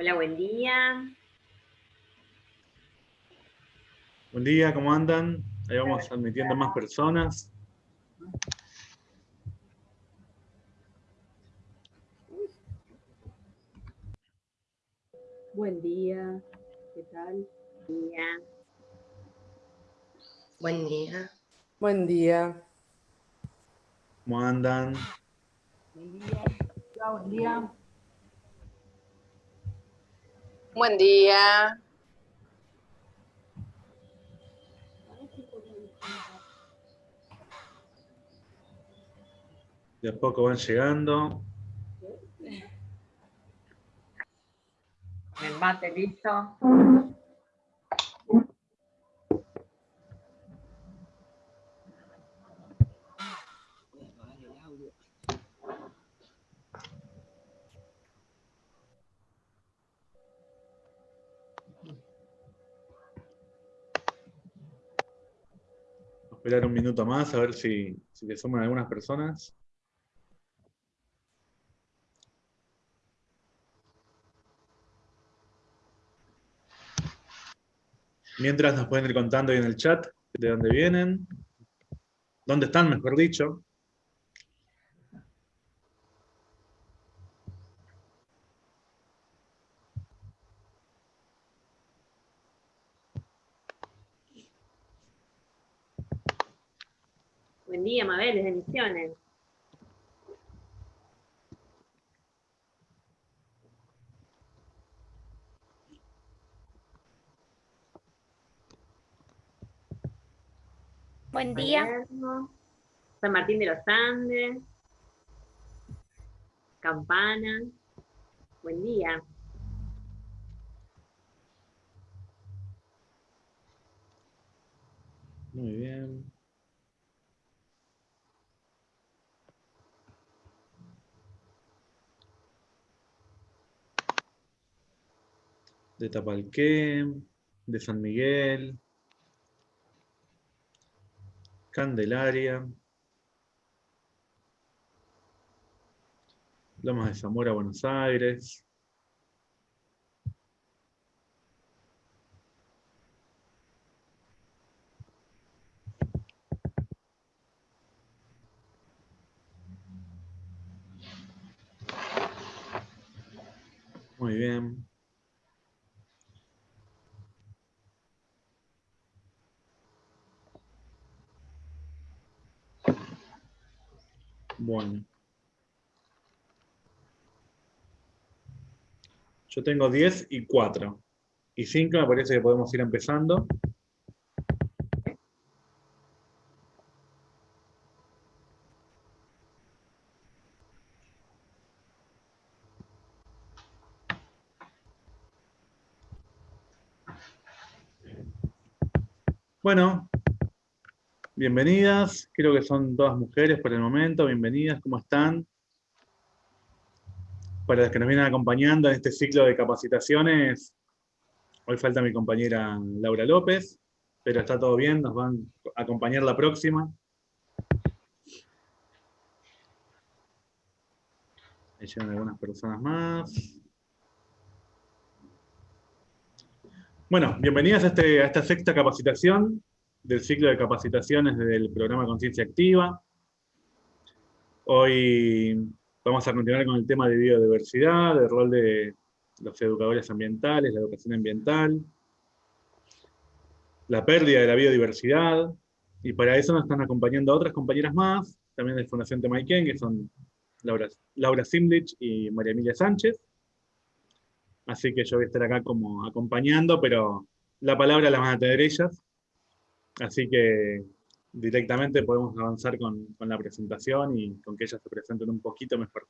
Hola, buen día. Buen día, ¿cómo andan? Ahí vamos admitiendo más personas. Buen día, ¿qué tal? Buen día. Buen día. Buen día. ¿Cómo andan? Buen día. Hola, buen día. Buen día. De a poco van llegando. El mate listo. Esperar un minuto más a ver si, si le suman algunas personas. Mientras nos pueden ir contando ahí en el chat de dónde vienen, dónde están, mejor dicho. Buen día, Mabel, desde Misiones. Buen día. Palermo, San Martín de los Andes. Campana. Buen día. Muy bien. De Tapalqué, de San Miguel, Candelaria, Lomas de Zamora, Buenos Aires, Muy bien. Bueno. Yo tengo 10 y 4. Y 5 me parece que podemos ir empezando. Bueno, bienvenidas. Creo que son todas mujeres por el momento. Bienvenidas, ¿cómo están? Para las que nos vienen acompañando en este ciclo de capacitaciones, hoy falta mi compañera Laura López, pero está todo bien, nos van a acompañar la próxima. Ahí llegan algunas personas más. Bueno, bienvenidas a, este- a esta sexta capacitación del ciclo de capacitaciones del programa Conciencia Activa. Hoy vamos a continuar con el tema de biodiversidad, el rol de los educadores ambientales, la educación ambiental, la pérdida de la biodiversidad, y para eso nos están acompañando otras compañeras más, también de Fundación Temaiken, que son Laura, Laura Simlich y María Emilia Sánchez. Así que yo voy a estar acá como acompañando, pero la palabra la van a tener ellas. Así que directamente podemos avanzar con, con la presentación y con que ellas se presenten un poquito mejor.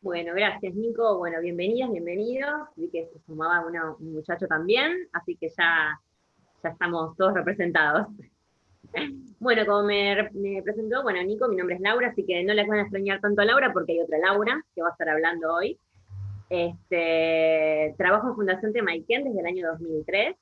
Bueno, gracias Nico. Bueno, bienvenidas, bienvenidos. Vi que se sumaba una- un muchacho también, así que ya, ya estamos todos representados. Bueno, como me, re- me presentó, bueno, Nico, mi nombre es Laura, así que no les van a extrañar tanto a Laura porque hay otra Laura que va a estar hablando hoy. Este, trabajo en Fundación Temaiken desde el año 2003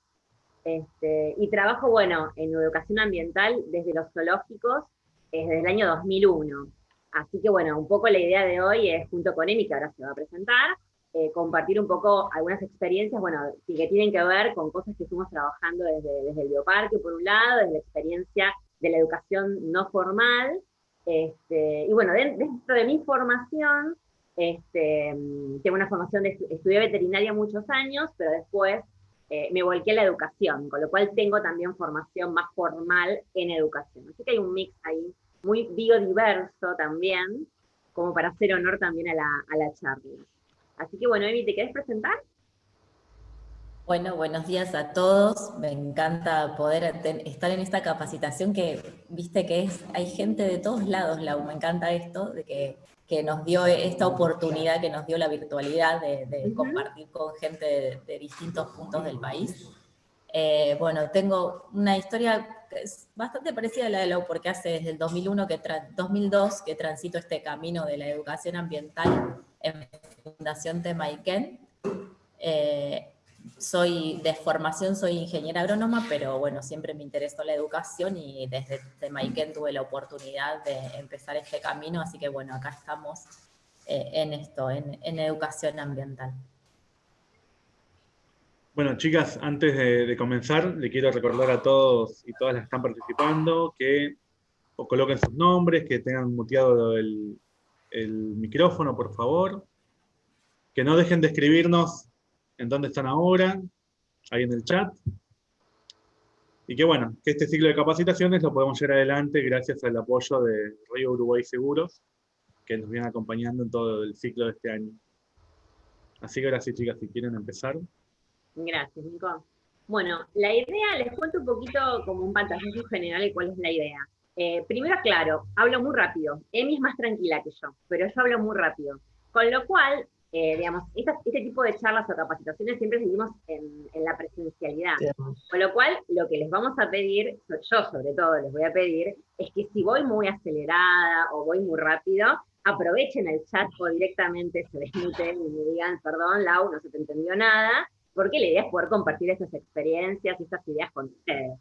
este, y trabajo, bueno, en educación ambiental desde los zoológicos desde el año 2001. Así que bueno, un poco la idea de hoy es, junto con Emi, que ahora se va a presentar, eh, compartir un poco algunas experiencias, bueno, que tienen que ver con cosas que estuvimos trabajando desde, desde el bioparque, por un lado, desde la experiencia de la educación no formal, este, y bueno, dentro de mi formación, este, tengo una formación de estudié veterinaria muchos años, pero después eh, me volqué a la educación, con lo cual tengo también formación más formal en educación. Así que hay un mix ahí muy biodiverso también, como para hacer honor también a la, a la charla. Así que bueno, Emi, ¿te querés presentar? Bueno, buenos días a todos. Me encanta poder estar en esta capacitación que, viste que es, hay gente de todos lados, Lau, me encanta esto, de que, que nos dio esta oportunidad, que nos dio la virtualidad de, compartir con gente de, distintos puntos del país. Eh, bueno, tengo una historia que es bastante parecida a la de Lau, porque hace desde el 2001 que 2002 que transito este camino de la educación ambiental en Fundación Temaiken. Eh, soy de formación, soy ingeniera agrónoma, pero bueno, siempre me interesó la educación y desde Temaiken tuve la oportunidad de empezar este camino, así que bueno, acá estamos eh, en esto, en, educación ambiental. Bueno, chicas, antes de, comenzar, le quiero recordar a todos y todas las que están participando que coloquen sus nombres, que tengan muteado el, el micrófono, por favor. Que no dejen de escribirnos en dónde están ahora, ahí en el chat. Y que bueno, que este ciclo de capacitaciones lo podemos llevar adelante gracias al apoyo de Río Uruguay Seguros, que nos viene acompañando en todo el ciclo de este año. Así que ahora chicas, si quieren empezar. Gracias, Nico. Bueno, la idea, les cuento un poquito como un pantallazo general de cuál es la idea. Eh, primero, claro, hablo muy rápido. Emi es más tranquila que yo, pero yo hablo muy rápido. Con lo cual, eh, digamos, este tipo de charlas o capacitaciones siempre seguimos en, la presencialidad. Con lo cual, lo que les vamos a pedir, yo sobre todo les voy a pedir, es que si voy muy acelerada o voy muy rápido, aprovechen el chat o directamente se desmuten y me digan, perdón, Lau, no se te entendió nada, porque la idea es poder compartir estas experiencias y estas ideas con ustedes.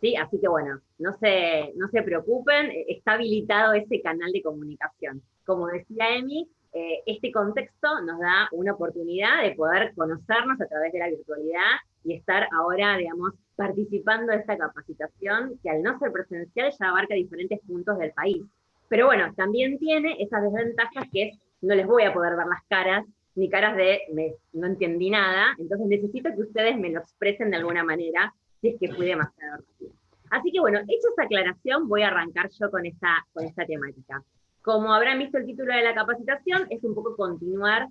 ¿Sí? Así que bueno, no se, no se preocupen, está habilitado ese canal de comunicación. Como decía Emi, eh, este contexto nos da una oportunidad de poder conocernos a través de la virtualidad y estar ahora, digamos, participando de esta capacitación que al no ser presencial ya abarca diferentes puntos del país. Pero bueno, también tiene esas desventajas que es, no les voy a poder ver las caras, ni caras de no entendí nada, entonces necesito que ustedes me lo expresen de alguna manera, si es que fui demasiado rápido. Así que bueno, hecha esa aclaración, voy a arrancar yo con esta, con esta temática. Como habrán visto el título de la capacitación, es un poco continuar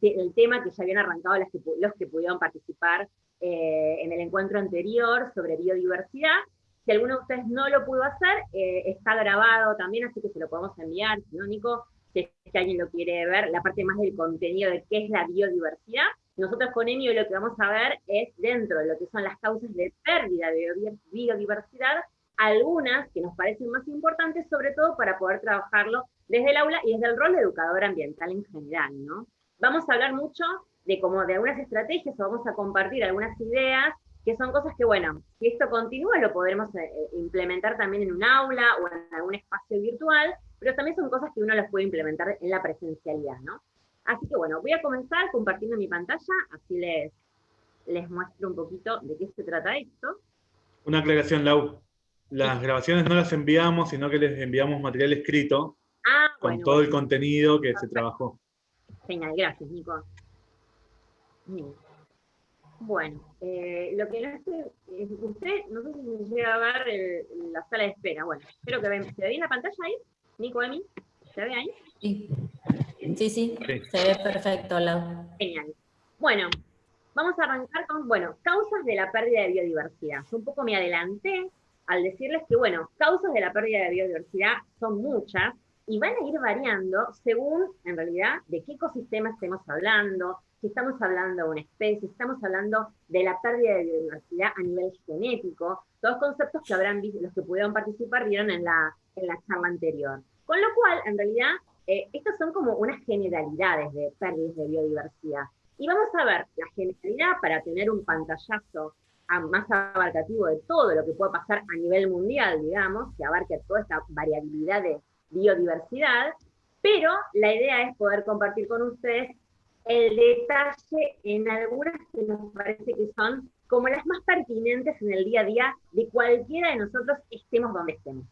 el, tema que ya habían arrancado los que, pudieron participar eh, en el encuentro anterior sobre biodiversidad. Si alguno de ustedes no lo pudo hacer, eh, está grabado también, así que se lo podemos enviar, no, Nico, si, alguien lo quiere ver, la parte más del contenido de qué es la biodiversidad. Nosotros con Emio lo que vamos a ver es dentro de lo que son las causas de pérdida de biodiversidad, algunas que nos parecen más importantes, sobre todo para poder trabajarlo desde el aula y desde el rol de educador ambiental en general, ¿no? Vamos a hablar mucho de como de algunas estrategias o vamos a compartir algunas ideas que son cosas que, bueno, si esto continúa lo podremos eh, eh, implementar también en un aula o en algún espacio virtual, pero también son cosas que uno las puede implementar en la presencialidad, ¿no? Así que bueno, voy a comenzar compartiendo mi pantalla, así les, les muestro un poquito de qué se trata esto. Una aclaración, Lau. Las grabaciones no las enviamos, sino que les enviamos material escrito ah, con todo el contenido que se trabajó. Genial, gracias, Nico. Bueno, eh, lo que no sé, usted, no sé si se llega a ver la sala de espera. Bueno, espero que vean. ¿Se ve bien la pantalla ahí? Nico, Emi, ¿se ve ahí? Sí, sí, sí, se ve perfecto. La... Genial. Bueno, vamos a arrancar con, bueno, causas de la pérdida de biodiversidad. Yo un poco me adelanté, al decirles que, bueno, causas de la pérdida de biodiversidad son muchas y van a ir variando según, en realidad, de qué ecosistema estemos hablando, si estamos hablando de una especie, estamos hablando de la pérdida de biodiversidad a nivel genético, todos conceptos que habrán visto, los que pudieron participar vieron en la, en la charla anterior. Con lo cual, en realidad, eh, estas son como unas generalidades de pérdidas de biodiversidad. Y vamos a ver la generalidad para tener un pantallazo más abarcativo de todo lo que puede pasar a nivel mundial, digamos, que abarque toda esta variabilidad de, biodiversidad, pero la idea es poder compartir con ustedes el detalle en algunas que nos parece que son como las más pertinentes en el día a día de cualquiera de nosotros, estemos donde estemos.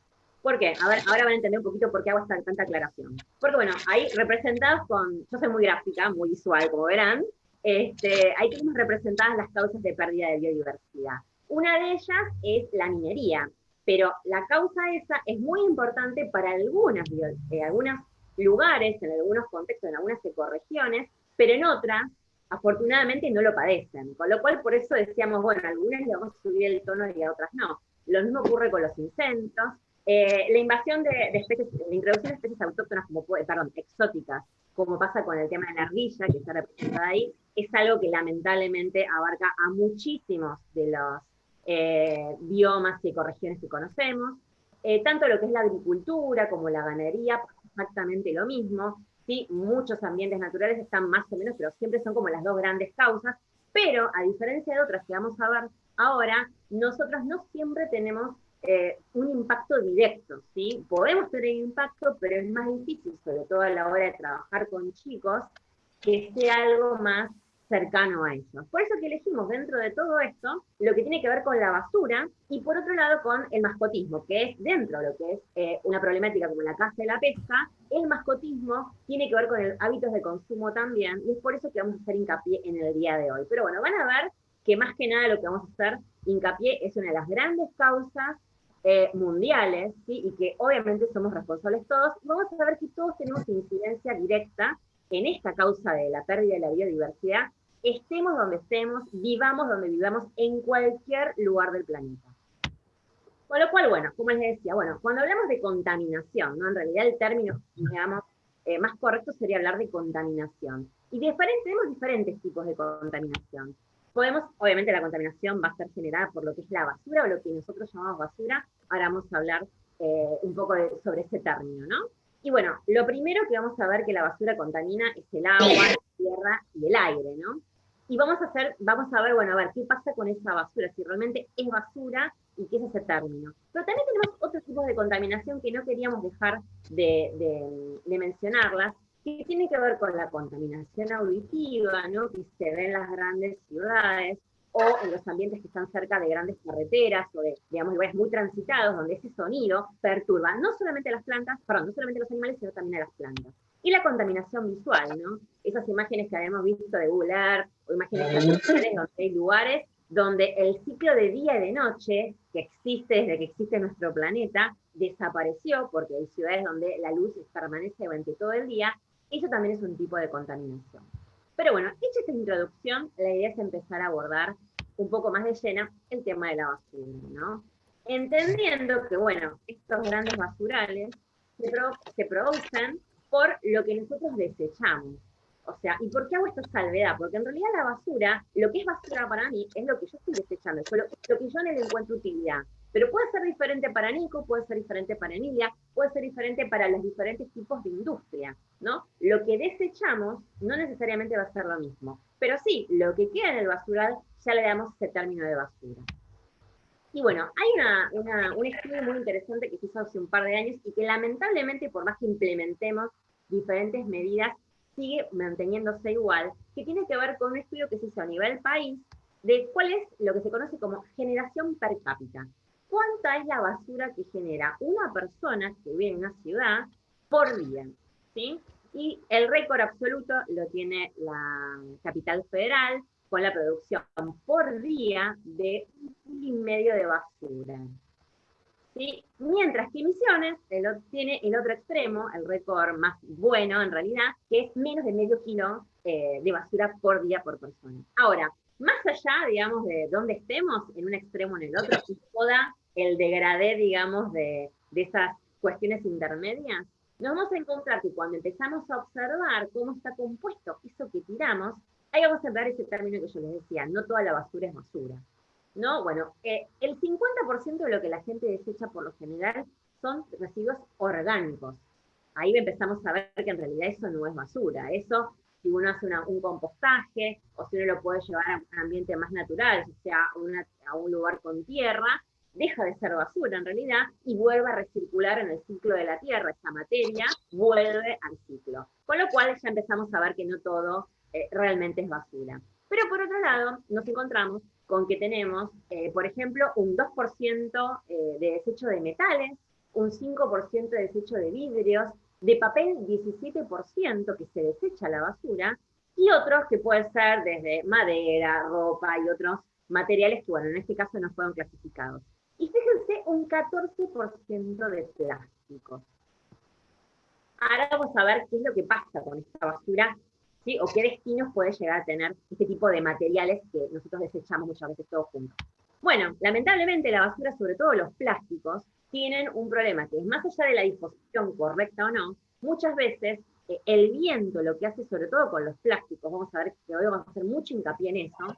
¿Por qué? A ver, ahora van a entender un poquito por qué hago esta, tanta aclaración. Porque bueno, ahí representados con, yo soy muy gráfica, muy visual, como verán, este, ahí tenemos representadas las causas de pérdida de biodiversidad. Una de ellas es la minería, pero la causa esa es muy importante para algunas, eh, algunos lugares, en algunos contextos, en algunas ecorregiones, pero en otras, afortunadamente, no lo padecen. Con lo cual, por eso decíamos, bueno, a algunas le vamos a subir el tono y a otras no. Lo mismo ocurre con los incendios, eh, la invasión de, especies, la introducción de especies autóctonas, como perdón, exóticas, como pasa con el tema de la ardilla, que está representada ahí, es algo que lamentablemente abarca a muchísimos de los eh, biomas y ecorregiones que conocemos. Eh, tanto lo que es la agricultura como la ganadería, exactamente lo mismo. ¿sí? Muchos ambientes naturales están más o menos, pero siempre son como las dos grandes causas. Pero a diferencia de otras que vamos a ver ahora, nosotros no siempre tenemos eh, un impacto directo, ¿sí? Podemos tener impacto, pero es más difícil, sobre todo a la hora de trabajar con chicos, que sea algo más cercano a ellos. Por eso que elegimos dentro de todo esto lo que tiene que ver con la basura y por otro lado con el mascotismo, que es dentro de lo que es eh, una problemática como la caza y la pesca, el mascotismo tiene que ver con el hábitos de consumo también y es por eso que vamos a hacer hincapié en el día de hoy. Pero bueno, van a ver que más que nada lo que vamos a hacer hincapié es una de las grandes causas eh, mundiales, y que obviamente somos responsables todos, vamos a ver que todos tenemos incidencia directa en esta causa de la pérdida de la biodiversidad, estemos donde estemos, vivamos donde vivamos, en cualquier lugar del planeta. Con lo cual, bueno, como les decía, bueno, cuando hablamos de contaminación, ¿no? en realidad el término, digamos, eh, más correcto sería hablar de contaminación. Y tenemos diferentes tipos de contaminación. Podemos, obviamente la contaminación va a ser generada por lo que es la basura o lo que nosotros llamamos basura. Ahora vamos a hablar eh, un poco sobre ese término, ¿no? Y bueno, lo primero que vamos a ver que la basura contamina es el agua, la tierra y el aire, ¿no? Y vamos a hacer, vamos a ver, bueno, a ver, qué pasa con esa basura, si realmente es basura y qué es ese término. Pero también tenemos otros tipos de contaminación que no queríamos dejar de, de mencionarlas, que tiene que ver con la contaminación auditiva, ¿no? que se ve en las grandes ciudades o en los ambientes que están cerca de grandes carreteras o de, digamos, lugares muy transitados, donde ese sonido perturba no solamente a las plantas, perdón, no solamente a los animales, sino también a las plantas. Y la contaminación visual, ¿no? Esas imágenes que habíamos visto de Google Earth, o imágenes donde hay lugares donde el ciclo de día y de noche, que existe desde que existe nuestro planeta, desapareció, porque hay ciudades donde la luz permanece durante todo el día, eso también es un tipo de contaminación. Pero bueno, hecha esta introducción, la idea es empezar a abordar un poco más de llena el tema de la basura, ¿no? Entendiendo que, bueno, estos grandes basurales se, producen por lo que nosotros desechamos. O sea, ¿y por qué hago esta salvedad? Porque en realidad la basura, lo que es basura para mí, es lo que yo estoy desechando, lo, lo que yo no le encuentro utilidad. Pero puede ser diferente para Nico, puede ser diferente para Emilia, puede ser diferente para los diferentes tipos de industria, ¿no? Lo que desechamos no necesariamente va a ser lo mismo, pero sí, lo que queda en el basural ya le damos ese término de basura. Y bueno, hay un estudio muy interesante que se hizo hace un par de años y que lamentablemente, por más que implementemos diferentes medidas, sigue manteniéndose igual, que tiene que ver con un estudio que se hizo a nivel país de cuál es lo que se conoce como generación per cápita cuánta es la basura que genera una persona que vive en una ciudad por día. ¿sí? Y el récord absoluto lo tiene la capital federal con la producción por día de un y medio de basura. ¿Sí? Mientras que Misiones tiene el otro extremo, el récord más bueno en realidad, que es menos de medio kilo eh, de basura por día por persona. Ahora, más allá, digamos, de dónde estemos, en un extremo o en el otro, y toda el degradé, digamos, de, esas cuestiones intermedias, nos vamos a encontrar que cuando empezamos a observar cómo está compuesto eso que tiramos, ahí vamos a ver ese término que yo les decía, no toda la basura es basura. ¿No? Bueno, eh, el 50% de lo que la gente desecha por lo general son residuos orgánicos. Ahí empezamos a ver que en realidad eso no es basura. Eso, si uno hace un compostaje o si uno lo puede llevar a un ambiente más natural, o sea, a un lugar con tierra, deja de ser basura en realidad y vuelve a recircular en el ciclo de la Tierra, esa materia vuelve al ciclo. Con lo cual ya empezamos a ver que no todo eh, realmente es basura. Pero por otro lado, nos encontramos con que tenemos, eh, por ejemplo, un 2% eh, de desecho de metales, un 5% de desecho de vidrios, de papel 17% que se desecha la basura, y otros que pueden ser desde madera, ropa y otros materiales que, bueno, en este caso no fueron clasificados. Y fíjense, un 14% de plásticos. Ahora vamos a ver qué es lo que pasa con esta basura, o qué destinos puede llegar a tener este tipo de materiales que nosotros desechamos muchas veces todos juntos. Bueno, lamentablemente la basura, sobre todo los plásticos, tienen un problema que es más allá de la disposición correcta o no, muchas veces eh, el viento lo que hace sobre todo con los plásticos, vamos a ver que hoy vamos a hacer mucho hincapié en eso,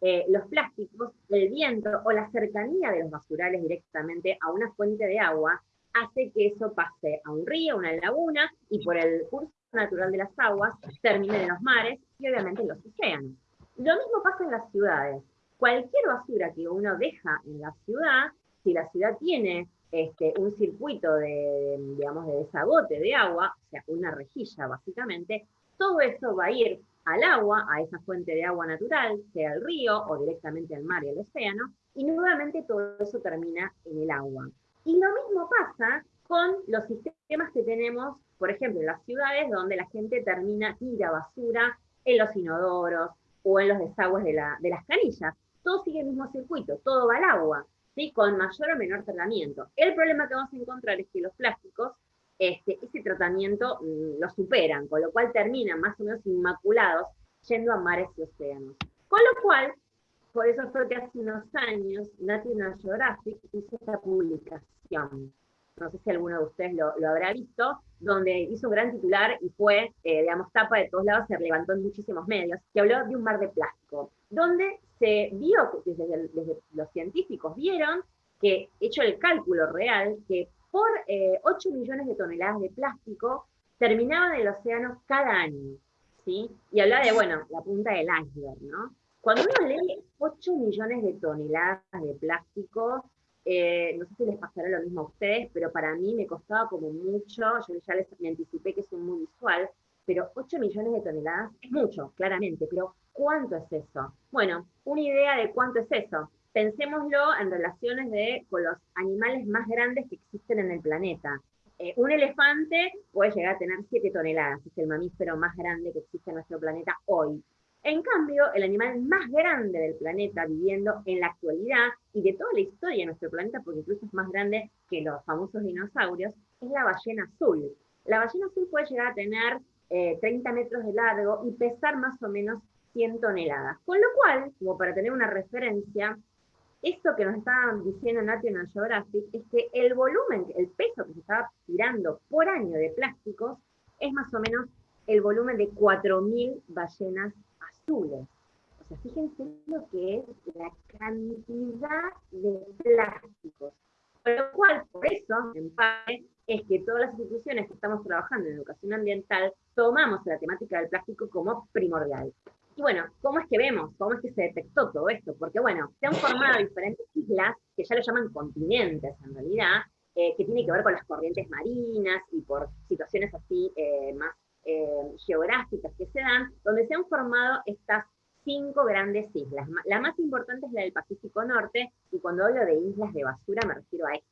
eh, los plásticos, el viento o la cercanía de los basurales directamente a una fuente de agua hace que eso pase a un río, una laguna, y por el curso natural de las aguas termine en los mares y obviamente en los océanos. Lo mismo pasa en las ciudades. Cualquier basura que uno deja en la ciudad, si la ciudad tiene este, un circuito de, digamos, de desagote de agua, o sea, una rejilla básicamente, todo eso va a ir al agua, a esa fuente de agua natural, sea el río o directamente al mar y al océano, y nuevamente todo eso termina en el agua. Y lo mismo pasa con los sistemas que tenemos, por ejemplo, en las ciudades donde la gente termina, tira basura en los inodoros o en los desagües de, las canillas. Todo sigue el mismo circuito, todo va al agua, ¿sí? con mayor o menor tratamiento. El problema que vamos a encontrar es que los plásticos este, ese tratamiento mm, lo superan, con lo cual terminan más o menos inmaculados yendo a mares y océanos. Con lo cual, por eso fue que hace unos años National Geographic hizo esta publicación. No sé si alguno de ustedes lo, habrá visto, donde hizo un gran titular y fue, eh, digamos, tapa de todos lados, se levantó en muchísimos medios, que habló de un mar de plástico, donde se vio, desde, desde los científicos vieron que, hecho el cálculo real, que por 8 eh, millones de toneladas de plástico terminaban en el océano cada año. ¿sí? Y hablaba de, bueno, la punta del iceberg, ¿no? Cuando uno lee 8 millones de toneladas de plástico, eh, no sé si les pasará lo mismo a ustedes, pero para mí me costaba como mucho, yo ya les anticipé que es muy visual, pero 8 millones de toneladas es mucho, claramente, pero ¿cuánto es eso? Bueno, una idea de cuánto es eso pensémoslo en relaciones de, con los animales más grandes que existen en el planeta. Eh, un elefante puede llegar a tener 7 toneladas, es el mamífero más grande que existe en nuestro planeta hoy. En cambio, el animal más grande del planeta viviendo en la actualidad y de toda la historia de nuestro planeta, porque incluso es más grande que los famosos dinosaurios, es la ballena azul. La ballena azul puede llegar a tener 30 eh, metros de largo y pesar más o menos 100 toneladas. Con lo cual, como para tener una referencia, esto que nos estaban diciendo National Geographic es que el volumen, el peso que se estaba tirando por año de plásticos es más o menos el volumen de 4.000 ballenas azules. O sea, fíjense lo que es la cantidad de plásticos. Por lo cual, por eso, en parte, es que todas las instituciones que estamos trabajando en educación ambiental tomamos la temática del plástico como primordial. Y bueno, ¿cómo es que vemos? ¿Cómo es que se detectó todo esto? Porque bueno, se han formado diferentes islas que ya lo llaman continentes en realidad, eh, que tiene que ver con las corrientes marinas y por situaciones así eh, más eh, geográficas que se dan, donde se han formado estas cinco grandes islas. La más importante es la del Pacífico Norte, y cuando hablo de islas de basura me refiero a esto,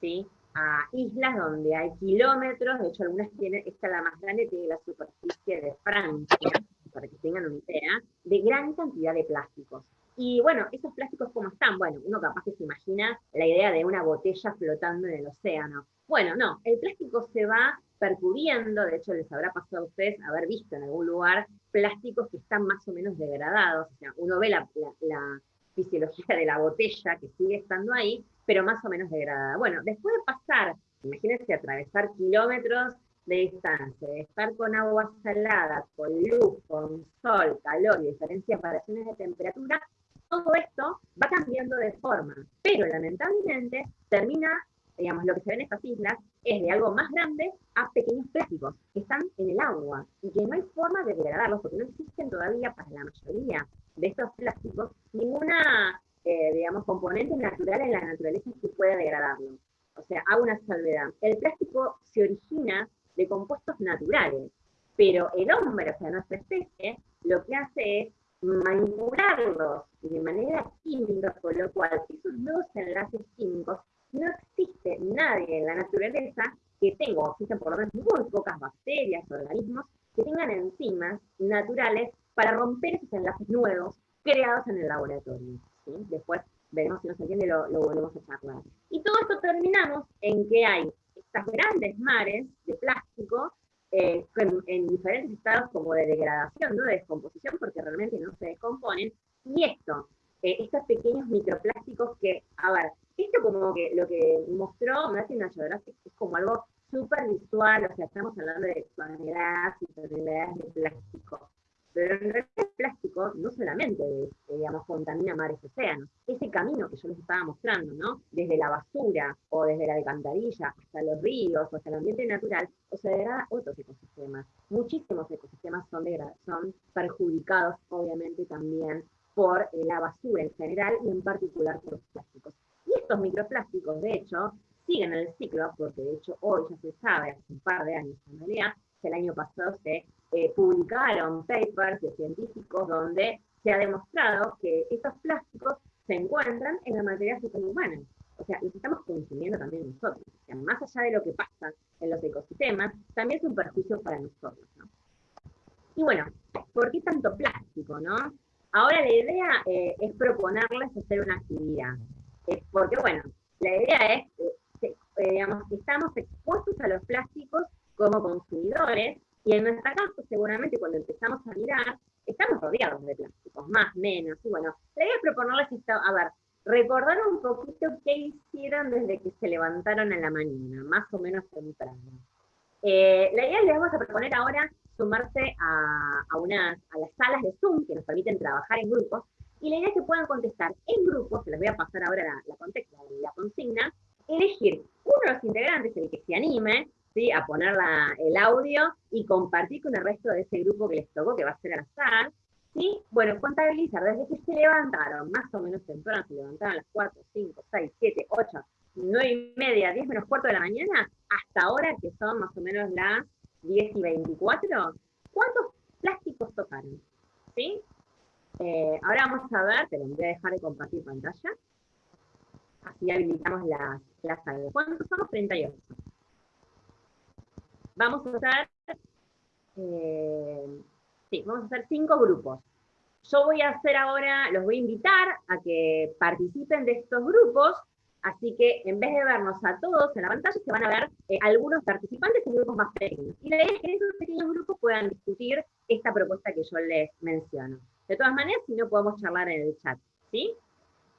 ¿sí? a islas donde hay kilómetros, de hecho algunas tienen, esta la más grande tiene la superficie de Francia, para que tengan una idea, de gran cantidad de plásticos. Y bueno, esos plásticos cómo están, bueno, uno capaz que se imagina la idea de una botella flotando en el océano. Bueno, no, el plástico se va percuriendo, de hecho les habrá pasado a ustedes haber visto en algún lugar plásticos que están más o menos degradados, o sea, uno ve la, la fisiología de la botella que sigue estando ahí, pero más o menos degradada. Bueno, después de pasar, imagínense atravesar kilómetros de distancia, de estar con agua salada, con luz, con sol, calor y diferentes variaciones de temperatura, todo esto va cambiando de forma, pero lamentablemente termina, digamos, lo que se ve en estas islas es de algo más grande a pequeños plásticos que están en el agua y que no hay forma de degradarlos porque no existen todavía para la mayoría de estos plásticos ninguna eh, digamos, componentes naturales en la naturaleza que pueda degradarlo. O sea, hago una salvedad. El plástico se origina de compuestos naturales, pero el hombre, o sea, nuestra especie, lo que hace es manipularlos de manera química, con lo cual esos nuevos enlaces químicos no existe nadie en la naturaleza que tenga, existen por lo menos muy pocas bacterias, organismos, que tengan enzimas naturales para romper esos enlaces nuevos creados en el laboratorio. Después veremos si nos entiende, lo, lo volvemos a charlar. Y todo esto terminamos en que hay estas grandes mares de plástico eh, en, diferentes estados como de degradación, ¿no? de descomposición, porque realmente no se descomponen, y esto, eh, estos pequeños microplásticos que, a ver, esto como que lo que mostró National Geographic es como algo súper visual, o sea, estamos hablando de toneladas y toneladas de plástico, pero en realidad el plástico no solamente, eh, digamos, contamina mares océanos, ese camino que yo les estaba mostrando, ¿no? Desde la basura o desde la alcantarilla hasta los ríos o hasta el ambiente natural, o sea, degrada otros ecosistemas. Muchísimos ecosistemas son, son perjudicados, obviamente, también por eh, la basura en general y en particular por los plásticos. Y estos microplásticos, de hecho, siguen el ciclo, porque de hecho hoy ya se sabe, hace un par de años en realidad, el año pasado se eh, publicaron papers de científicos donde se ha demostrado que estos plásticos se encuentran en la materia fecal humana. O sea, los estamos consumiendo también nosotros. O sea, más allá de lo que pasa en los ecosistemas, también es un perjuicio para nosotros. ¿no? Y bueno, ¿por qué tanto plástico? no? Ahora la idea eh, es proponerles hacer una actividad. Eh, porque bueno, la idea es, digamos, que estamos expuestos a los plásticos como consumidores y en nuestra casa, seguramente cuando empezamos a mirar, estamos rodeados de plásticos, más, menos. Y bueno, la idea es proponerles esto, a ver, recordar un poquito qué hicieron desde que se levantaron en la mañana, más o menos temprano. Eh, la idea es les vamos a proponer ahora sumarse a, a, unas, a las salas de Zoom que nos permiten trabajar en grupos, y la idea es que puedan contestar en grupos, se les voy a pasar ahora la, la, contexto, la consigna, elegir uno de los integrantes, el que se anime, a poner el audio y compartir con el resto de ese grupo que les tocó, que va a ser al azar. ¿sí? Bueno, contabilizar desde que se levantaron, más o menos temprano, se levantaron a las 4, 5, 6, 7, 8, 9 y media, 10 menos cuarto de la mañana, hasta ahora que son más o menos las 10 y 24, ¿cuántos plásticos tocaron? ¿Sí? Eh, ahora vamos a ver, pero voy a dejar de compartir pantalla. Así habilitamos las, las ¿Cuántos somos? 38 vamos a hacer, eh, sí, vamos a hacer cinco grupos. Yo voy a hacer ahora, los voy a invitar a que participen de estos grupos, así que en vez de vernos a todos en la pantalla, se van a ver eh, algunos participantes en grupos más pequeños. Y la idea es que en esos pequeños grupos puedan discutir esta propuesta que yo les menciono. De todas maneras, si no, podemos charlar en el chat, ¿sí?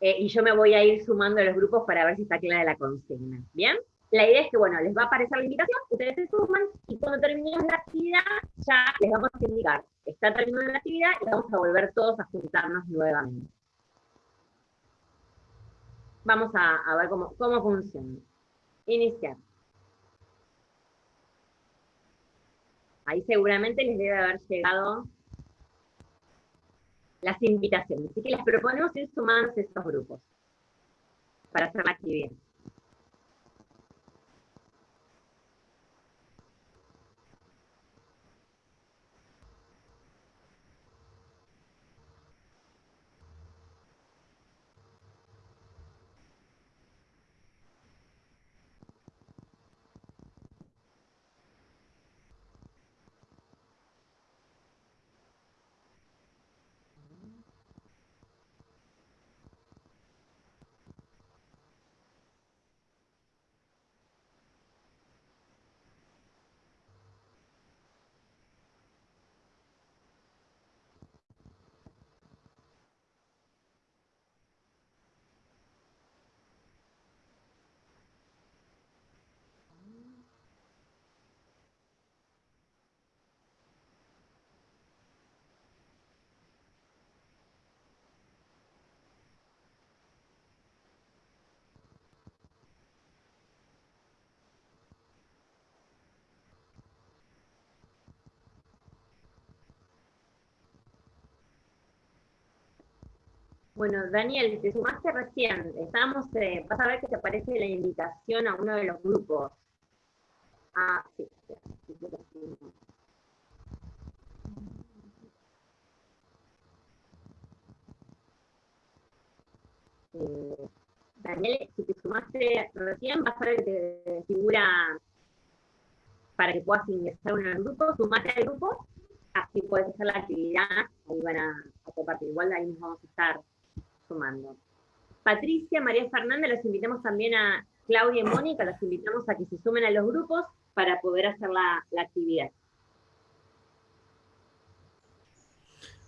Eh, y yo me voy a ir sumando a los grupos para ver si está clara la consigna, ¿bien? La idea es que, bueno, les va a aparecer la invitación, ustedes se suman, y cuando terminemos la actividad, ya les vamos a indicar, está terminando la actividad y vamos a volver todos a juntarnos nuevamente. Vamos a, ver cómo, cómo funciona. Iniciar. Ahí seguramente les debe haber llegado las invitaciones. Así que les proponemos ir sumándose a estos grupos para hacer la actividad. Bueno, Daniel, si te sumaste recién. Estábamos, eh, vas a ver que te aparece la invitación a uno de los grupos. Ah, sí. Eh, Daniel, si te sumaste recién, vas a ver que te figura para que puedas ingresar uno al grupo, sumate al grupo, así puedes hacer la actividad, ahí van a, a compartir. Igual ahí nos vamos a estar sumando. Patricia, María Fernanda, los invitamos también a Claudia y Mónica, los invitamos a que se sumen a los grupos para poder hacer la, actividad.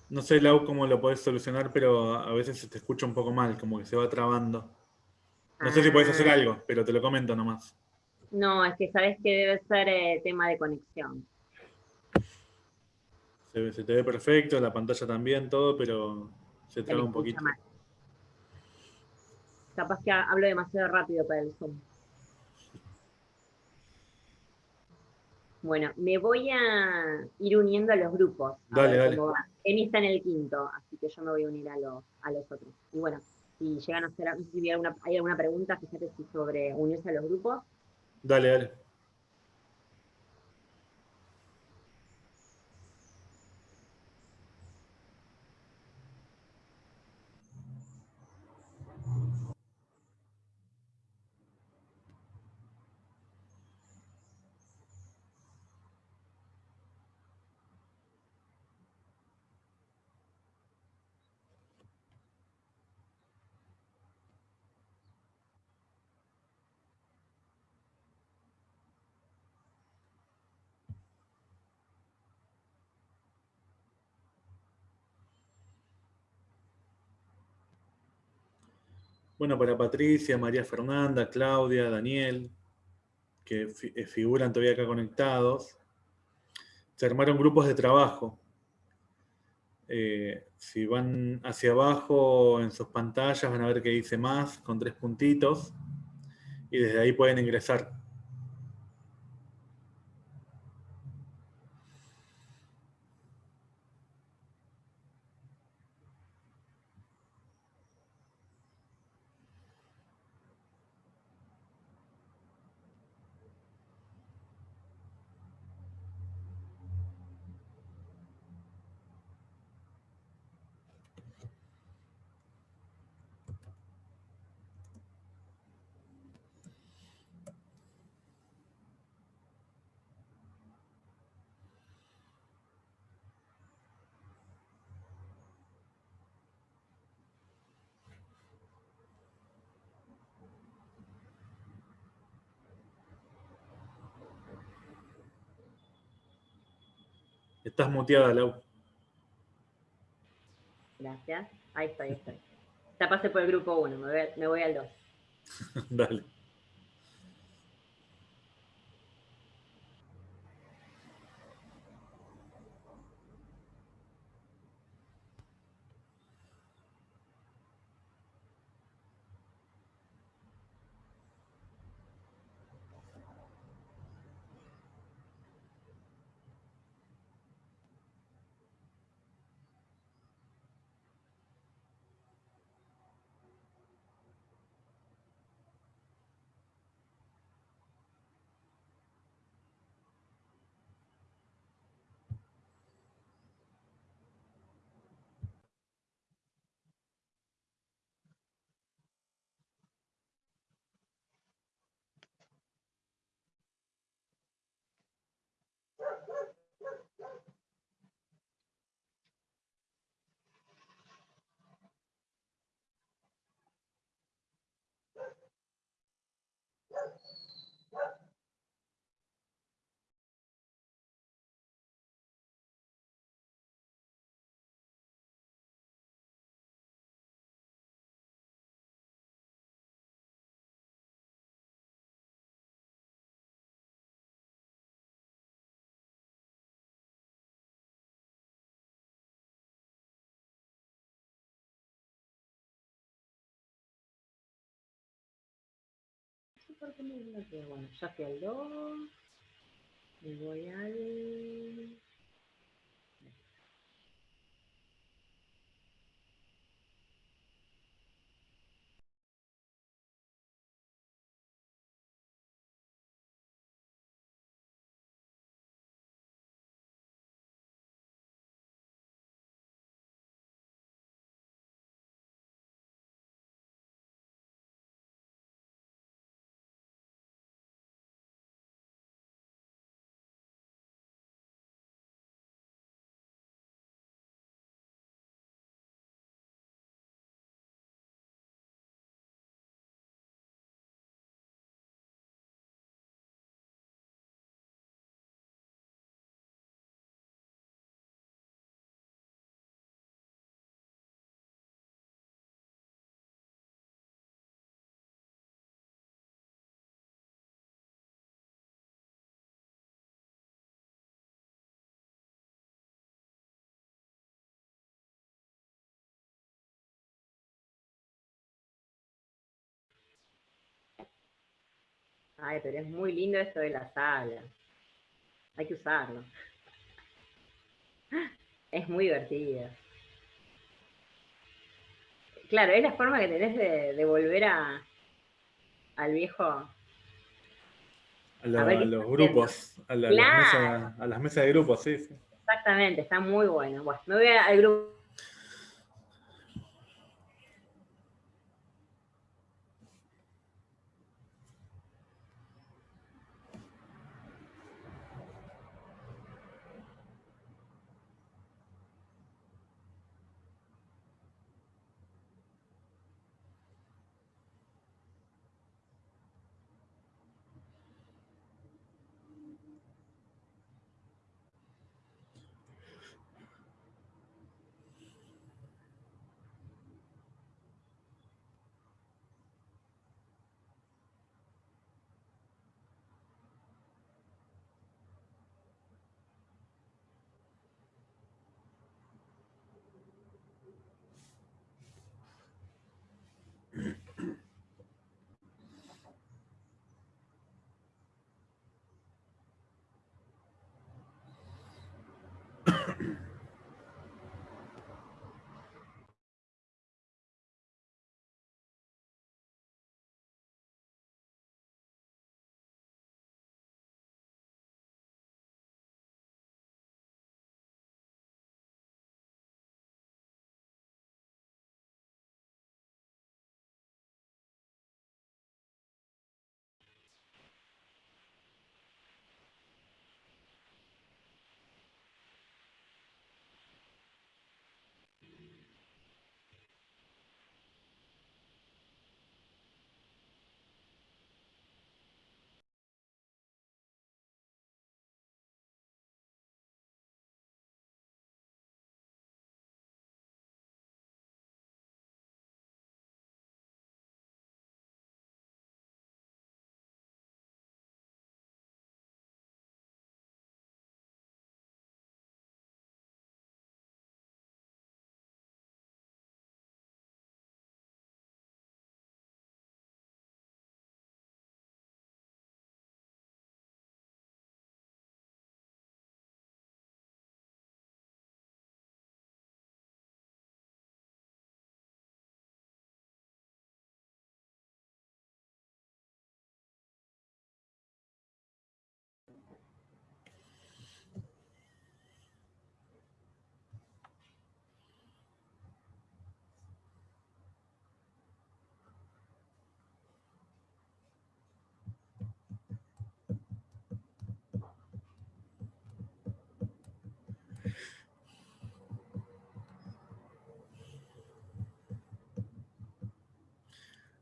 No sé, Lau, cómo lo podés solucionar, pero a veces se te escucha un poco mal, como que se va trabando. No sé si podés hacer ah. algo, pero te lo comento nomás. No, es que sabes que debe ser eh, tema de conexión. Se, te ve perfecto, la pantalla también, todo, pero se traba un poquito. Mal. Capaz que hablo demasiado rápido para el Zoom. Bueno, me voy a ir uniendo a los grupos. Dale, dale. Emi está en el quinto, así que yo me voy a unir a los, a los otros. Y bueno, si llegan a hacer, si hay alguna, hay alguna pregunta, fíjate si sobre unirse a los grupos. Dale, dale. Bueno, para Patricia, María Fernanda, Claudia, Daniel, que eh, figuran todavía acá conectados, se armaron grupos de trabajo. Eh, si van hacia abajo en sus pantallas van a ver que dice más con tres puntitos y desde ahí pueden ingresar. Estás muteada, Lau. Gracias. Ahí estoy, ahí estoy. Ya pasé por el grupo 1, me, voy al 2. Dale. bueno, ya fui al 2, me voy al Ay, pero es muy lindo esto de la sala. Hay que usarlo. Es muy divertido. Claro, es la forma que tenés de, de volver a, al viejo. A, los grupos, a, la- a Claro. las mesas, a las mesas de grupos, sí, sí. Exactamente, está muy bueno. Bueno, me voy al grupo.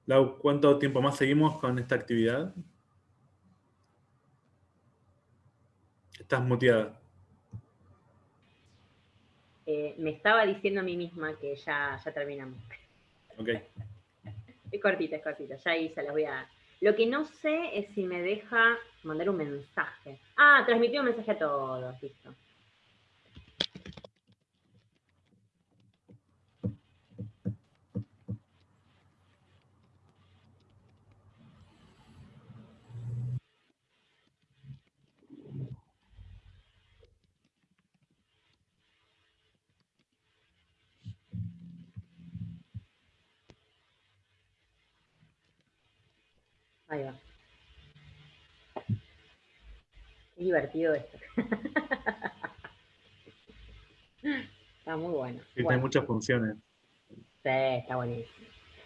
Lau, ¿cuánto tiempo más seguimos con esta actividad? Estás muteada. Eh, me estaba diciendo a mí misma que ya, ya terminamos. Ok. Es cortita, es cortita. Ya ahí se las voy a. Lo que no sé es si me deja mandar un mensaje. Ah, transmitió un mensaje a todos, listo. Ahí va. Qué divertido esto. Está muy bueno. Sí, tiene Bueno, muchas funciones. sí, está buenísimo.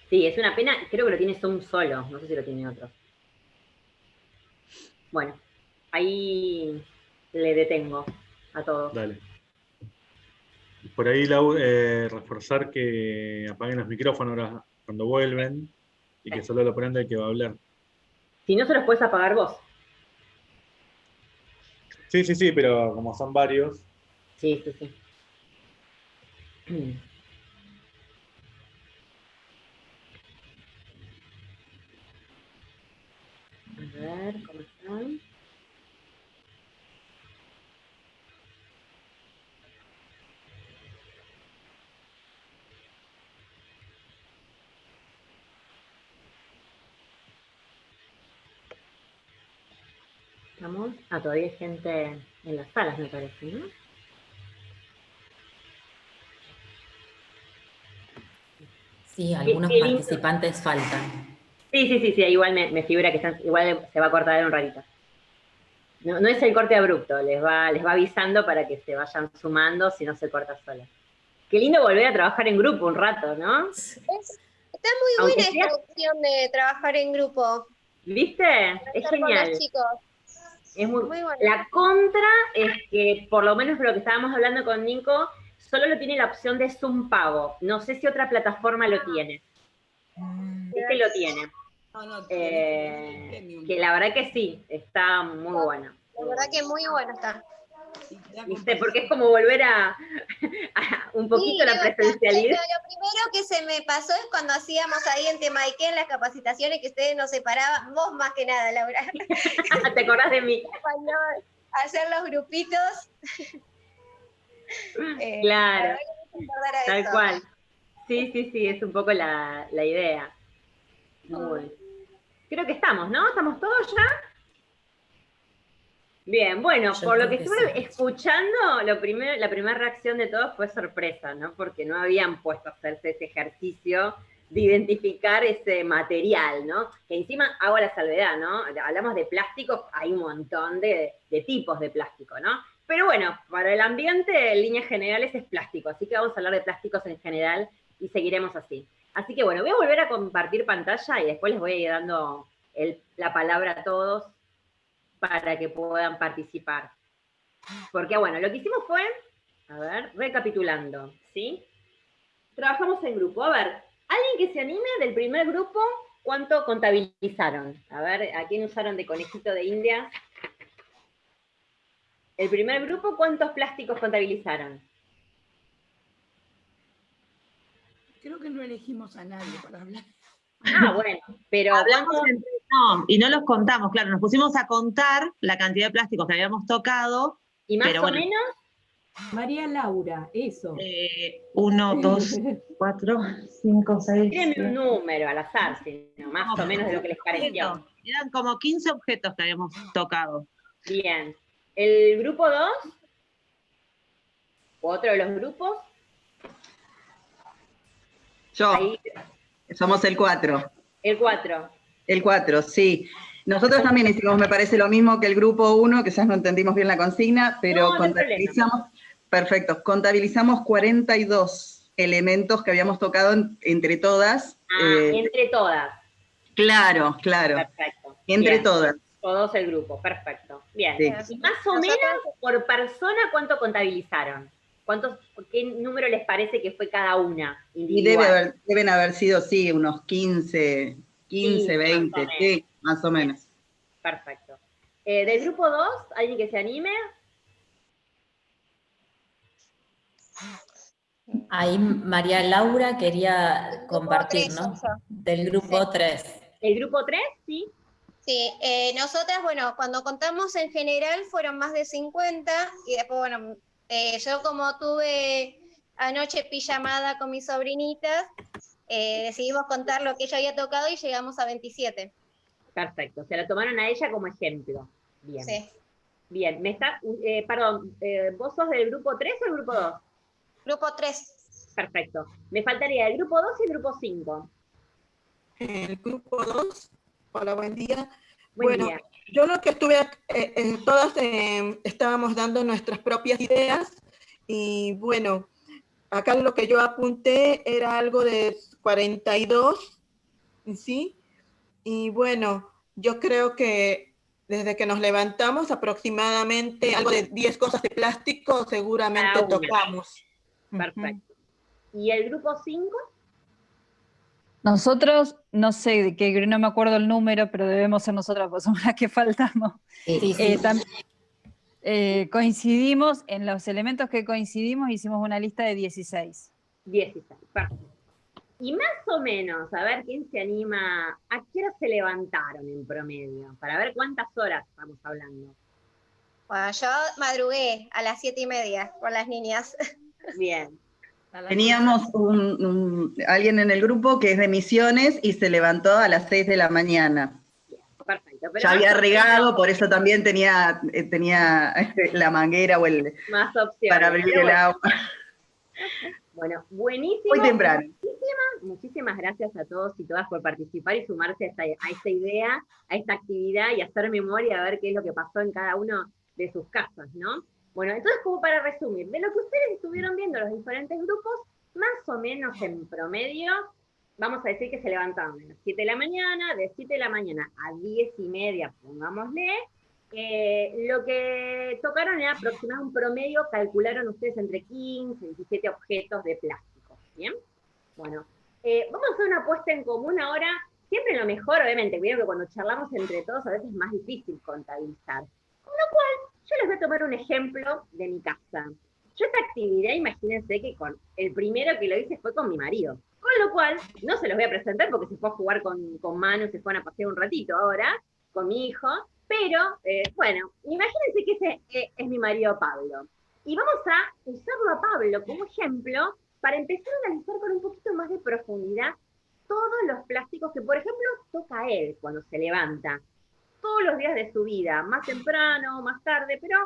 Sí, es una pena, creo que lo tiene Zoom solo, no sé si lo tiene otro. Bueno, ahí le detengo a todos. Dale. Por ahí, Lau, eh, reforzar que apaguen los micrófonos ahora cuando vuelven y que solo lo prenda el que va a hablar. Si no se los puedes apagar vos. Sí, sí, sí, pero como son varios, Sí, sí, sí. A ver, ¿cómo están? Estamos? Ah, todavía hay gente en las salas, me parece, ¿no? Sí, algunos participantes faltan. Sí, sí, sí, sí, igual me, me figura que están, igual se va a cortar en un ratito. No, no es el corte abrupto, les va, les va avisando para que se vayan sumando si no se corta sola. Qué lindo volver a trabajar en grupo un rato, ¿no? Es- está muy Aunque buena sea- esta opción de trabajar en grupo. ¿Viste? Es con genial. los chicos. Es muy, Muy bueno. La contra es que, por lo menos lo que estábamos hablando con Nico, solo lo tiene la opción de Zoom pago. No sé si otra plataforma lo tiene. Este lo tiene. No, no, Eh, que la verdad que sí, está muy bueno. La verdad que muy bueno está. Porque es como volver a, a un poquito Sí, la presencialidad. Lo, lo primero que se me pasó es cuando hacíamos ahí en Temaiken las capacitaciones que ustedes nos separaban, vos más que nada, Laura, ¿Te acordás de mí? cuando hacer los grupitos. Eh, la Claro, tal eso. cual. Sí, sí, sí, es un poco la, la idea. Muy bien. Creo que estamos, ¿no? ¿Estamos todos ya? Bien, bueno, Yo por lo que que estuve sí. escuchando, lo primero, la primera reacción de todos fue sorpresa, ¿no? Porque no habían puesto a hacerse ese ejercicio de identificar ese material, ¿no? Que encima hago la salvedad, ¿no? Hablamos de plásticos, hay un montón de, de tipos de plástico, ¿no? Pero bueno, para el ambiente, en líneas generales es plástico, así que vamos a hablar de plásticos en general y seguiremos así. Así que bueno, voy a volver a compartir pantalla y después les voy a ir dando el- la palabra a todos para que puedan participar. Porque bueno, lo que hicimos fue, a ver, recapitulando, ¿sí? Trabajamos en grupo. A ver, alguien que se anime del primer grupo, ¿cuánto contabilizaron? A ver, ¿a quién usaron de conejito de India? El primer grupo, ¿cuántos plásticos contabilizaron? Creo que no elegimos a nadie para hablar. Ah, bueno, pero Hablamos ¿cuántos- entre no, y no los contamos, claro, nos pusimos a contar la cantidad de plásticos que habíamos tocado. y más pero o bueno. menos, María Laura, eso. eh, uno, dos, cuatro, cinco, seis. tírenme un número al azar, sino más o menos de lo que les pareció. Eran como 15 objetos que habíamos tocado. Bien. ¿El grupo 2? ¿Otro de los grupos? Yo, Ahí, somos el 4. el 4. El 4, sí. Nosotros también hicimos, me parece, lo mismo que el grupo 1, que ya no entendimos bien la consigna, pero No, no hay contabilizamos, perfecto, contabilizamos 42 elementos que habíamos tocado en- entre todas. Ah, eh, entre todas. claro, claro, Perfecto. entre Bien. todas. Todos el grupo, perfecto. Bien. Sí. Y más o Nosotros- menos por persona, ¿cuánto contabilizaron? ¿Cuántos, ¿Qué número les parece que fue cada una? Y individual? debe haber- deben haber sido, sí, unos 15, 15, Sí, más o 20, menos. sí, más o menos. Perfecto. Eh, del grupo 2, ¿alguien que se anime? Ahí María Laura quería compartir, tres, ¿no? yo. Del grupo 3. ¿El grupo 3? Sí. Sí, eh, nosotras, bueno, cuando contamos en general fueron más de 50 y después, bueno, eh, yo como tuve anoche pijamada con mis sobrinitas, eh, decidimos contar lo que ella había tocado y llegamos a 27. Perfecto. Se la tomaron a ella como ejemplo. Bien. Sí. Bien. Me está, eh, perdón, eh, ¿vos sos del grupo 3 o el grupo 2? Grupo 3. Perfecto. Me faltaría el grupo 2 y el grupo 5. el grupo 2. Hola, buen día. Buen bueno, día. yo lo que estuve, eh, eh, todas eh, estábamos dando nuestras propias ideas y bueno, acá lo que yo apunté era algo de 42, ¿sí? Y bueno, yo creo que desde que nos levantamos aproximadamente algo de 10 cosas de plástico seguramente tocamos. Perfecto. ¿Y el grupo 5? Nosotros, no sé de qué, no me acuerdo el número, pero debemos ser nosotras, porque somos las que faltamos. Sí, sí. Eh, tam- eh, coincidimos, en los elementos que coincidimos, hicimos una lista de 16. 16. Perfecto. Y más o menos, a ver quién se anima, ¿a qué hora se levantaron en promedio? Para ver cuántas horas estamos hablando. Bueno, yo madrugué a las siete y media con las niñas. Bien. Teníamos un- un- alguien en el grupo que es de misiones y se levantó a las 6 de la mañana. Pero Ya había regado, por eso también tenía, eh, tenía este, la manguera o el Más opciones. para abrir el agua. Bueno, buenísimo. Muy temprano. Muchísimas, muchísimas gracias a todos y todas por participar y sumarse a esta, a esta idea, a esta actividad y hacer memoria, a ver qué es lo que pasó en cada uno de sus casas, ¿no? Bueno, entonces como para resumir, de lo que ustedes estuvieron viendo los diferentes grupos, más o menos en promedio, vamos a decir que se levantaron a las 7 de la mañana, de 7 de la mañana a 10 y media, pongámosle, eh, lo que tocaron era aproximadamente un promedio, calcularon ustedes entre 15 y 17 objetos de plástico, ¿bien? Bueno, eh, vamos a hacer una apuesta en común ahora, siempre lo mejor, obviamente, que cuando charlamos entre todos a veces es más difícil contabilizar, con lo cual yo les voy a tomar un ejemplo de mi casa. Yo esta actividad, imagínense que con el primero que lo hice fue con mi marido. Con lo cual, no se los voy a presentar porque se fue a jugar con, con Manu, se fueron a pasear un ratito ahora, con mi hijo. Pero, eh, bueno, imagínense que ese eh, es mi marido Pablo. Y vamos a usarlo a Pablo como ejemplo para empezar a analizar con un poquito más de profundidad todos los plásticos que, por ejemplo, toca él cuando se levanta todos los días de su vida, más temprano, más tarde, pero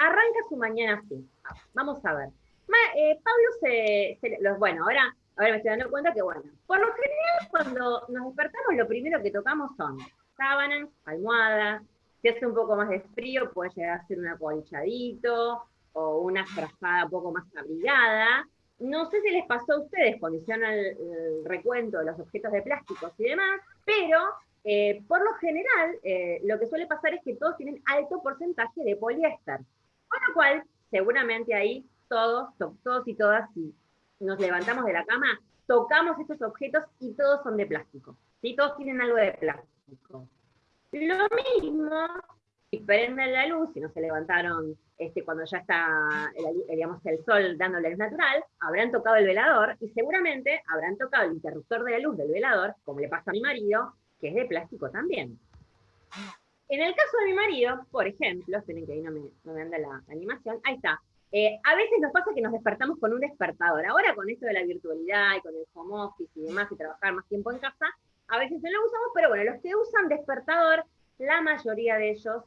arranca su mañana así. Vamos a ver. Ma- eh, Pablo se, se- los, bueno, ahora, ahora me estoy dando cuenta que, bueno, por lo general cuando nos despertamos lo primero que tocamos son sábanas, almohadas, si hace un poco más de frío puede llegar a ser un acolchadito o una frazada un poco más abrigada. No sé si les pasó a ustedes cuando hicieron el, el recuento de los objetos de plásticos y demás, pero eh, por lo general, eh, lo que suele pasar es que todos tienen alto porcentaje de poliéster. Con lo cual, seguramente ahí todos, to- todos y todas, si nos levantamos de la cama, tocamos estos objetos y todos son de plástico. ¿sí? Todos tienen algo de plástico. Lo mismo, si prenden la luz, si no se levantaron este, cuando ya está el, el sol dándole luz natural, habrán tocado el velador y seguramente habrán tocado el interruptor de la luz del velador, como le pasa a mi marido, que es de plástico también. En el caso de mi marido, por ejemplo, esperen que ahí no me, anda la animación, ahí está. Eh, a veces nos pasa que nos despertamos con un despertador. Ahora con esto de la virtualidad y con el home office y demás y trabajar más tiempo en casa, a veces no lo usamos, pero bueno, los que usan despertador, la mayoría de ellos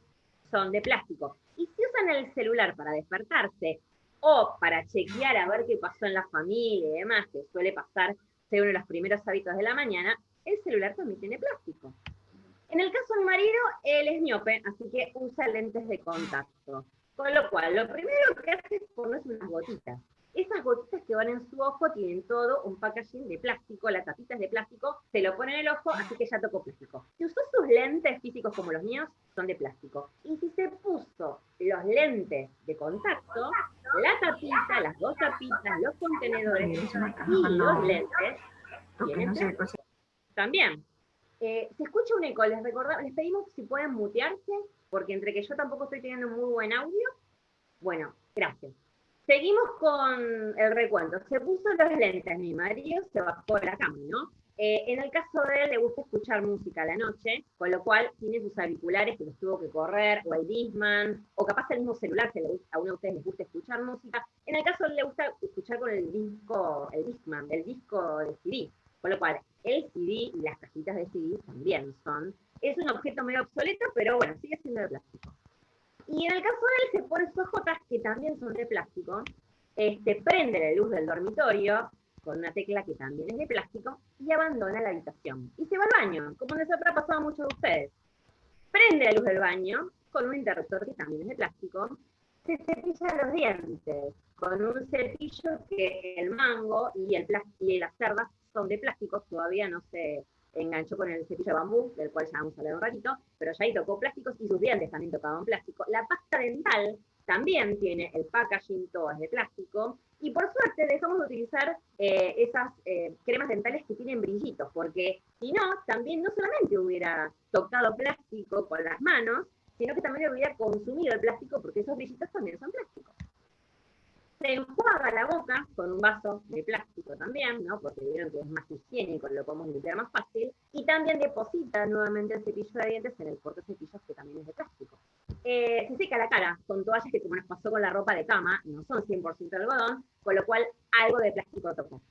son de plástico. Y si usan el celular para despertarse o para chequear a ver qué pasó en la familia y demás, que suele pasar, ser uno de los primeros hábitos de la mañana, el celular también tiene plástico. En el caso de mi marido, él es miope, así que usa lentes de contacto. Con lo cual, lo primero que hace es ponerse unas gotitas. Esas gotitas que van en su ojo tienen todo un packaging de plástico, las tapitas de plástico, se lo pone en el ojo, así que ya tocó plástico. Si usó sus lentes físicos como los míos, son de plástico. Y si se puso los lentes de contacto, la tapita, las dos tapitas, los contenedores y los lentes, tienen. También. Eh, se escucha un eco, les recordamos, les pedimos si pueden mutearse, porque entre que yo tampoco estoy teniendo muy buen audio. Bueno, gracias. Seguimos con el recuento. Se puso los lentes, mi marido se bajó de la cama, ¿no? Eh, en el caso de él, le gusta escuchar música a la noche, con lo cual tiene sus auriculares que los tuvo que correr, o el Discman, o capaz el mismo celular, que a uno de ustedes les gusta escuchar música. En el caso de él, le gusta escuchar con el disco, el Discman, el disco de CD. Con lo cual, el CD y las cajitas de CD también son. Es un objeto medio obsoleto, pero bueno, sigue siendo de plástico. Y en el caso de él, se pone sus ojotas, que también son de plástico, este, prende la luz del dormitorio con una tecla que también es de plástico y abandona la habitación. Y se va al baño, como les habrá pasado a muchos de ustedes. Prende la luz del baño con un interruptor que también es de plástico, se cepilla los dientes con un cepillo que el mango y, el y las cerdas son de plástico, todavía no se enganchó con el cepillo de bambú, del cual ya vamos a hablar un ratito, pero ya ahí tocó plásticos y sus dientes también tocaban plástico. La pasta dental también tiene el packaging, todo es de plástico, y por suerte dejamos de utilizar eh, esas eh, cremas dentales que tienen brillitos, porque si no, también no solamente hubiera tocado plástico con las manos, sino que también hubiera consumido el plástico, porque esos brillitos también son plásticos. Se enjuaga la boca con un vaso de plástico también, ¿no? porque vieron que es más higiénico, lo podemos limpiar más fácil, y también deposita nuevamente el cepillo de dientes en el portacepillos que también es de plástico. Eh, se seca la cara con toallas que como nos pasó con la ropa de cama, no son 100% de algodón, con lo cual algo de plástico tocó.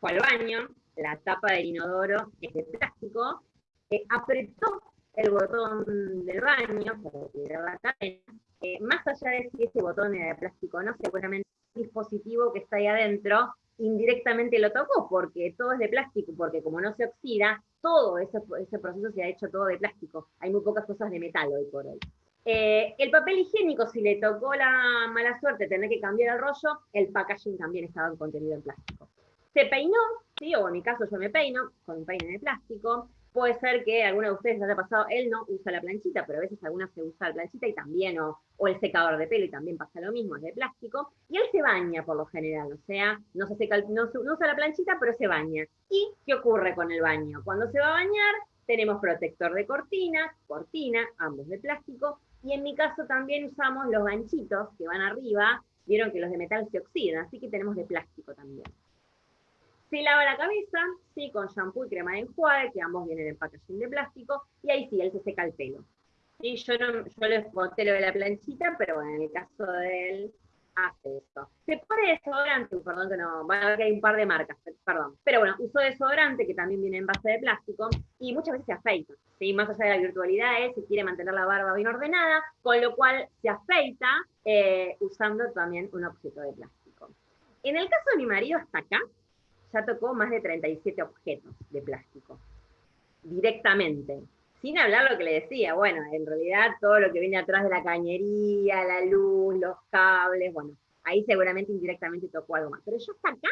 Fue al baño, la tapa del inodoro es de plástico, eh, apretó el botón del baño para tirar la cadena, eh, más allá de si ese botón era de plástico o no, seguramente el dispositivo que está ahí adentro indirectamente lo tocó, porque todo es de plástico, porque como no se oxida, todo ese, proceso se ha hecho todo de plástico. Hay muy pocas cosas de metal hoy por hoy. Eh, el papel higiénico, si le tocó la mala suerte tener que cambiar el rollo, el packaging también estaba contenido en plástico. Se peinó, ¿sí? o en mi caso yo me peino con un peine de plástico. Puede ser que alguno de ustedes haya pasado, él no usa la planchita, pero a veces alguna se usa la planchita y también, o, el secador de pelo y también pasa lo mismo, es de plástico. Y él se baña por lo general, o sea, no, no usa la planchita, pero se baña. ¿Y qué ocurre con el baño? Cuando se va a bañar, tenemos protector de cortina, cortina, ambos de plástico, y en mi caso también usamos los ganchitos que van arriba, vieron que los de metal se oxidan, así que tenemos de plástico también. Se lava la cabeza, sí, con shampoo y crema de enjuague, que ambos vienen en packaging de plástico, y ahí sí, él se seca el pelo. Sí, yo, no, yo les boté lo de la planchita, pero bueno, en el caso de él, hace eso. Se pone desodorante, perdón que no, van a ver que hay un par de marcas, perdón. Pero bueno, usó desodorante que también viene en base de plástico y muchas veces se afeita. ¿sí? Más allá de la virtualidad, él se quiere mantener la barba bien ordenada, con lo cual se afeita eh, usando también un objeto de plástico. En el caso de mi marido, hasta acá, ya tocó más de 37 objetos de plástico, directamente. Sin hablar lo que le decía, bueno, en realidad todo lo que viene atrás de la cañería, la luz, los cables, bueno, ahí seguramente indirectamente tocó algo más. Pero yo hasta acá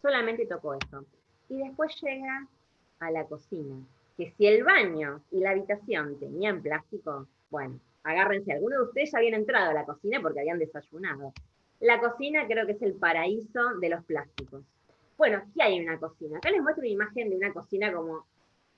solamente tocó eso. Y después llega a la cocina, que si el baño y la habitación tenían plástico, bueno, agárrense, algunos de ustedes ya habían entrado a la cocina porque habían desayunado. La cocina creo que es el paraíso de los plásticos. Bueno, ¿qué hay una cocina? Acá les muestro una imagen de una cocina como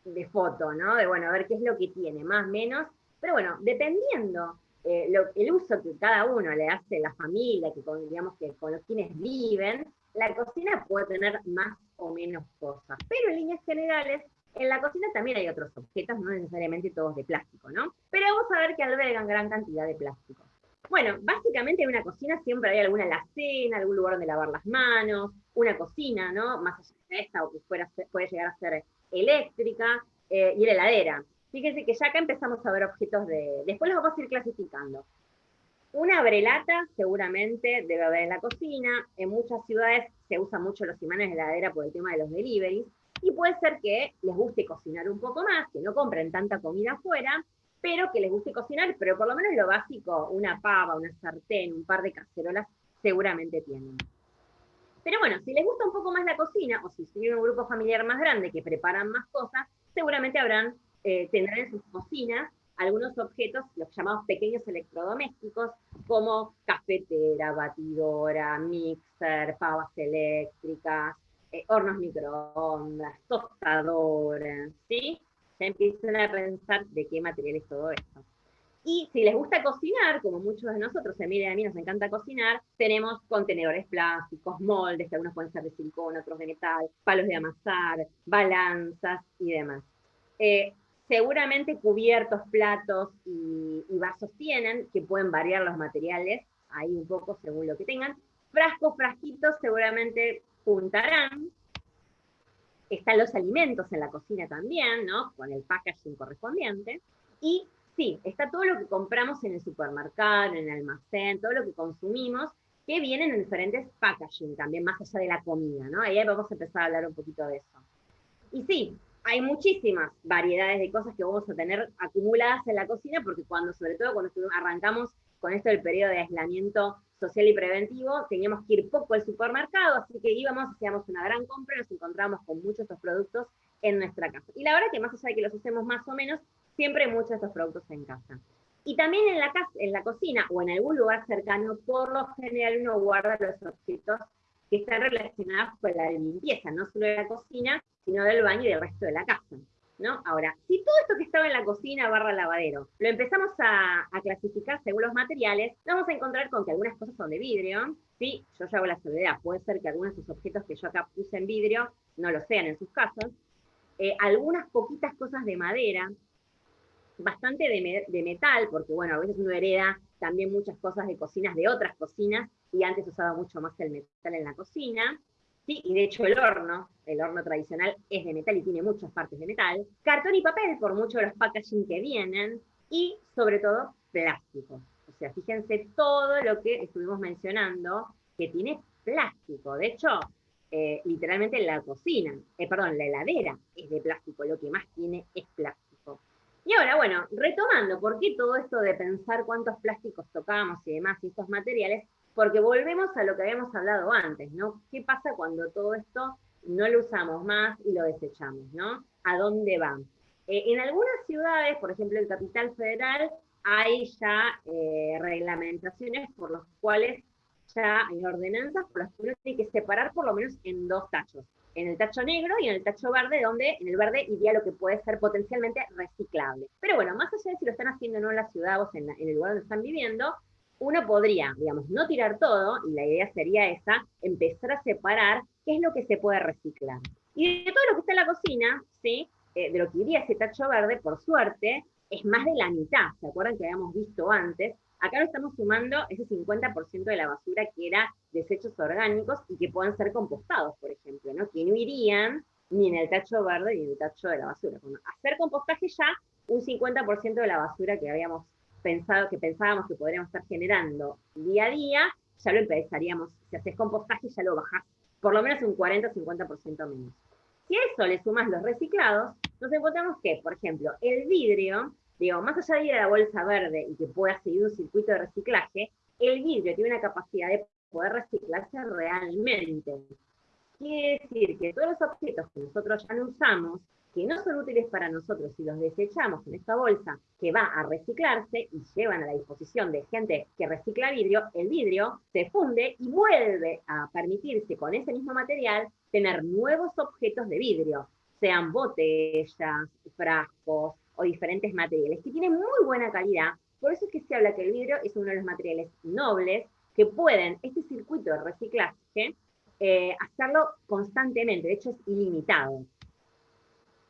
de foto, ¿no? De, bueno, a ver qué es lo que tiene, más menos. Pero bueno, dependiendo eh, el uso que cada uno le hace la familia, que con, digamos que con los quienes viven, la cocina puede tener más o menos cosas. Pero en líneas generales, en la cocina también hay otros objetos, no necesariamente todos de plástico, ¿no? Pero vamos a ver que albergan gran cantidad de plástico. Bueno, básicamente en una cocina siempre hay alguna alacena, algún lugar donde lavar las manos, una cocina, ¿no? Más allá de esta, o que fuera, puede llegar a ser eléctrica, eh, y la heladera. Fíjense que ya acá empezamos a ver objetos de... Después los vamos a ir clasificando. Una brelata seguramente debe haber en la cocina. En muchas ciudades se usan mucho los imanes de heladera por el tema de los deliveries. Y puede ser que les guste cocinar un poco más, que no compren tanta comida afuera, pero que les guste cocinar, pero por lo menos lo básico, una pava, una sartén, un par de cacerolas, seguramente tienen. Pero bueno, si les gusta un poco más la cocina, o si tienen un grupo familiar más grande que preparan más cosas, seguramente eh, tendrán en sus cocinas algunos objetos, los llamados pequeños electrodomésticos, como cafetera, batidora, mixer, pavas eléctricas, eh, hornos microondas, tostadoras, ¿sí? Ya empiezan a pensar de qué material es todo esto. Y si les gusta cocinar, como muchos de nosotros, se mire a mí nos encanta cocinar, tenemos contenedores plásticos, moldes, que algunos pueden ser de silicona, otros de metal, palos de amasar, balanzas y demás. Eh, seguramente cubiertos, platos y, y, vasos tienen, que pueden variar los materiales, ahí un poco según lo que tengan. Frascos, frasquitos seguramente juntarán. Están los alimentos en la cocina también, ¿no? Con el packaging correspondiente. Y sí, está todo lo que compramos en el supermercado, en el almacén, todo lo que consumimos, que vienen en diferentes packaging también, más allá de la comida, ¿no? Ahí vamos a empezar a hablar un poquito de eso. Y sí, hay muchísimas variedades de cosas que vamos a tener acumuladas en la cocina, porque cuando, sobre todo cuando arrancamos con esto del periodo de aislamiento social y preventivo, teníamos que ir poco al supermercado, así que íbamos, hacíamos una gran compra nos encontramos con muchos de estos productos en nuestra casa. Y la verdad que más allá de que los usemos más o menos, siempre hay muchos de estos productos en casa. Y también en la, casa, en la cocina o en algún lugar cercano, por lo general uno guarda los objetos que están relacionados con la limpieza, no solo de la cocina, sino del baño y del resto de la casa. ¿No? Ahora, si todo esto que estaba en la cocina barra lavadero, lo empezamos a, clasificar según los materiales, vamos a encontrar con que algunas cosas son de vidrio, ¿sí? Yo ya hago la soledad, puede ser que algunos de esos objetos que yo acá puse en vidrio no lo sean en sus casas, eh, algunas poquitas cosas de madera, bastante de, de, metal, porque bueno, a veces uno hereda también muchas cosas de cocinas de otras cocinas, y antes usaba mucho más el metal en la cocina, ¿sí? y de hecho el horno, el horno tradicional es de metal y tiene muchas partes de metal, cartón y papel por muchos de los packaging que vienen, y sobre todo plástico. O sea, fíjense todo lo que estuvimos mencionando que tiene plástico. De hecho, eh, literalmente la cocina, eh, perdón, la heladera es de plástico, lo que más tiene es plástico. Y ahora, bueno, retomando, ¿por qué todo esto de pensar cuántos plásticos tocamos y demás y estos materiales? Porque volvemos a lo que habíamos hablado antes, ¿no? ¿Qué pasa cuando todo esto no lo usamos más y lo desechamos, ¿no? ¿A dónde va? Eh, en algunas ciudades, por ejemplo el Capital Federal, hay ya reglamentaciones por las cuales ya hay ordenanzas por las que uno tiene que separar por lo menos en dos tachos. En el tacho negro y en el tacho verde, donde en el verde iría lo que puede ser potencialmente reciclable. Pero bueno, más allá de si lo están haciendo o no en la ciudad o en, en el lugar donde están viviendo, uno podría, digamos, no tirar todo, y la idea sería esa, empezar a separar qué es lo que se puede reciclar. Y de todo lo que está en la cocina, ¿sí? Eh, de lo que iría ese tacho verde, por suerte, es más de la mitad. ¿Se acuerdan que habíamos visto antes? Acá lo estamos sumando ese 50% de la basura que era desechos orgánicos y que pueden ser compostados, por ejemplo, ¿no? que no irían ni en el tacho verde ni en el tacho de la basura. hacer compostaje ya, un 50% de la basura que habíamos pensado, que pensábamos que podríamos estar generando día a día, ya lo empezaríamos, si haces compostaje ya lo bajás por lo menos un 40-50% menos. Si a eso le sumas los reciclados, nos encontramos que, por ejemplo, el vidrio Digo, más allá de ir a la bolsa verde y que pueda seguir un circuito de reciclaje, el vidrio tiene una capacidad de poder reciclarse realmente. Quiere decir que todos los objetos que nosotros ya no usamos, que no son útiles para nosotros si los desechamos en esta bolsa que va a reciclarse y llevan a la disposición de gente que recicla vidrio, el vidrio se funde y vuelve a permitirse con ese mismo material tener nuevos objetos de vidrio, sean botellas, frascos, o diferentes materiales, que tienen muy buena calidad. Por eso es que se habla que el vidrio es uno de los materiales nobles que pueden, este circuito de reciclaje, eh, hacerlo constantemente, de hecho es ilimitado.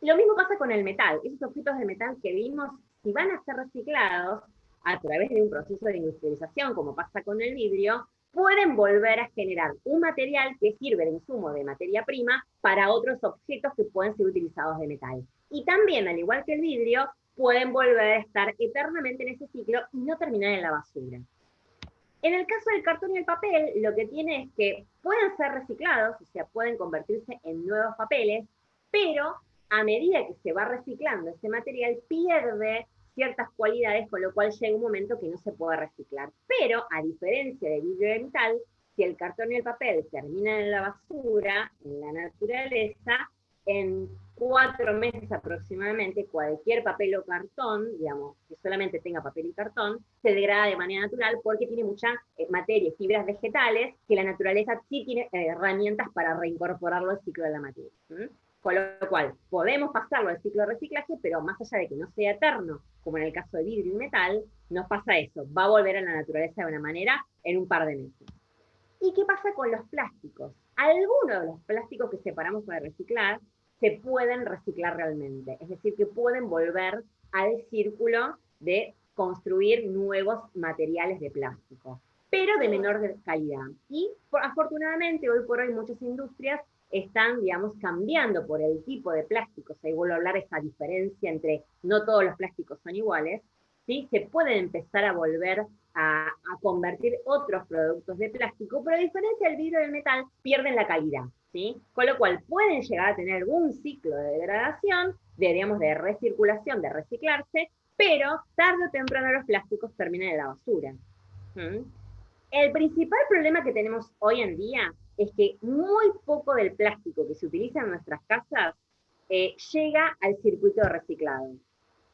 Lo mismo pasa con el metal. Esos objetos de metal que vimos, si van a ser reciclados a través de un proceso de industrialización, como pasa con el vidrio, pueden volver a generar un material que sirve de insumo de materia prima para otros objetos que pueden ser utilizados de metal. Y también, al igual que el vidrio, pueden volver a estar eternamente en ese ciclo y no terminar en la basura. En el caso del cartón y el papel, lo que tiene es que pueden ser reciclados, o sea, pueden convertirse en nuevos papeles, pero a medida que se va reciclando ese material, pierde ciertas cualidades, con lo cual llega un momento que no se puede reciclar. Pero, a diferencia de metal, si el cartón y el papel terminan en la basura, en la naturaleza, en cuatro meses aproximadamente, cualquier papel o cartón, digamos, que solamente tenga papel y cartón, se degrada de manera natural porque tiene mucha eh, materia, fibras vegetales, que la naturaleza sí tiene eh, herramientas para reincorporarlo al ciclo de la materia. Con lo cual, podemos pasarlo al ciclo de reciclaje, pero más allá de que no sea eterno, como en el caso de vidrio y metal, nos pasa eso, va a volver a la naturaleza de una manera en un par de meses. ¿Y qué pasa con los plásticos? Algunos de los plásticos que separamos para reciclar se pueden reciclar realmente, es decir, que pueden volver al círculo de construir nuevos materiales de plástico, pero de menor calidad. Y afortunadamente hoy por hoy muchas industrias están, digamos, cambiando por el tipo de plásticos. Ahí vuelvo a hablar esa diferencia entre no todos los plásticos son iguales, ¿sí? Se pueden empezar a volver a, a, convertir otros productos de plástico, pero a diferencia del vidrio y del metal, pierden la calidad. Con lo cual pueden llegar a tener algún ciclo de degradación, de, digamos, de recirculación, de reciclarse, pero tarde o temprano los plásticos terminan en la basura. El principal problema que tenemos hoy en día es que muy poco del plástico que se utiliza en nuestras casas eh, llega al circuito reciclado.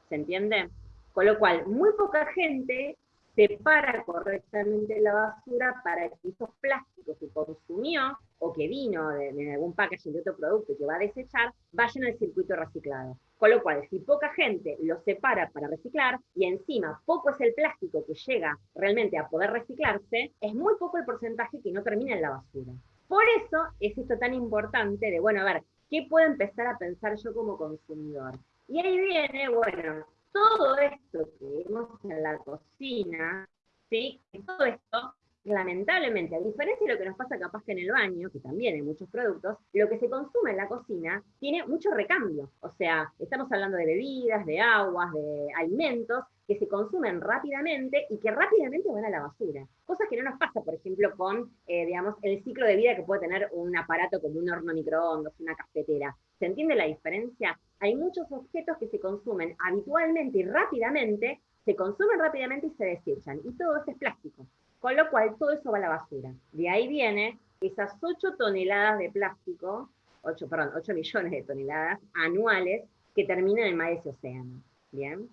¿Se entiende? Con lo cual, muy poca gente separa correctamente la basura para que esos plásticos que consumió o que vino de, algún packaging de otro producto que va a desechar, vayan al circuito reciclado. Con lo cual, si poca gente lo separa para reciclar y encima poco es el plástico que llega realmente a poder reciclarse, es muy poco el porcentaje que no termina en la basura. Por eso es esto tan importante de, bueno, a ver, ¿qué puedo empezar a pensar yo como consumidor? Y ahí viene, bueno, todo esto que vemos en la cocina, ¿sí? todo esto lamentablemente, a diferencia de lo que nos pasa capaz que en el baño, que también hay muchos productos, lo que se consume en la cocina tiene mucho recambio. O sea, estamos hablando de bebidas, de aguas, de alimentos que se consumen rápidamente y que rápidamente van a la basura. Cosas que no nos pasa, por ejemplo, con, eh, digamos, el ciclo de vida que puede tener un aparato como un horno microondas, una cafetera. ¿Se entiende la diferencia? Hay muchos objetos que se consumen habitualmente y rápidamente, se consumen rápidamente y se desechan. Y todo eso es plástico. Con lo cual, todo eso va a la basura. De ahí viene esas 8 toneladas de plástico, 8, perdón, 8 millones de toneladas anuales que terminan en mar ese océano. ¿Bien?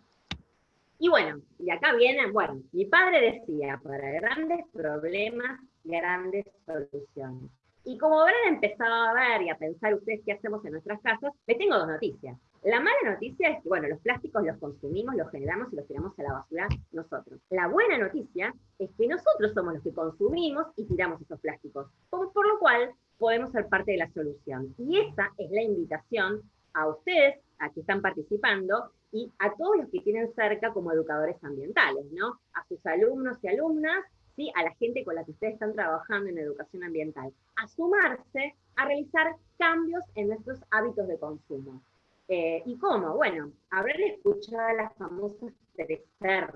Y bueno, y acá viene, bueno, mi padre decía, para grandes problemas, grandes soluciones. Y como habrán empezado a ver y a pensar ustedes qué hacemos en nuestras casas, les tengo dos noticias. La mala noticia es que, bueno, los plásticos los consumimos, los generamos y los tiramos a la basura nosotros. La buena noticia es que nosotros somos los que consumimos y tiramos esos plásticos, por, lo cual podemos ser parte de la solución. Y esa es la invitación a ustedes, a que están participando, y a todos los que tienen cerca como educadores ambientales, ¿no? A sus alumnos y alumnas, ¿sí? a la gente con la que ustedes están trabajando en educación ambiental, a sumarse a realizar cambios en nuestros hábitos de consumo. Eh, ¿Y cómo? Bueno, habrán escuchado las famosas tres R.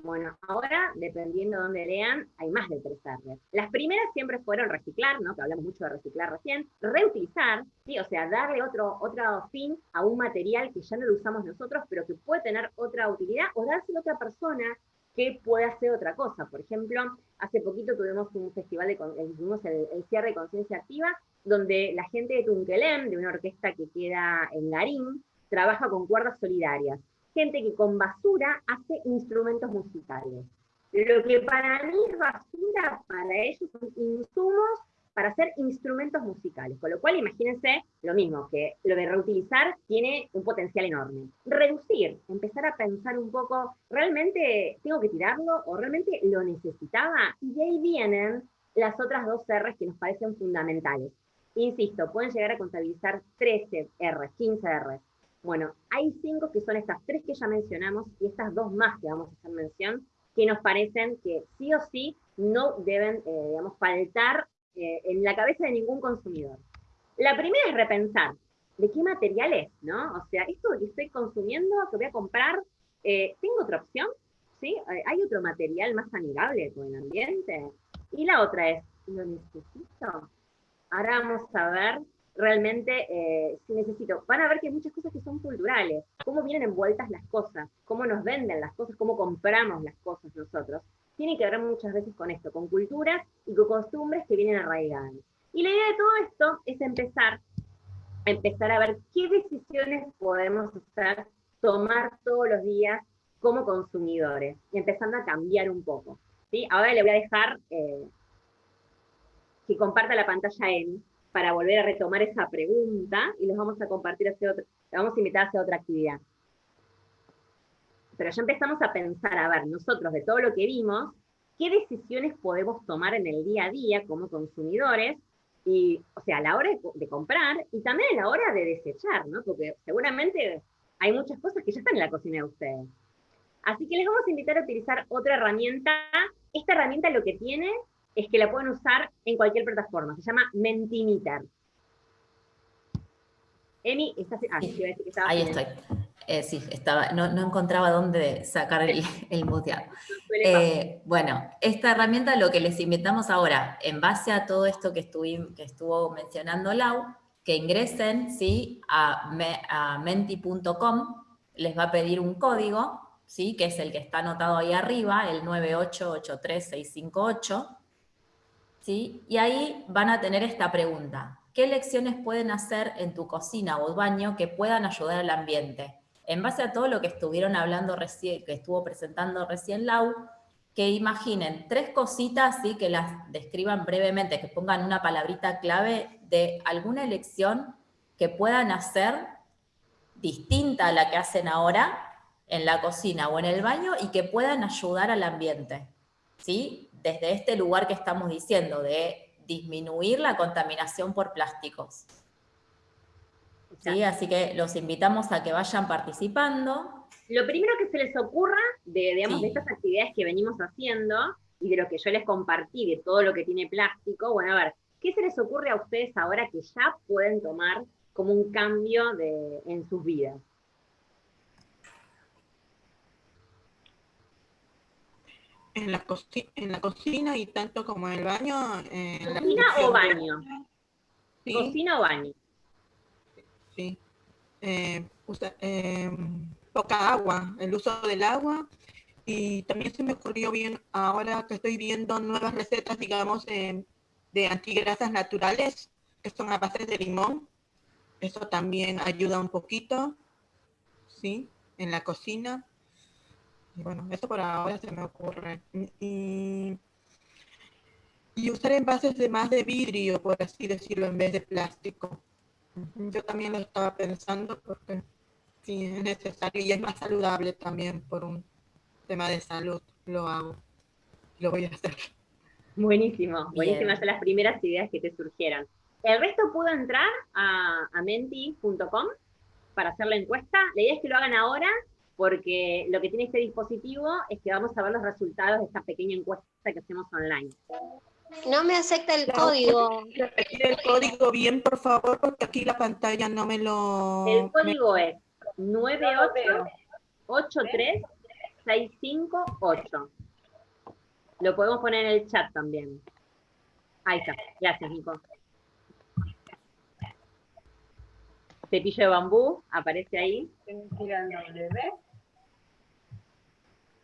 Bueno, ahora, dependiendo de dónde lean, hay más de tres R. Las primeras siempre fueron reciclar, ¿no? Que hablamos mucho de reciclar recién. Reutilizar, ¿sí? O sea, darle otro, otro fin a un material que ya no lo usamos nosotros, pero que puede tener otra utilidad, o dárselo a otra persona que puede hacer otra cosa. Por ejemplo, hace poquito tuvimos un festival, de, tuvimos el, el cierre de Conciencia Activa, donde la gente de Tunquelem, de una orquesta que queda en Garín, trabaja con cuerdas solidarias. Gente que con basura hace instrumentos musicales. Lo que para mí es basura, para ellos son insumos para hacer instrumentos musicales. Con lo cual, imagínense lo mismo, que lo de reutilizar tiene un potencial enorme. Reducir, empezar a pensar un poco, ¿realmente tengo que tirarlo o realmente lo necesitaba? Y de ahí vienen las otras dos R's que nos parecen fundamentales. Insisto, pueden llegar a contabilizar 13 R, 15 R. Bueno, hay cinco que son estas tres que ya mencionamos y estas dos más que vamos a hacer mención, que nos parecen que sí o sí no deben, eh, digamos, faltar eh, en la cabeza de ningún consumidor. La primera es repensar, ¿de qué material es? ¿no? O sea, esto que estoy consumiendo, que voy a comprar, eh, ¿tengo otra opción? ¿Sí? ¿Hay otro material más amigable con el ambiente? Y la otra es, ¿lo necesito? Ahora vamos a ver realmente eh, si necesito. Van a ver que hay muchas cosas que son culturales, cómo vienen envueltas las cosas, cómo nos venden las cosas, cómo compramos las cosas nosotros. Tiene que ver muchas veces con esto, con culturas y con costumbres que vienen arraigadas. Y la idea de todo esto es empezar, empezar a ver qué decisiones podemos hacer, tomar todos los días como consumidores, y empezando a cambiar un poco. ¿sí? Ahora le voy a dejar eh, que comparta la pantalla él para volver a retomar esa pregunta y les vamos a compartir hacia otra, vamos a invitar hacia otra actividad. Pero ya empezamos a pensar, a ver, nosotros de todo lo que vimos, qué decisiones podemos tomar en el día a día como consumidores, y, o sea, a la hora de, de comprar y también a la hora de desechar, ¿no? Porque seguramente hay muchas cosas que ya están en la cocina de ustedes. Así que les vamos a invitar a utilizar otra herramienta. Esta herramienta lo que tiene es que la pueden usar en cualquier plataforma. Se llama Mentimeter. Emi, ¿estás? Ah, sí, iba a decir que Ahí estoy. Eh, sí, estaba, no, encontraba dónde sacar el, el muteado. Eh, bueno, esta herramienta lo que les invitamos ahora, en base a todo esto que, que estuvo mencionando Lau, que ingresen ¿sí? a, a menti.com, les va a pedir un código, ¿sí? que es el que está anotado ahí arriba, el 9883658, y ahí van a tener esta pregunta. ¿Qué lecciones pueden hacer en tu cocina o baño que puedan ayudar al ambiente? En base a todo lo que estuvieron hablando recién, que estuvo presentando recién Lau, que imaginen tres cositas, ¿sí? que las describan brevemente, que pongan una palabrita clave de alguna elección que puedan hacer distinta a la que hacen ahora en la cocina o en el baño y que puedan ayudar al ambiente. ¿sí? desde este lugar que estamos diciendo, de disminuir la contaminación por plásticos. ¿Sí? Así que los invitamos a que vayan participando. Lo primero que se les ocurra de, digamos, de estas actividades que venimos haciendo y de lo que yo les compartí, de todo lo que tiene plástico, bueno, a ver, ¿qué se les ocurre a ustedes ahora que ya pueden tomar como un cambio de, en sus vidas? En la, en la cocina y tanto como en el baño. ¿Cocina o baño? ¿Cocina o baño? Sí. Eh, eh, poca agua, el uso del agua. Y también se me ocurrió bien ahora que estoy viendo nuevas recetas, digamos, de antigrasas naturales, que son a base de limón. Eso también ayuda un poquito, ¿sí? En la cocina. Y bueno, eso por ahora se me ocurre. Y usar envases de más de vidrio, por así decirlo, en vez de plástico. Yo también lo estaba pensando porque sí es necesario y es más saludable también por un tema de salud. Lo hago. Lo voy a hacer. Buenísimo, buenísimas son las primeras ideas que te surgieron. El resto pudo entrar a, a menti.com para hacer la encuesta. La idea es que lo hagan ahora porque lo que tiene este dispositivo es que vamos a ver los resultados de esta pequeña encuesta que hacemos online. No me acepta el código. Repetir el código bien, por favor, porque aquí la pantalla no me lo... El código es 9883658. Lo podemos poner en el chat también. Ahí está. Gracias, Nico. Cepillo de bambú, aparece ahí.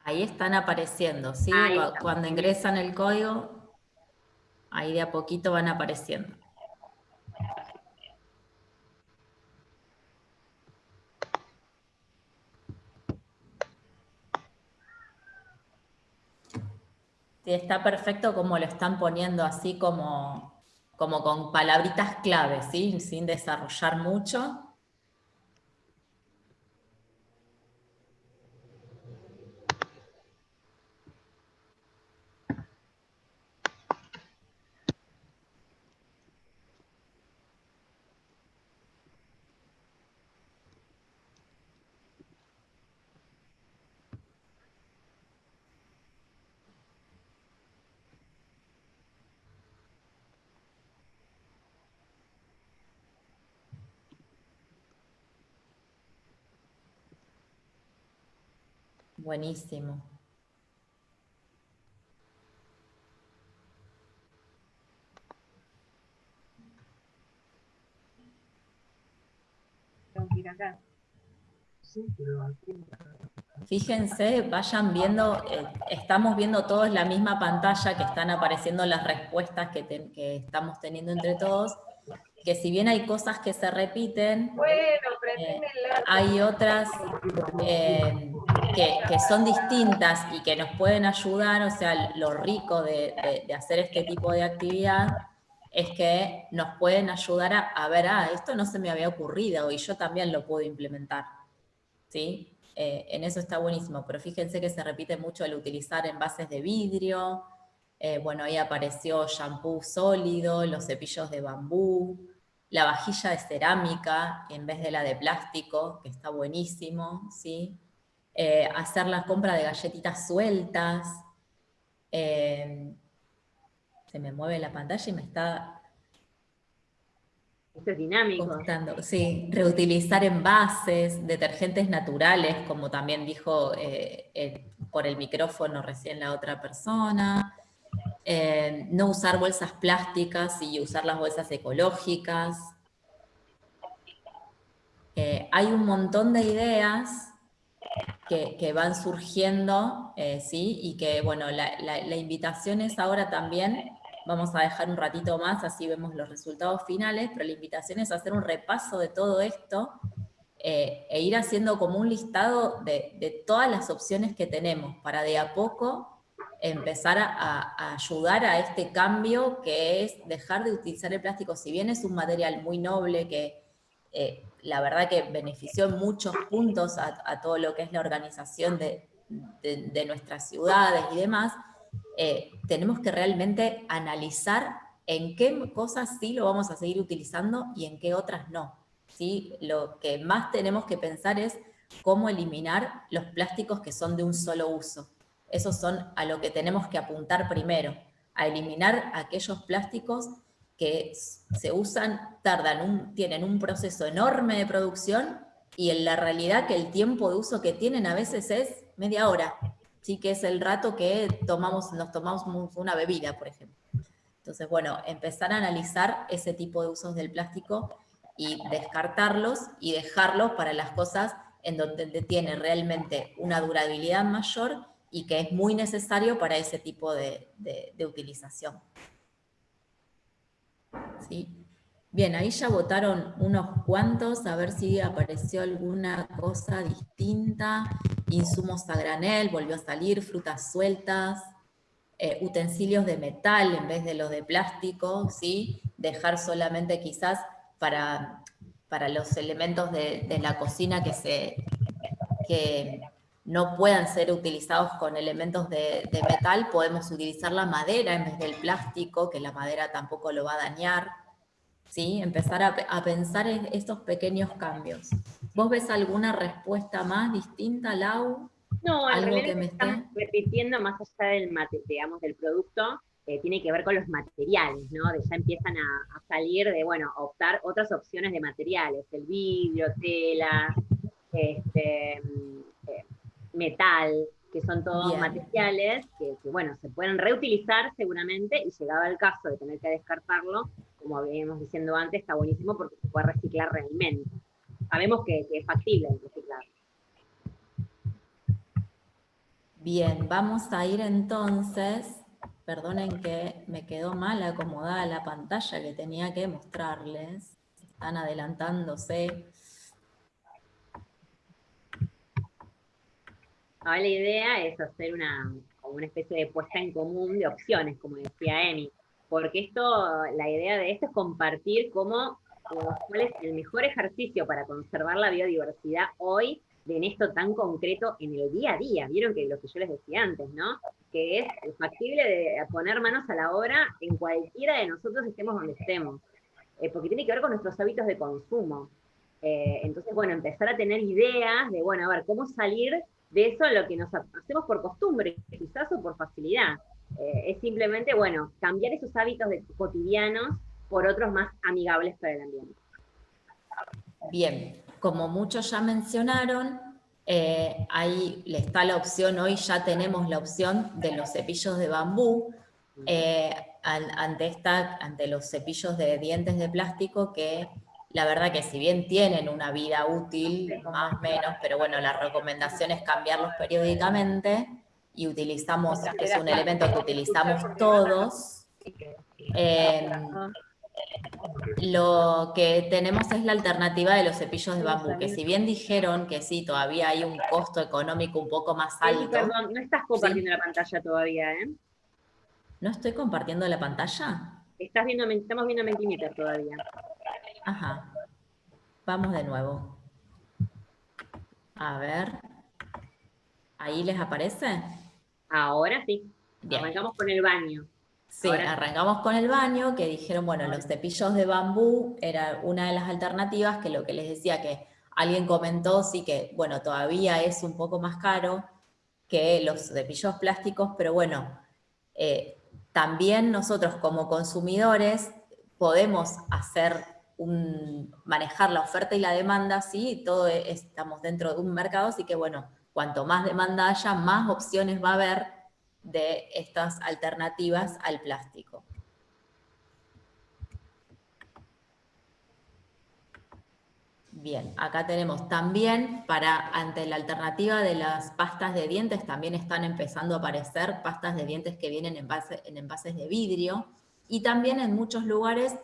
Ahí están apareciendo, ¿sí? Cuando ingresan el código, ahí de a poquito van apareciendo. Sí, está perfecto como lo están poniendo así como, como con palabritas claves, ¿sí? sin desarrollar mucho. Buenísimo. Fíjense, vayan viendo, eh, estamos viendo todos la misma pantalla que están apareciendo las respuestas que, que estamos teniendo entre todos, que si bien hay cosas que se repiten, eh, hay otras eh, que, son distintas y que nos pueden ayudar, o sea, lo rico de, hacer este tipo de actividad es que nos pueden ayudar a, ver, ah, esto no se me había ocurrido y yo también lo puedo implementar. ¿Sí? Eh, en eso está buenísimo, pero fíjense que se repite mucho el utilizar envases de vidrio, bueno, ahí apareció shampoo sólido, los cepillos de bambú, la vajilla de cerámica en vez de la de plástico, que está buenísimo, ¿sí? Eh, hacer la compra de galletitas sueltas. Eh, se me mueve la pantalla y me está... Esto es dinámico. Sí, reutilizar envases, detergentes naturales, como también dijo eh, por el micrófono recién la otra persona. No usar bolsas plásticas y usar las bolsas ecológicas. Hay un montón de ideas que, van surgiendo, eh, ¿sí? Y que, bueno, la, invitación es ahora también, vamos a dejar un ratito más, así vemos los resultados finales, pero la invitación es hacer un repaso de todo esto e ir haciendo como un listado de, todas las opciones que tenemos para de a poco empezar a, ayudar a este cambio que es dejar de utilizar el plástico, si bien es un material muy noble que eh, la verdad que benefició en muchos puntos a, todo lo que es la organización de, nuestras ciudades y demás, eh, tenemos que realmente analizar en qué cosas sí lo vamos a seguir utilizando y en qué otras no. ¿sí? Lo que más tenemos que pensar es cómo eliminar los plásticos que son de un solo uso. esos son a lo que tenemos que apuntar primero, a eliminar aquellos plásticos que se usan, tardan tienen un proceso enorme de producción y en la realidad que el tiempo de uso que tienen a veces es media hora, ¿sí? que es el rato que tomamos, nos tomamos una bebida, por ejemplo. Entonces, bueno, empezar a analizar ese tipo de usos del plástico y descartarlos y dejarlos para las cosas en donde tiene realmente una durabilidad mayor y que es muy necesario para ese tipo de, de utilización. ¿Sí? Bien, ahí ya votaron unos cuantos, a ver si apareció alguna cosa distinta. Insumos a granel, volvió a salir, frutas sueltas, eh, utensilios de metal en vez de los de plástico, ¿sí? Dejar solamente quizás para, para los elementos de, la cocina que, se, que no puedan ser utilizados con elementos de, de metal, podemos utilizar la madera en vez del plástico, que la madera tampoco lo va a dañar. ¿sí? Empezar a, pensar en estos pequeños cambios. ¿Vos ves alguna respuesta más distinta, Lau? No, en ¿Algo que me estamos repitiendo más allá del, mate, digamos, del producto, eh, tiene que ver con los materiales, ¿no? De ya empiezan a, salir de, bueno, optar otras opciones de materiales, el vidrio, tela, este, metal, que son todos materiales que, que, bueno, se pueden reutilizar seguramente y llegado el caso de tener que descartarlo, como habíamos diciendo antes, está buenísimo porque se puede reciclar realmente. Sabemos que, es factible reciclar. Bien, vamos a ir entonces, perdonen que me quedó mal acomodada la pantalla que tenía que mostrarles, están adelantándose. Ahora la idea es hacer una, una especie de puesta en común de opciones, como decía Emi porque esto, la idea de esto es compartir cómo, cuál es el mejor ejercicio para conservar la biodiversidad hoy en esto tan concreto en el día a día. Vieron que lo que yo les decía antes, ¿no? Que es factible de poner manos a la obra en cualquiera de nosotros estemos donde estemos, eh, porque tiene que ver con nuestros hábitos de consumo. Eh, entonces, bueno, empezar a tener ideas de, bueno, a ver, cómo salir de eso lo que nos hacemos por costumbre, quizás o por facilidad. Eh, es simplemente, bueno, cambiar esos hábitos de, cotidianos por otros más amigables para el ambiente. Bien, como muchos ya mencionaron, eh, ahí está la opción, hoy ya tenemos la opción de los cepillos de bambú, eh, ante, esta, ante los cepillos de dientes de plástico que la verdad que si bien tienen una vida útil, más o menos, pero bueno, la recomendación es cambiarlos periódicamente, y utilizamos, es un elemento que utilizamos todos. Em, lo que tenemos es la alternativa de los cepillos de bambú, que si bien dijeron que sí, todavía hay un costo económico un poco más alto. perdón, no estás compartiendo la pantalla todavía, ¿eh? ¿No estoy compartiendo la pantalla? Estás viendo, estamos viendo Mentimeter todavía. Ajá. Vamos de nuevo. A ver. ¿Ahí les aparece? Ahora sí. Arrancamos con el baño. Sí, arrancamos con el baño, que dijeron, bueno, los cepillos de bambú era una de las alternativas, que lo que les decía que alguien comentó, sí que, bueno, todavía es un poco más caro que los cepillos plásticos, pero bueno, eh, también nosotros como consumidores podemos hacer manejar la oferta y la demanda, sí, todo estamos dentro de un mercado, así que bueno, cuanto más demanda haya, más opciones va a haber de estas alternativas al plástico. Bien, acá tenemos también, para ante la alternativa de las pastas de dientes, también están empezando a aparecer pastas de dientes que vienen en envases de vidrio, y también en muchos lugares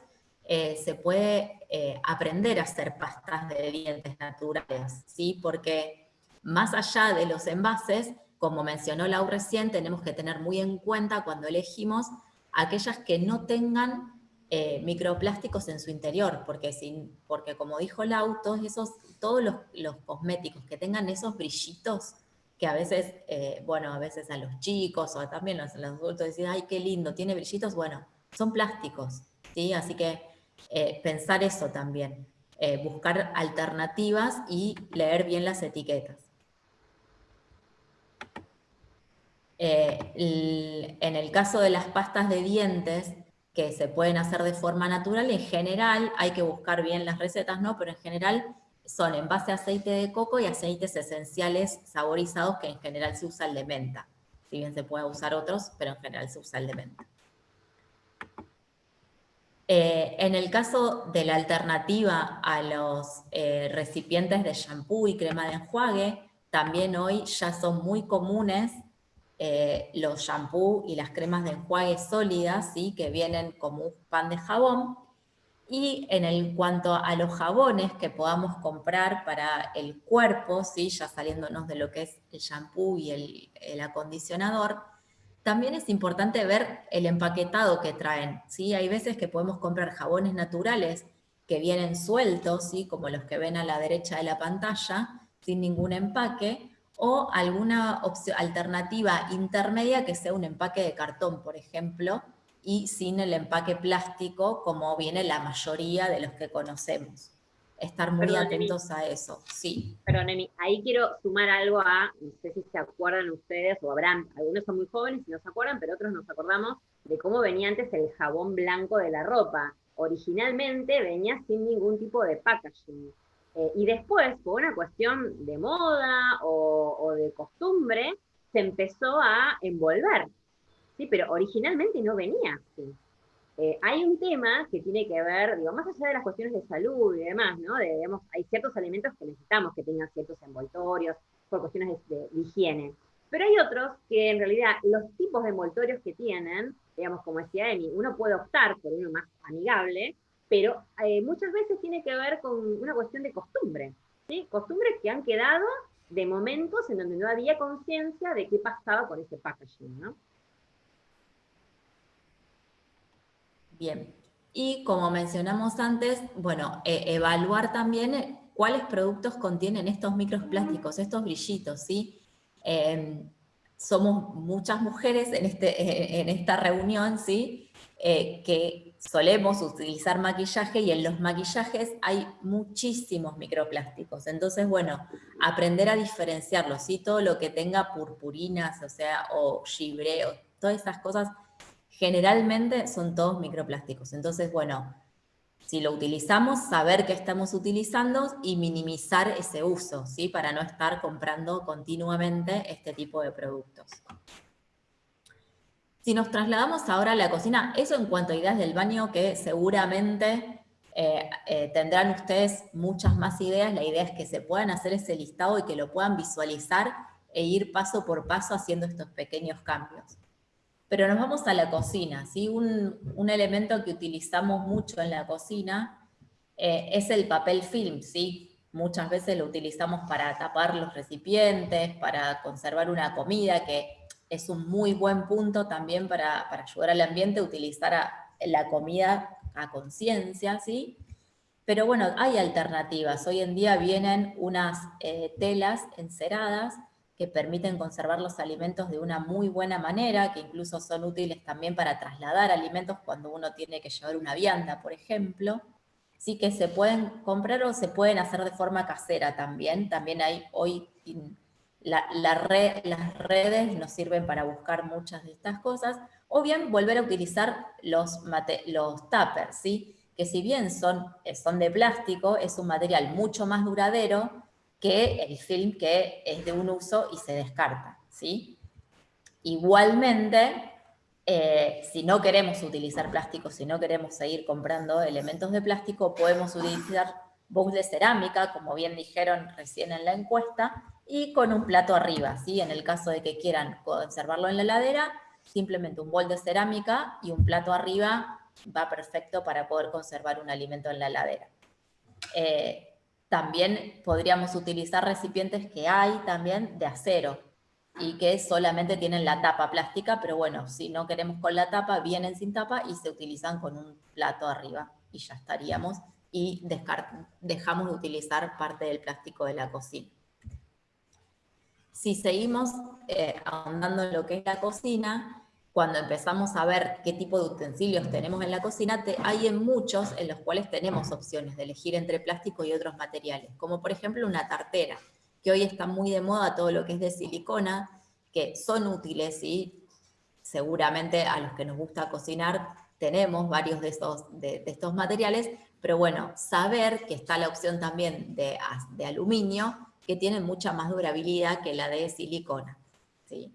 eh, se puede eh, aprender a hacer pastas de dientes naturales, ¿sí? Porque más allá de los envases, como mencionó Lau recién, tenemos que tener muy en cuenta cuando elegimos aquellas que no tengan eh, microplásticos en su interior, porque, sin, porque como dijo Lau, todos, esos, todos los, cosméticos que tengan esos brillitos, que a veces, bueno, a veces a los chicos o también los, los adultos dicen, ay, qué lindo, tiene brillitos, bueno, son plásticos, ¿sí? Así que eh, pensar eso también, buscar alternativas y leer bien las etiquetas. Eh, en el caso de las pastas de dientes, que se pueden hacer de forma natural, en general, hay que buscar bien las recetas, ¿no? Pero en general son en base a aceite de coco y aceites esenciales saborizados que en general se usa el de menta. Si bien se puede usar otros, pero en general se usa el de menta. Eh, en el caso de la alternativa a los eh, recipientes de shampoo y crema de enjuague, también hoy ya son muy comunes eh, los shampoo y las cremas de enjuague sólidas, ¿sí? que vienen como un pan de jabón, y en el, cuanto a los jabones que podamos comprar para el cuerpo, ¿sí? ya saliéndonos de lo que es el shampoo y el, el acondicionador, también es importante ver el empaquetado que traen. ¿sí? Hay veces que podemos comprar jabones naturales que vienen sueltos, ¿sí? como los que ven a la derecha de la pantalla, sin ningún empaque, o alguna alternativa intermedia que sea un empaque de cartón, por ejemplo, y sin el empaque plástico como viene la mayoría de los que conocemos. Estar muy atentos a eso, sí. Perdón, Emi, ahí quiero sumar algo a, no sé si se acuerdan ustedes, o habrán, algunos son muy jóvenes y no se acuerdan, pero otros nos acordamos de cómo venía antes el jabón blanco de la ropa. Originalmente venía sin ningún tipo de packaging. Eh, y después, por una cuestión de moda o, o de costumbre, se empezó a envolver ¿sí? Pero originalmente no venía así. Eh, hay un tema que tiene que ver, digo, más allá de las cuestiones de salud y demás, ¿no? hay ciertos alimentos que necesitamos que tengan ciertos envoltorios por cuestiones de, higiene. Pero hay otros que en realidad los tipos de envoltorios que tienen, digamos, como decía Emi, uno puede optar por uno más amigable, pero eh, muchas veces tiene que ver con una cuestión de costumbre, ¿sí? Costumbres que han quedado de momentos en donde no había conciencia de qué pasaba con ese packaging, ¿no? Bien, y como mencionamos antes, bueno, e, evaluar también eh, cuáles productos contienen estos microplásticos, estos brillitos, ¿sí? Em, somos muchas mujeres en, este, en esta reunión, ¿sí? Eh, que solemos utilizar maquillaje y en los maquillajes hay muchísimos microplásticos. Entonces, bueno, aprender a diferenciarlos, ¿sí? Todo lo que tenga purpurinas, o sea, o gibreo, todas esas cosas generalmente son todos microplásticos. Entonces, bueno, si lo utilizamos, saber qué estamos utilizando y minimizar ese uso, ¿sí? Para no estar comprando continuamente este tipo de productos. Si nos trasladamos ahora a la cocina, eso en cuanto a ideas del baño que seguramente eh, eh, tendrán ustedes muchas más ideas. La idea es que se puedan hacer ese listado y que lo puedan visualizar e ir paso por paso haciendo estos pequeños cambios. Pero nos vamos a la cocina, ¿sí? Un, elemento que utilizamos mucho en la cocina eh, es el papel film, ¿sí? Muchas veces lo utilizamos para tapar los recipientes, para conservar una comida, que es un muy buen punto también para, ayudar al ambiente, utilizar la comida a conciencia, ¿sí? Pero bueno, hay alternativas. Hoy en día vienen unas eh, telas enceradas que permiten conservar los alimentos de una muy buena manera, que incluso son útiles también para trasladar alimentos cuando uno tiene que llevar una vianda, por ejemplo. Sí que se pueden comprar o se pueden hacer de forma casera también. También hay hoy, la, red, las redes nos sirven para buscar muchas de estas cosas. O bien volver a utilizar los, los tuppers, ¿sí? que si bien son, son de plástico, es un material mucho más duradero, que el film que es de un uso y se descarta. ¿sí? Igualmente, eh, si no queremos utilizar plástico, si no queremos seguir comprando elementos de plástico, podemos utilizar bowls de cerámica, como bien dijeron recién en la encuesta, y con un plato arriba, ¿sí? En el caso de que quieran conservarlo en la heladera, simplemente un bol de cerámica y un plato arriba va perfecto para poder conservar un alimento en la heladera. Eh, también podríamos utilizar recipientes que hay también de acero y que solamente tienen la tapa plástica, pero bueno, si no queremos con la tapa, vienen sin tapa y se utilizan con un plato arriba y ya estaríamos y dejamos de utilizar parte del plástico de la cocina. Si seguimos eh, ahondando en lo que es la cocina, cuando empezamos a ver qué tipo de utensilios tenemos en la cocina, hay en muchos en los cuales tenemos opciones de elegir entre plástico y otros materiales, como por ejemplo una tartera, que hoy está muy de moda todo lo que es de silicona, que son útiles y seguramente a los que nos gusta cocinar tenemos varios de estos, de, estos materiales, pero bueno, saber que está la opción también de, de aluminio, que tiene mucha más durabilidad que la de silicona. ¿sí?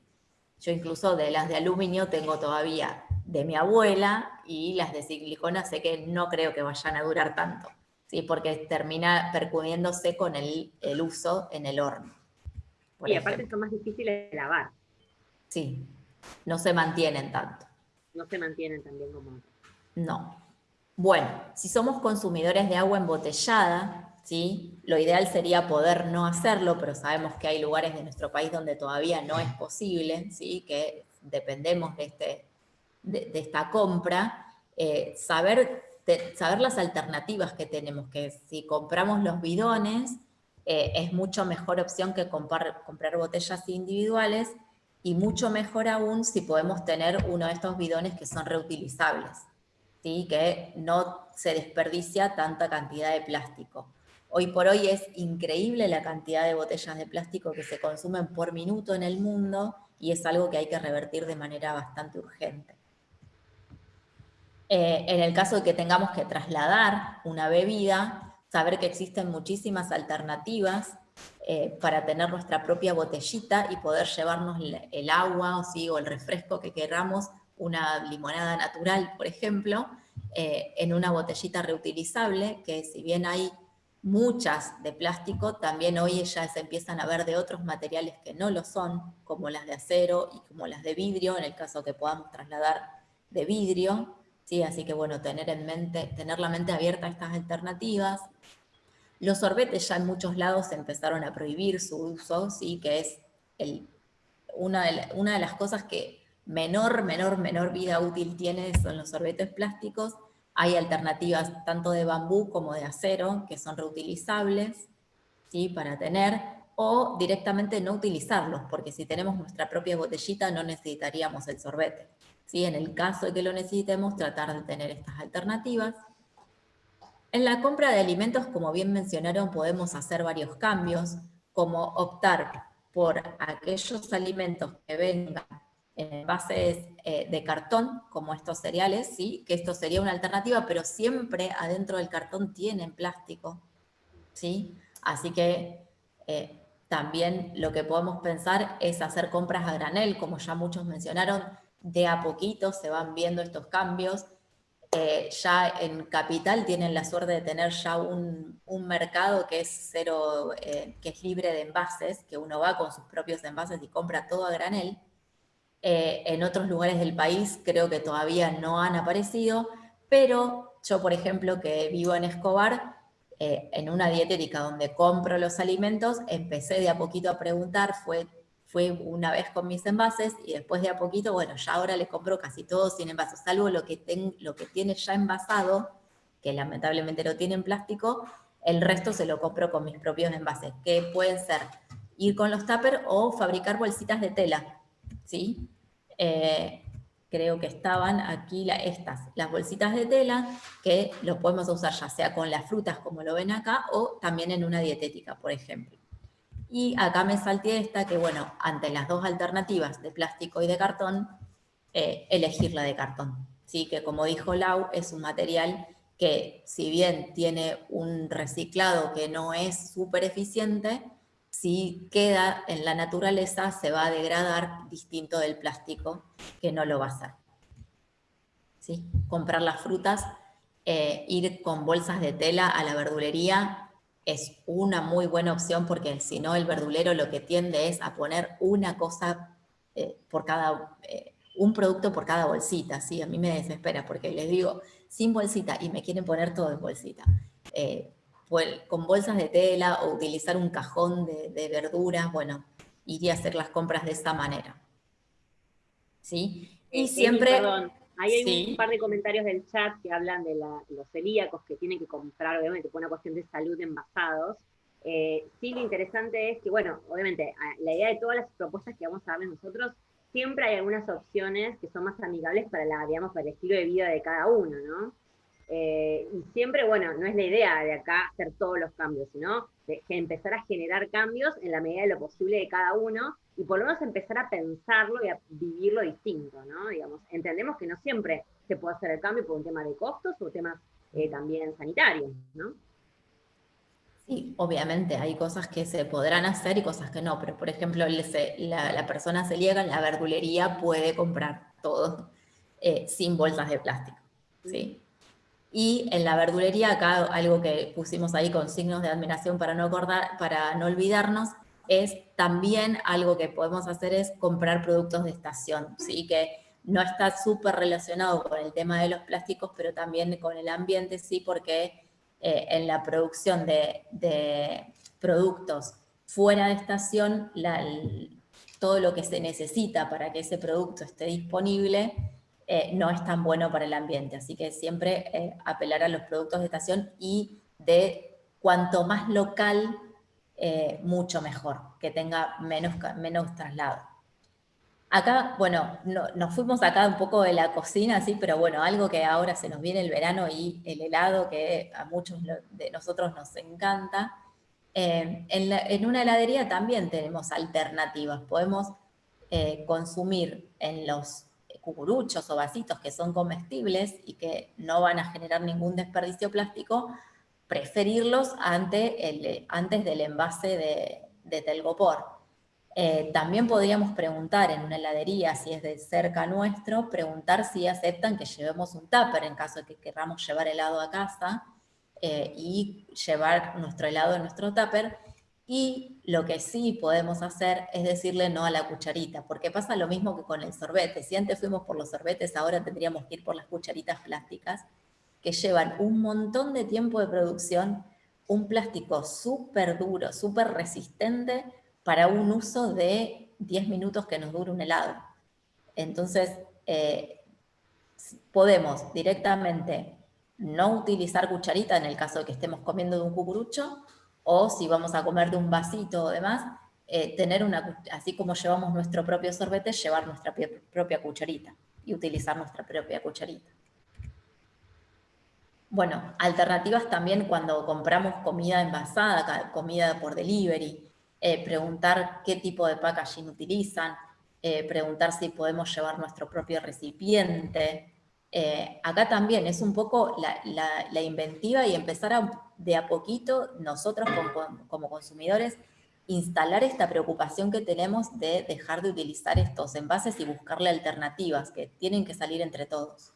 Yo incluso de las de aluminio tengo todavía de mi abuela y las de silicona sé que no creo que vayan a durar tanto, ¿sí? porque termina percudiéndose con el, uso en el horno. y aparte son más difíciles de lavar. Sí, no se mantienen tanto. No se mantienen también como No. Bueno, si somos consumidores de agua embotellada, lo ideal sería poder no hacerlo, pero sabemos que hay lugares de nuestro país donde todavía no es posible, ¿sí? que dependemos de, este, de, esta compra. Eh, saber, saber las alternativas que tenemos, que si compramos los bidones, eh, es mucho mejor opción que comprar, comprar botellas individuales, y mucho mejor aún si podemos tener uno de estos bidones que son reutilizables, ¿sí? que no se desperdicia tanta cantidad de plástico. Hoy por hoy es increíble la cantidad de botellas de plástico que se consumen por minuto en el mundo y es algo que hay que revertir de manera bastante urgente. Eh, en el caso de que tengamos que trasladar una bebida, saber que existen muchísimas alternativas eh, para tener nuestra propia botellita y poder llevarnos el, agua o, sí, o el refresco que queramos, una limonada natural, por ejemplo, eh, en una botellita reutilizable, que si bien hay muchas de plástico, también hoy ya se empiezan a ver de otros materiales que no lo son, como las de acero y como las de vidrio, en el caso que podamos trasladar de vidrio, ¿sí? así que bueno, tener, en mente, tener la mente abierta a estas alternativas. Los sorbetes ya en muchos lados empezaron a prohibir su uso, ¿sí? que es el, una, de una de las cosas que menor, menor, menor vida útil tiene son los sorbetes plásticos, hay alternativas tanto de bambú como de acero que son reutilizables ¿sí? para tener, o directamente no utilizarlos, porque si tenemos nuestra propia botellita no necesitaríamos el sorbete. ¿sí? En el caso de que lo necesitemos, tratar de tener estas alternativas. En la compra de alimentos, como bien mencionaron, podemos hacer varios cambios, como optar por aquellos alimentos que vengan en envases eh, de cartón, como estos cereales, ¿sí? que esto sería una alternativa, pero siempre adentro del cartón tienen plástico. ¿sí? Así que eh, también lo que podemos pensar es hacer compras a granel, como ya muchos mencionaron, de a poquito se van viendo estos cambios. Eh, ya en Capital tienen la suerte de tener ya un, un mercado que es, cero, que es libre de envases, que uno va con sus propios envases y compra todo a granel. Eh, en otros lugares del país creo que todavía no han aparecido, pero yo, por ejemplo, que vivo en Escobar, eh, en una dietética donde compro los alimentos, empecé de a poquito a preguntar, fue, fue una vez con mis envases, y después de a poquito, bueno, ya ahora le compro casi todo sin envases, salvo lo que, lo que tiene ya envasado, que lamentablemente lo tiene en plástico, el resto se lo compro con mis propios envases, que pueden ser ir con los tuppers o fabricar bolsitas de tela, ¿sí? Eh, creo que estaban aquí estas, las bolsitas de tela, que lo podemos usar ya sea con las frutas como lo ven acá, o también en una dietética, por ejemplo. Y acá me salté esta, que bueno, ante las dos alternativas de plástico y de cartón, eh, elegir la de cartón. ¿sí? Que como dijo Lau, es un material que si bien tiene un reciclado que no es súper eficiente, si queda en la naturaleza se va a degradar distinto del plástico que no lo va a hacer. ¿Sí? Comprar las frutas, eh, ir con bolsas de tela a la verdulería es una muy buena opción porque si no el verdulero lo que tiende es a poner una cosa eh, por cada, eh, un producto por cada bolsita, ¿sí? A mí me desespera porque les digo, sin bolsita y me quieren poner todo en bolsita con bolsas de tela o utilizar un cajón de, verduras, bueno, iría a hacer las compras de esta manera. ¿Sí? Y eh, siempre... perdón, ahí hay un par de comentarios del chat que hablan de los celíacos que tienen que comprar, obviamente, por una cuestión de salud envasados. Eh, sí, lo interesante es que, bueno, obviamente, la idea de todas las propuestas que vamos a darles nosotros, siempre hay algunas opciones que son más amigables para la, digamos, para el estilo de vida de cada uno, ¿no? Eh, y siempre, bueno, no es la idea de acá hacer todos los cambios, sino de, empezar a generar cambios en la medida de lo posible de cada uno y por lo menos empezar a pensarlo y a vivirlo distinto, ¿no? Digamos, entendemos que no siempre se puede hacer el cambio por un tema de costos o temas eh, también sanitarios, ¿no? Sí, obviamente hay cosas que se podrán hacer y cosas que no, pero por ejemplo la, la persona celíaca en la verdulería puede comprar todo eh, sin bolsas de plástico. ¿sí? Y en la verdulería, acá algo que pusimos ahí con signos de admiración para no, olvidarnos, es también algo que podemos hacer es comprar productos de estación, ¿sí? que no está súper relacionado con el tema de los plásticos, pero también con el ambiente, sí, porque eh, en la producción de, productos fuera de estación, todo lo que se necesita para que ese producto esté disponible eh, no es tan bueno para el ambiente. Así que siempre eh, apelar a los productos de estación y de cuanto más local, mucho mejor, que tenga menos, menos traslado. Acá, bueno, nos fuimos acá un poco de la cocina, sí, pero bueno, algo que ahora se nos viene el verano y el helado, que a muchos de nosotros nos encanta. Eh, en, una heladería también tenemos alternativas. Podemos eh, consumir en los cucuruchos o vasitos que son comestibles y que no van a generar ningún desperdicio plástico, preferirlos ante antes del envase de, de telgopor. Eh, también podríamos preguntar en una heladería, si es de cerca nuestro, preguntar si aceptan que llevemos un tupper en caso de que queramos llevar helado a casa eh, y llevar nuestro helado en nuestro tupper. Y lo que sí podemos hacer es decirle no a la cucharita, porque pasa lo mismo que con el sorbete. Si antes fuimos por los sorbetes, ahora tendríamos que ir por las cucharitas plásticas, que llevan un montón de tiempo de producción, un plástico súper duro, súper resistente, para un uso de 10 minutos que nos dure un helado. Entonces, eh, podemos directamente no utilizar cucharita en el caso de que estemos comiendo de un cucurucho, o si vamos a comer de un vasito o demás, eh, tener una, así como llevamos nuestro propio sorbete, llevar nuestra propia cucharita y utilizar nuestra propia cucharita. Bueno, alternativas también cuando compramos comida envasada, comida por delivery, eh, preguntar qué tipo de packaging utilizan, eh, preguntar si podemos llevar nuestro propio recipiente. Acá también es un poco la, inventiva y empezar de a poquito nosotros como, consumidores instalar esta preocupación que tenemos de dejar de utilizar estos envases y buscarle alternativas que tienen que salir entre todos.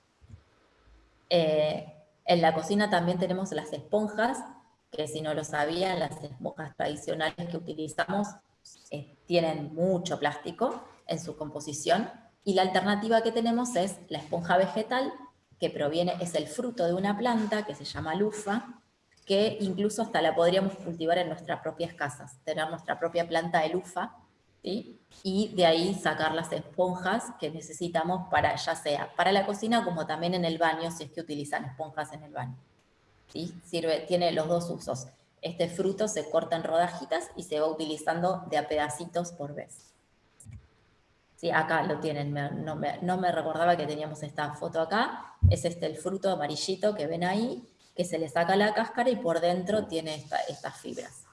en la cocina también tenemos las esponjas, que si no lo sabían, las esponjas tradicionales que utilizamos eh, tienen mucho plástico en su composición y la alternativa que tenemos es la esponja vegetal que proviene, es el fruto de una planta que se llama lufa, que incluso hasta la podríamos cultivar en nuestras propias casas, tener nuestra propia planta de lufa, y de ahí sacar las esponjas que necesitamos para, ya sea para la cocina como también en el baño, si es que utilizan esponjas en el baño. Sirve, tiene los dos usos. Este fruto se corta en rodajitas y se va utilizando de a pedacitos por vez. Sí, acá lo tienen, no, me, recordaba que teníamos esta foto acá. Es este el fruto amarillito que ven ahí, que se le saca la cáscara y por dentro tiene estas fibras.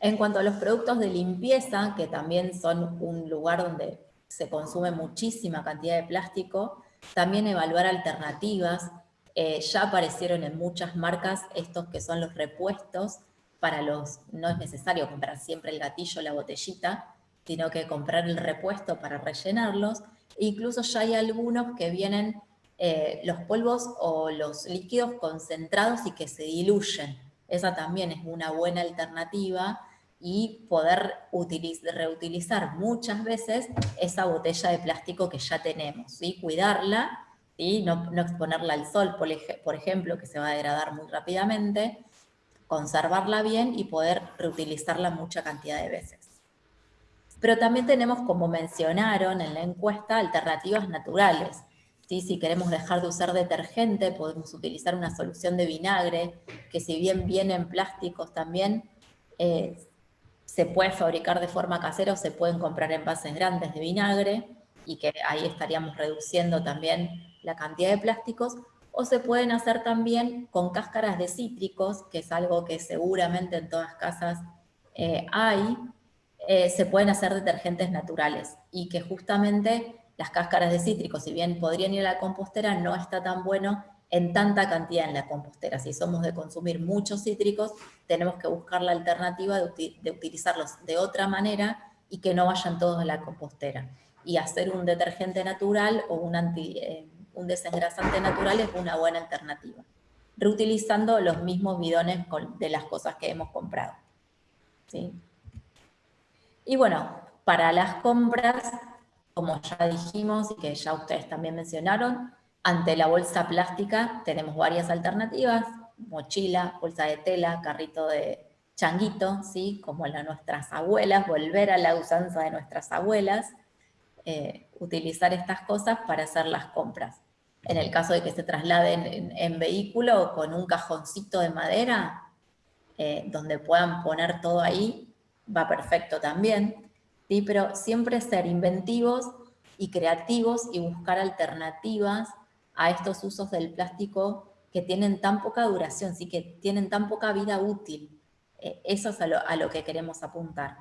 En cuanto a los productos de limpieza, que también son un lugar donde se consume muchísima cantidad de plástico, también evaluar alternativas, eh, ya aparecieron en muchas marcas estos que son los repuestos para los, no es necesario comprar siempre el gatillo o la botellita, sino que comprar el repuesto para rellenarlos. E incluso ya hay algunos que vienen eh, los polvos o los líquidos concentrados y que se diluyen. Esa también es una buena alternativa y poder reutilizar muchas veces esa botella de plástico que ya tenemos, y cuidarla no, exponerla al sol, por, ejemplo, que se va a degradar muy rápidamente, conservarla bien y poder reutilizarla mucha cantidad de veces. Pero también tenemos, como mencionaron en la encuesta, alternativas naturales. Si queremos dejar de usar detergente, podemos utilizar una solución de vinagre, que si bien viene en plásticos también, eh, se puede fabricar de forma casera o se pueden comprar envases grandes de vinagre, y que ahí estaríamos reduciendo también la cantidad de plásticos, o se pueden hacer también con cáscaras de cítricos, que es algo que seguramente en todas casas eh, hay, eh, se pueden hacer detergentes naturales y que justamente las cáscaras de cítricos, si bien podrían ir a la compostera, no está tan bueno en tanta cantidad en la compostera. Si somos de consumir muchos cítricos, tenemos que buscar la alternativa de, utilizarlos de otra manera y que no vayan todos a la compostera. Y hacer un detergente natural o un, eh, desengrasante natural es una buena alternativa. Reutilizando los mismos bidones de las cosas que hemos comprado. ¿Sí? Y bueno, para las compras, como ya dijimos y que ya ustedes también mencionaron, ante la bolsa plástica tenemos varias alternativas, mochila, bolsa de tela, carrito de changuito, ¿sí? como la nuestras abuelas, volver a la usanza de nuestras abuelas, eh, utilizar estas cosas para hacer las compras. En el caso de que se trasladen en, vehículo con un cajoncito de madera, eh, donde puedan poner todo ahí, va perfecto también, ¿sí? pero siempre ser inventivos y creativos y buscar alternativas a estos usos del plástico que tienen tan poca duración, ¿sí? que tienen tan poca vida útil. Eh, eso es a lo, que queremos apuntar.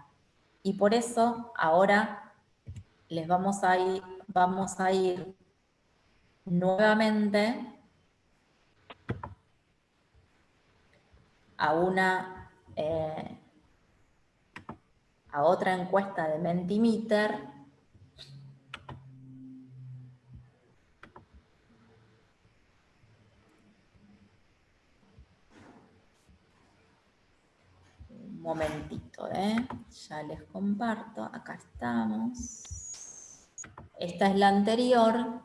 Y por eso ahora les vamos a ir, vamos a ir nuevamente a una eh, a otra encuesta de Mentimeter momentito, ¿eh? Ya les comparto, acá estamos. Esta es la anterior,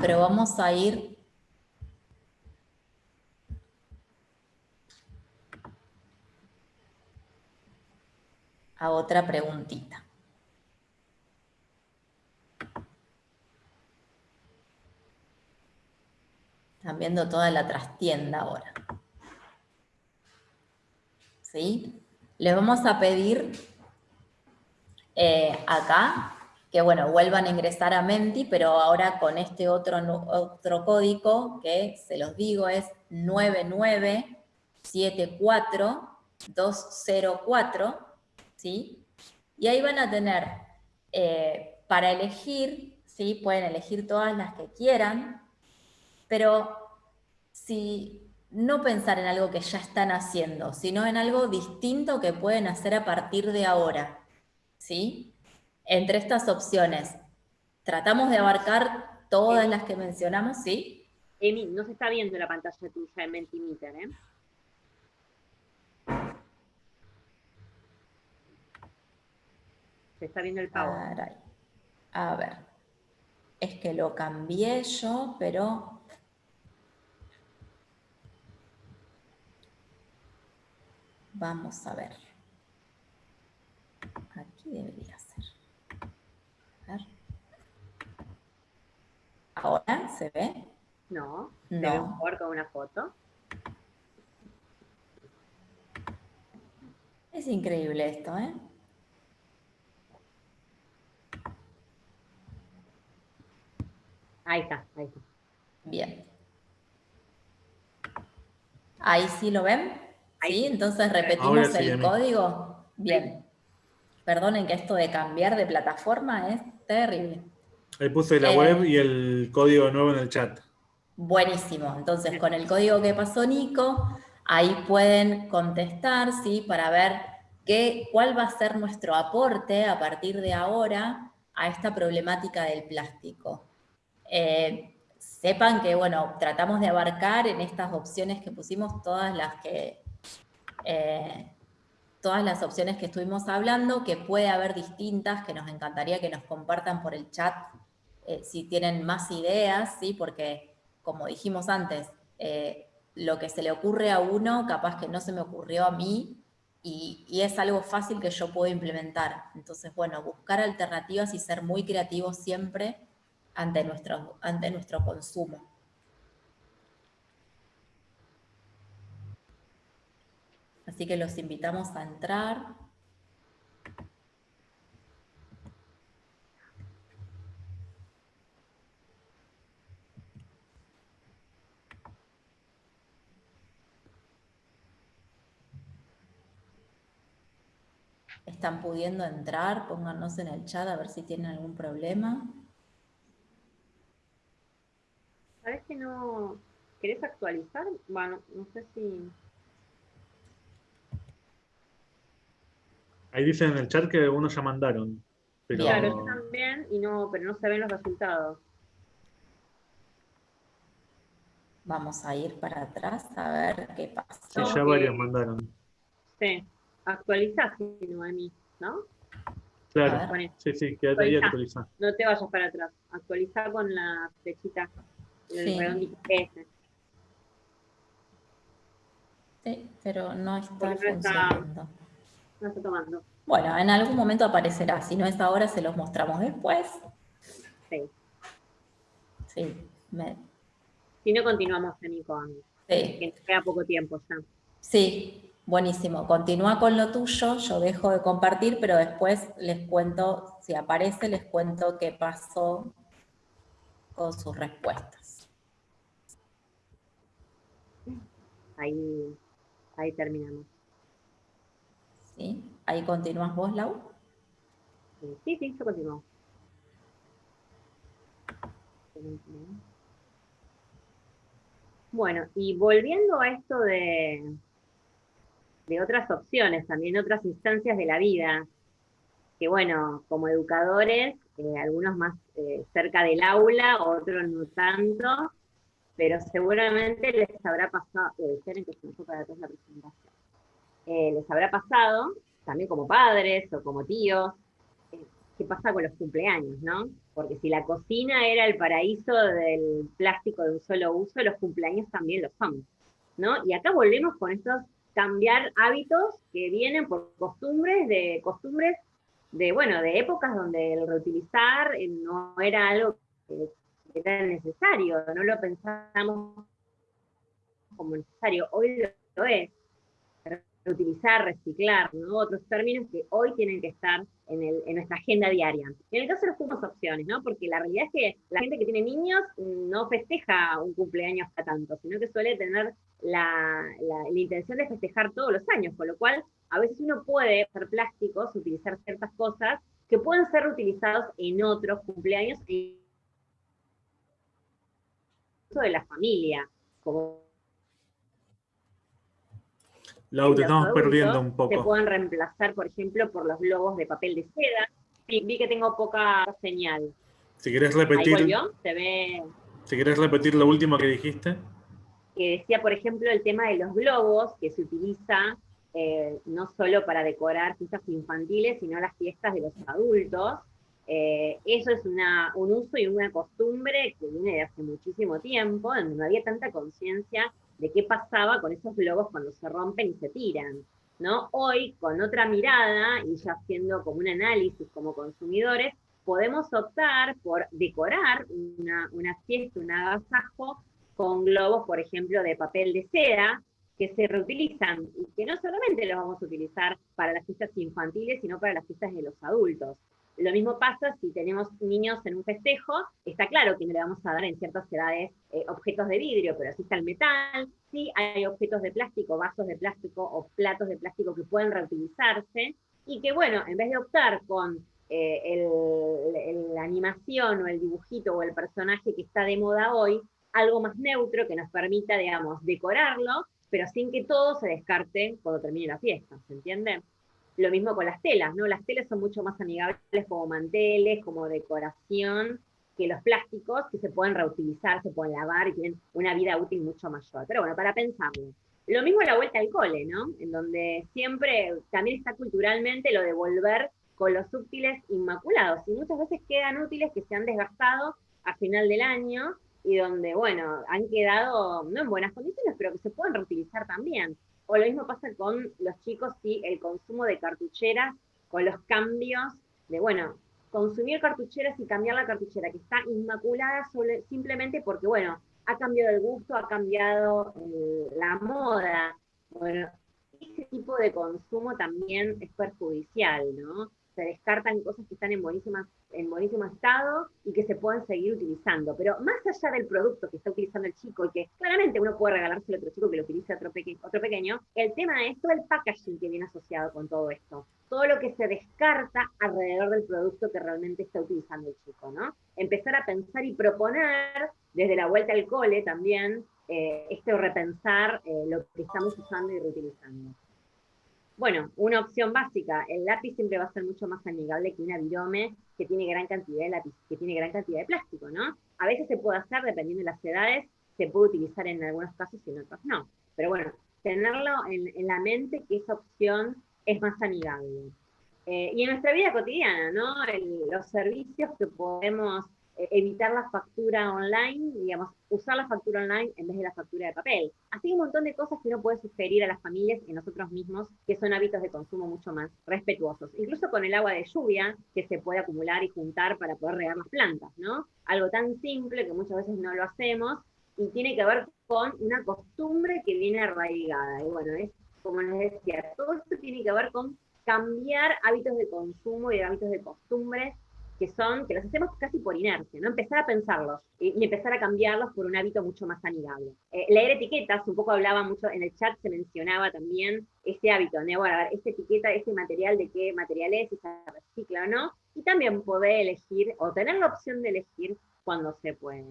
pero vamos a ir a otra preguntita. Están viendo toda la trastienda ahora. ¿Sí? Les vamos a pedir eh, acá que bueno, vuelvan a ingresar a Menti, pero ahora con este otro, otro código que se los digo es 9974204, ¿sí? Y ahí van a tener eh, para elegir, ¿sí? Pueden elegir todas las que quieran, pero si no pensar en algo que ya están haciendo, sino en algo distinto que pueden hacer a partir de ahora. ¿Sí? Entre estas opciones, tratamos de abarcar todas las que mencionamos, ¿sí? Emi, no se está viendo la pantalla tuya en Mentimeter, ¿eh? Se está viendo el pago. A ver, es que lo cambié yo, pero Vamos a ver. Aquí debería ser. A ver. ¿Ahora se ve? No, no. se ve mejor con una foto. Es increíble esto, ¿eh? Ahí está, ahí está. Bien. Ahí sí lo ven. ¿Sí? Entonces repetimos el código. Bien. Perdonen que esto de cambiar de plataforma es terrible. Ahí puse la web y el código nuevo en el chat. Buenísimo. Entonces, con el código que pasó Nico, ahí pueden contestar, ¿sí? Para ver qué, cuál va a ser nuestro aporte a partir de ahora a esta problemática del plástico. Eh, sepan que, bueno, tratamos de abarcar en estas opciones que pusimos todas las que eh, todas las opciones que estuvimos hablando, que puede haber distintas, que nos encantaría que nos compartan por el chat eh, si tienen más ideas, ¿sí? porque como dijimos antes, lo que se le ocurre a uno, capaz que no se me ocurrió a mí, y, y, es algo fácil que yo puedo implementar. Entonces, bueno, buscar alternativas y ser muy creativos siempre ante nuestro, ante nuestro consumo. Así que los invitamos a entrar. ¿Están pudiendo entrar? Pónganos en el chat a ver si tienen algún problema. ¿Sabes que no querés actualizar? Bueno, no sé si... Ahí dicen en el chat que algunos ya mandaron. Pero... Claro, yo también, y no, pero no se ven los resultados. Vamos a ir para atrás a ver qué pasa. Sí, ya varios mandaron. Sí, actualizás, Noemi, ¿no? Claro, sí, sí, quédate ahí actualizar. No te vayas para atrás, actualiza con la flechita, el Sí. redondito ese. Sí, pero no está funcionando. No está tomando. Bueno, en algún momento aparecerá. Si no es ahora, se los mostramos después. Sí. Sí, me- Si no, continuamos, Emi, con... Sí. Que queda poco tiempo ya. sí, buenísimo. Continúa con lo tuyo, yo dejo de compartir, pero después les cuento, si aparece, les cuento qué pasó con sus respuestas. Ahí, ahí terminamos. ¿Sí? Ahí continúas vos, Lau. Sí, sí, yo continúo. Bueno, y volviendo a esto de, de otras opciones, también otras instancias de la vida, que bueno, como educadores, eh, algunos más eh, cerca del aula, otros no tanto, pero seguramente les habrá pasado, eh, esperen que se para la presentación, Eh, les habrá pasado, también como padres o como tíos, eh, qué pasa con los cumpleaños, ¿no? Porque si la cocina era el paraíso del plástico de un solo uso, los cumpleaños también lo son, ¿no? Y acá volvemos con estos cambiar hábitos que vienen por costumbres de costumbres de bueno, de épocas donde el reutilizar eh, no era algo que era necesario, no lo pensamos como necesario, hoy lo, es reutilizar, reciclar, ¿no? Otros términos que hoy tienen que estar en, nuestra agenda diaria. En el caso de los cupos opciones, ¿no? Porque la realidad es que la gente que tiene niños no festeja un cumpleaños hasta tanto, sino que suele tener la, la- intención de festejar todos los años, con lo cual a veces uno puede hacer plásticos, utilizar ciertas cosas que pueden ser reutilizados en otros cumpleaños de la familia, como Lau, te estamos perdiendo un Se poco. pueden reemplazar, por ejemplo, por los globos de papel de seda. Vi que tengo poca señal. Si Ahí repetir, volvió, se ve si querés repetir lo último que dijiste. que decía, por ejemplo, el tema de los globos, que se utiliza eh, no solo para decorar fiestas infantiles, sino las fiestas de los adultos. Eh, eso es un uso y una costumbre que viene de hace muchísimo tiempo, donde no había tanta conciencia de qué pasaba con esos globos cuando se rompen y se tiran. ¿no? Hoy, con otra mirada, y ya haciendo como un análisis como consumidores, podemos optar por decorar una, una fiesta, un agasajo, con globos, por ejemplo, de papel de seda, que se reutilizan y que no solamente los vamos a utilizar para las fiestas infantiles, sino para las fiestas de los adultos. Lo mismo pasa si tenemos niños en un festejo, está claro que no le vamos a dar en ciertas edades eh, objetos de vidrio, pero sí está el metal, sí hay objetos de plástico, vasos de plástico o platos de plástico que pueden reutilizarse y que bueno, en vez de optar con eh, la animación o el dibujito o el personaje que está de moda hoy, algo más neutro que nos permita, digamos, decorarlo, pero sin que todo se descarte cuando termine la fiesta, ¿se entiende? Lo mismo con las telas, ¿no? Las telas son mucho más amigables como manteles, como decoración, que los plásticos que se pueden reutilizar, se pueden lavar y tienen una vida útil mucho mayor. Pero bueno, para pensarlo. Lo mismo la vuelta al cole, ¿no? En donde siempre también está culturalmente lo de volver con los útiles inmaculados. Y muchas veces quedan útiles que se han desgastado a final del año y donde, bueno, han quedado no en buenas condiciones, pero que se pueden reutilizar también. O lo mismo pasa con los chicos y el consumo de cartucheras, con los cambios de, bueno, consumir cartucheras y cambiar la cartuchera que está inmaculada solo- simplemente porque, bueno, ha cambiado el gusto, ha cambiado eh, la moda. Bueno, ese tipo de consumo también es perjudicial, ¿no? Se descartan cosas que están en, buenísimas, en buenísimo estado y que se pueden seguir utilizando. Pero más allá del producto que está utilizando el chico y que claramente uno puede regalárselo a otro chico que lo utilice otro, otro pequeño, el tema es todo el packaging que viene asociado con todo esto. Todo lo que se descarta alrededor del producto que realmente está utilizando el chico, ¿no? Empezar a pensar y proponer desde la vuelta al cole también, este repensar eh, lo que estamos usando y reutilizando. Bueno, una opción básica, el lápiz siempre va a ser mucho más amigable que una virome que tiene gran cantidad de lápiz, que tiene gran cantidad de plástico, ¿no? A veces se puede hacer, dependiendo de las edades, se puede utilizar en algunos casos y en otros no. Pero bueno, tenerlo en, la mente que esa opción es más amigable. Eh, y en nuestra vida cotidiana, ¿no? los servicios que podemos evitar la factura online, digamos, usar la factura online en vez de la factura de papel. Así un montón de cosas que uno puede sugerir a las familias y a nosotros mismos, que son hábitos de consumo mucho más respetuosos. Incluso con el agua de lluvia, que se puede acumular y juntar para poder regar las plantas, ¿no? Algo tan simple que muchas veces no lo hacemos y tiene que ver con una costumbre que viene arraigada. Y bueno, es como les decía, todo esto tiene que ver con cambiar hábitos de consumo y hábitos de costumbres que son, que los hacemos casi por inercia, ¿no? Empezar a pensarlos y, empezar a cambiarlos por un hábito mucho más amigable. Eh, leer etiquetas, un poco hablaba mucho, en el chat se mencionaba también ese hábito, ¿no? Bueno, a ver, esta etiqueta, este material, de qué material es, si se recicla o no, y también poder elegir, o tener la opción de elegir cuando se puede.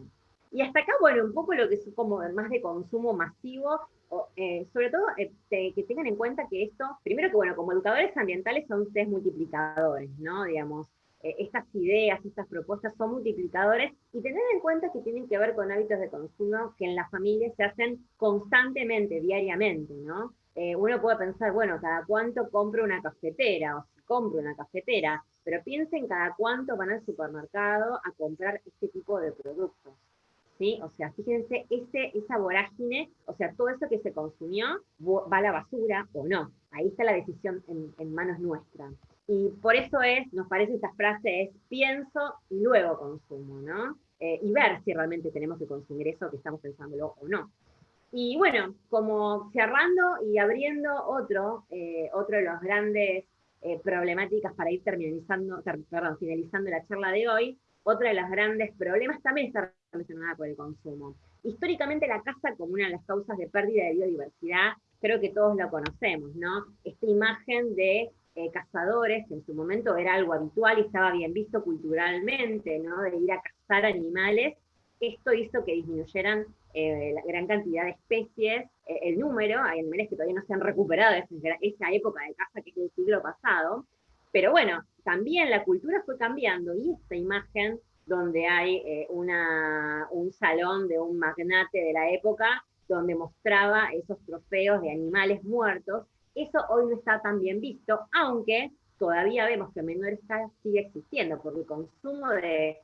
Y hasta acá, bueno, un poco lo que es como más de consumo masivo, eh, sobre todo eh, que tengan en cuenta que esto, primero que bueno, como educadores ambientales son ustedes multiplicadores, ¿no? Digamos, eh, estas ideas, estas propuestas son multiplicadores y tener en cuenta que tienen que ver con hábitos de consumo que en las familias se hacen constantemente, diariamente, ¿no? Eh, uno puede pensar, bueno, cada cuánto compro una cafetera o si compro una cafetera, pero piensen cada cuánto van al supermercado a comprar este tipo de productos. ¿Sí? O sea, fíjense, ese, esa vorágine, o sea, todo eso que se consumió va a la basura o no. Ahí está la decisión en, en manos nuestras. Y por eso es, nos parece esta frase es pienso y luego consumo, ¿no? Eh, y ver si realmente tenemos que consumir eso que estamos pensándolo o no. Y bueno, como cerrando y abriendo otro, eh, otro de los grandes eh, problemáticas para ir terminalizando, perdón, finalizando la charla de hoy, otro de los grandes problemas también está relacionada con el consumo. Históricamente la casa como una de las causas de pérdida de biodiversidad, creo que todos lo conocemos, ¿no? Esta imagen de eh, cazadores, en su momento era algo habitual y estaba bien visto culturalmente, ¿no? de ir a cazar animales, esto hizo que disminuyeran eh, la gran cantidad de especies, eh, el número, hay animales que todavía no se han recuperado de esa, época de caza que es del siglo pasado, pero bueno, también la cultura fue cambiando y esta imagen donde hay una, un salón de un magnate de la época donde mostraba esos trofeos de animales muertos, eso hoy no está tan bien visto, aunque todavía vemos que en menor escala sigue existiendo, porque el consumo de,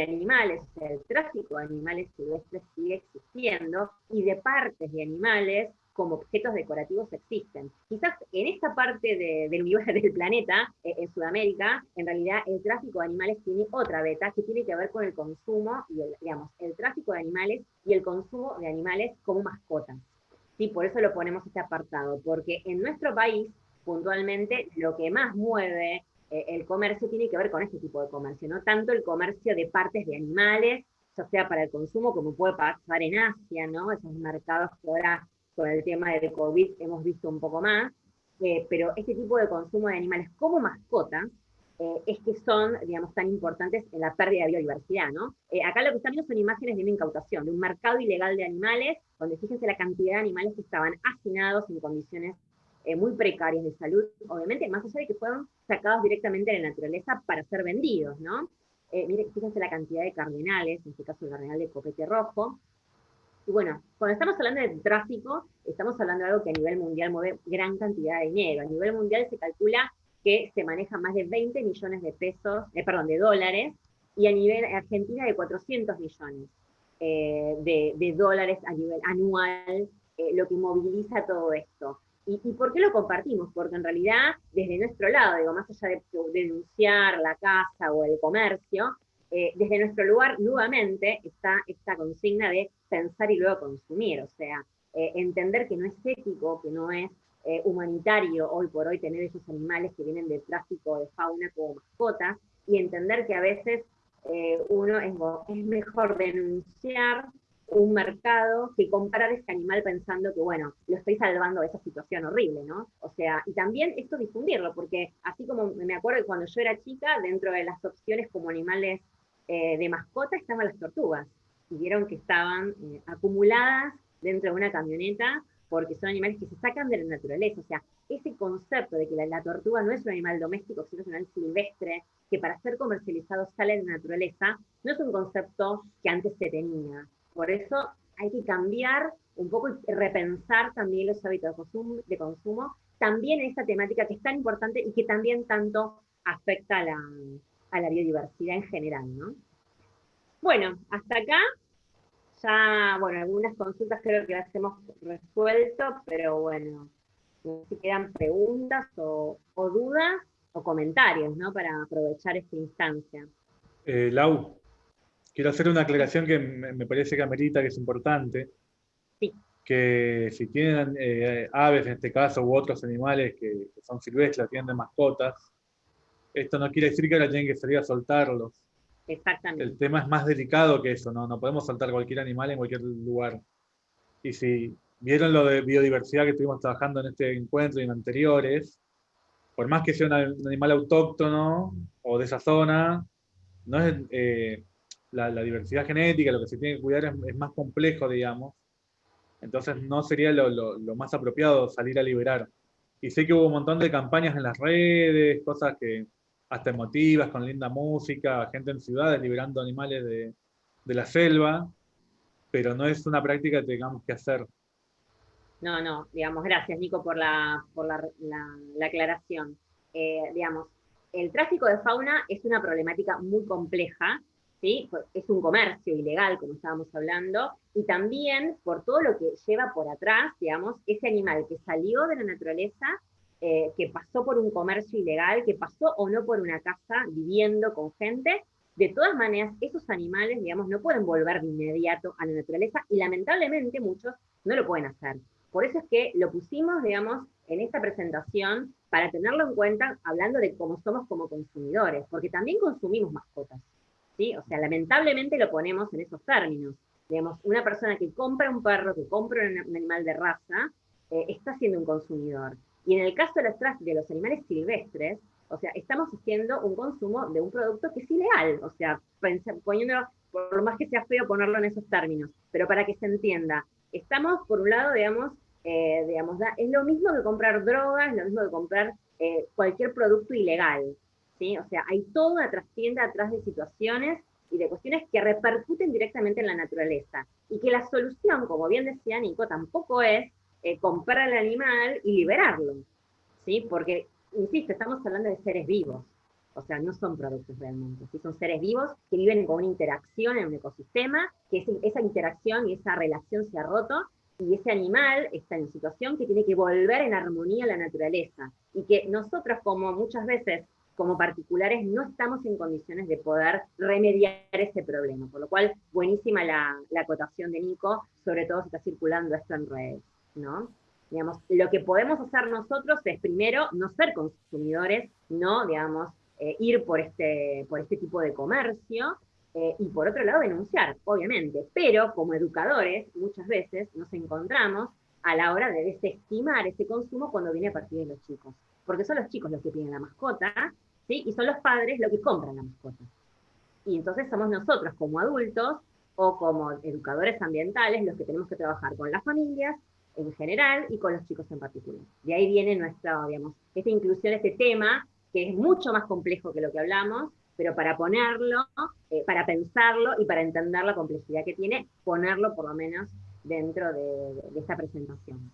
animales, el tráfico de animales silvestres sigue existiendo, y de partes de animales como objetos decorativos existen. Quizás en esta parte del universo del planeta, eh, en Sudamérica, en realidad el tráfico de animales tiene otra beta que tiene que ver con el consumo y el, digamos, el tráfico de animales y el consumo de animales como mascotas. ¿Sí? Por eso lo ponemos este apartado, porque en nuestro país, puntualmente, lo que más mueve eh, el comercio tiene que ver con este tipo de comercio, no tanto el comercio de partes de animales, ya sea para el consumo, como puede pasar en Asia, ¿no? Esos mercados que ahora con el tema de COVID hemos visto un poco más, eh, pero este tipo de consumo de animales como mascotas, eh, es que son, digamos, tan importantes en la pérdida de biodiversidad, ¿no? Eh, acá lo que están viendo son imágenes de una incautación, de un mercado ilegal de animales, donde fíjense la cantidad de animales que estaban hacinados en condiciones eh, muy precarias de salud, obviamente, más allá de que fueron sacados directamente de la naturaleza para ser vendidos, ¿no? miren, fíjense la cantidad de cardenales, en este caso el cardenal de copete rojo, y bueno, cuando estamos hablando de tráfico, estamos hablando de algo que a nivel mundial mueve gran cantidad de dinero. A nivel mundial se calcula que se maneja más de 20 millones de pesos, eh, perdón, de dólares, y a nivel Argentina de 400 millones eh, de, dólares a nivel anual, eh, lo que moviliza todo esto. ¿Y, por qué lo compartimos? Porque en realidad, desde nuestro lado, digo, más allá de, denunciar la casa o el comercio, desde nuestro lugar nuevamente está esta consigna de pensar y luego consumir, o sea, entender que no es ético, que no es eh, humanitario hoy por hoy tener esos animales que vienen del tráfico de fauna como mascotas y entender que a veces eh, uno es, mejor denunciar un mercado que comprar ese animal pensando que, bueno, lo estoy salvando de esa situación horrible, ¿no? O sea, y también esto difundirlo, porque así como me acuerdo que cuando yo era chica, dentro de las opciones como animales eh, de mascota estaban las tortugas, y vieron que estaban acumuladas dentro de una camioneta porque son animales que se sacan de la naturaleza. O sea, ese concepto de que la, tortuga no es un animal doméstico, sino un animal silvestre, que para ser comercializado sale de la naturaleza, no es un concepto que antes se tenía. Por eso hay que cambiar un poco y repensar también los hábitos de consumo, de consumo también en esta temática que es tan importante y que también tanto afecta a la, a la biodiversidad en general, ¿no? Bueno, hasta acá ya, bueno, algunas consultas creo que las hemos resuelto, pero bueno, si quedan preguntas o, dudas o comentarios, ¿no? Para aprovechar esta instancia. Eh, Lau, quiero hacer una aclaración que me, parece que amerita, que es importante. Sí. Que si tienen eh, aves, en este caso, u otros animales que, son silvestres, tienen mascotas, esto no quiere decir que ahora tienen que salir a soltarlos Exactamente. El tema es más delicado que eso, ¿no? No podemos soltar cualquier animal en cualquier lugar. Y si vieron lo de biodiversidad que estuvimos trabajando en este encuentro y en anteriores, por más que sea un animal autóctono o de esa zona, no es, eh, la, diversidad genética, lo que se tiene que cuidar es, más complejo, digamos. Entonces no sería lo, lo, más apropiado salir a liberar. Y sé que hubo un montón de campañas en las redes, cosas que, hasta emotivas, con linda música, gente en ciudades liberando animales de, la selva, pero no es una práctica que tengamos que hacer. No, no, digamos, gracias Nico por la, por la, aclaración. Eh, digamos, el tráfico de fauna es una problemática muy compleja, ¿sí? es un comercio ilegal, como estábamos hablando, y también por todo lo que lleva por atrás, digamos, ese animal que salió de la naturaleza eh, que pasó por un comercio ilegal, que pasó o no por una casa viviendo con gente, de todas maneras, esos animales, digamos, no pueden volver de inmediato a la naturaleza y lamentablemente muchos no lo pueden hacer. Por eso es que lo pusimos, digamos, en esta presentación para tenerlo en cuenta hablando de cómo somos como consumidores, porque también consumimos mascotas, ¿sí? O sea, lamentablemente lo ponemos en esos términos. Digamos, una persona que compra un perro, que compra un animal de raza, eh, está siendo un consumidor. Y en el caso de los, de los animales silvestres, o sea, estamos haciendo un consumo de un producto que es ilegal, o sea, poniéndolo, por más que sea feo ponerlo en esos términos, pero para que se entienda, estamos, por un lado, digamos, eh, digamos es lo mismo que comprar drogas, es lo mismo que comprar eh, cualquier producto ilegal, ¿sí? O sea, hay toda una trastienda atrás de situaciones y de cuestiones que repercuten directamente en la naturaleza, y que la solución, como bien decía Nico, tampoco es eh, comprar el animal y liberarlo, ¿sí? Porque, insisto, estamos hablando de seres vivos, o sea, no son productos realmente, ¿sí? son seres vivos que viven con una interacción en un ecosistema, que esa interacción y esa relación se ha roto, y ese animal está en situación que tiene que volver en armonía a la naturaleza, y que nosotros como muchas veces como particulares no estamos en condiciones de poder remediar ese problema, por lo cual buenísima la, la acotación de Nico, sobre todo si está circulando esto en redes. ¿No? Digamos, lo que podemos hacer nosotros es primero no ser consumidores, no, digamos, eh, ir por este, por este tipo de comercio, eh, y por otro lado denunciar, obviamente, pero como educadores muchas veces nos encontramos a la hora de desestimar ese consumo cuando viene a partir de los chicos, porque son los chicos los que piden la mascota, ¿sí? y son los padres los que compran la mascota. Y entonces somos nosotros como adultos o como educadores ambientales los que tenemos que trabajar con las familias en general y con los chicos en particular. De ahí viene nuestra, digamos, esta inclusión, este tema, que es mucho más complejo que lo que hablamos, pero para ponerlo, eh, para pensarlo y para entender la complejidad que tiene, ponerlo por lo menos dentro de, esta presentación.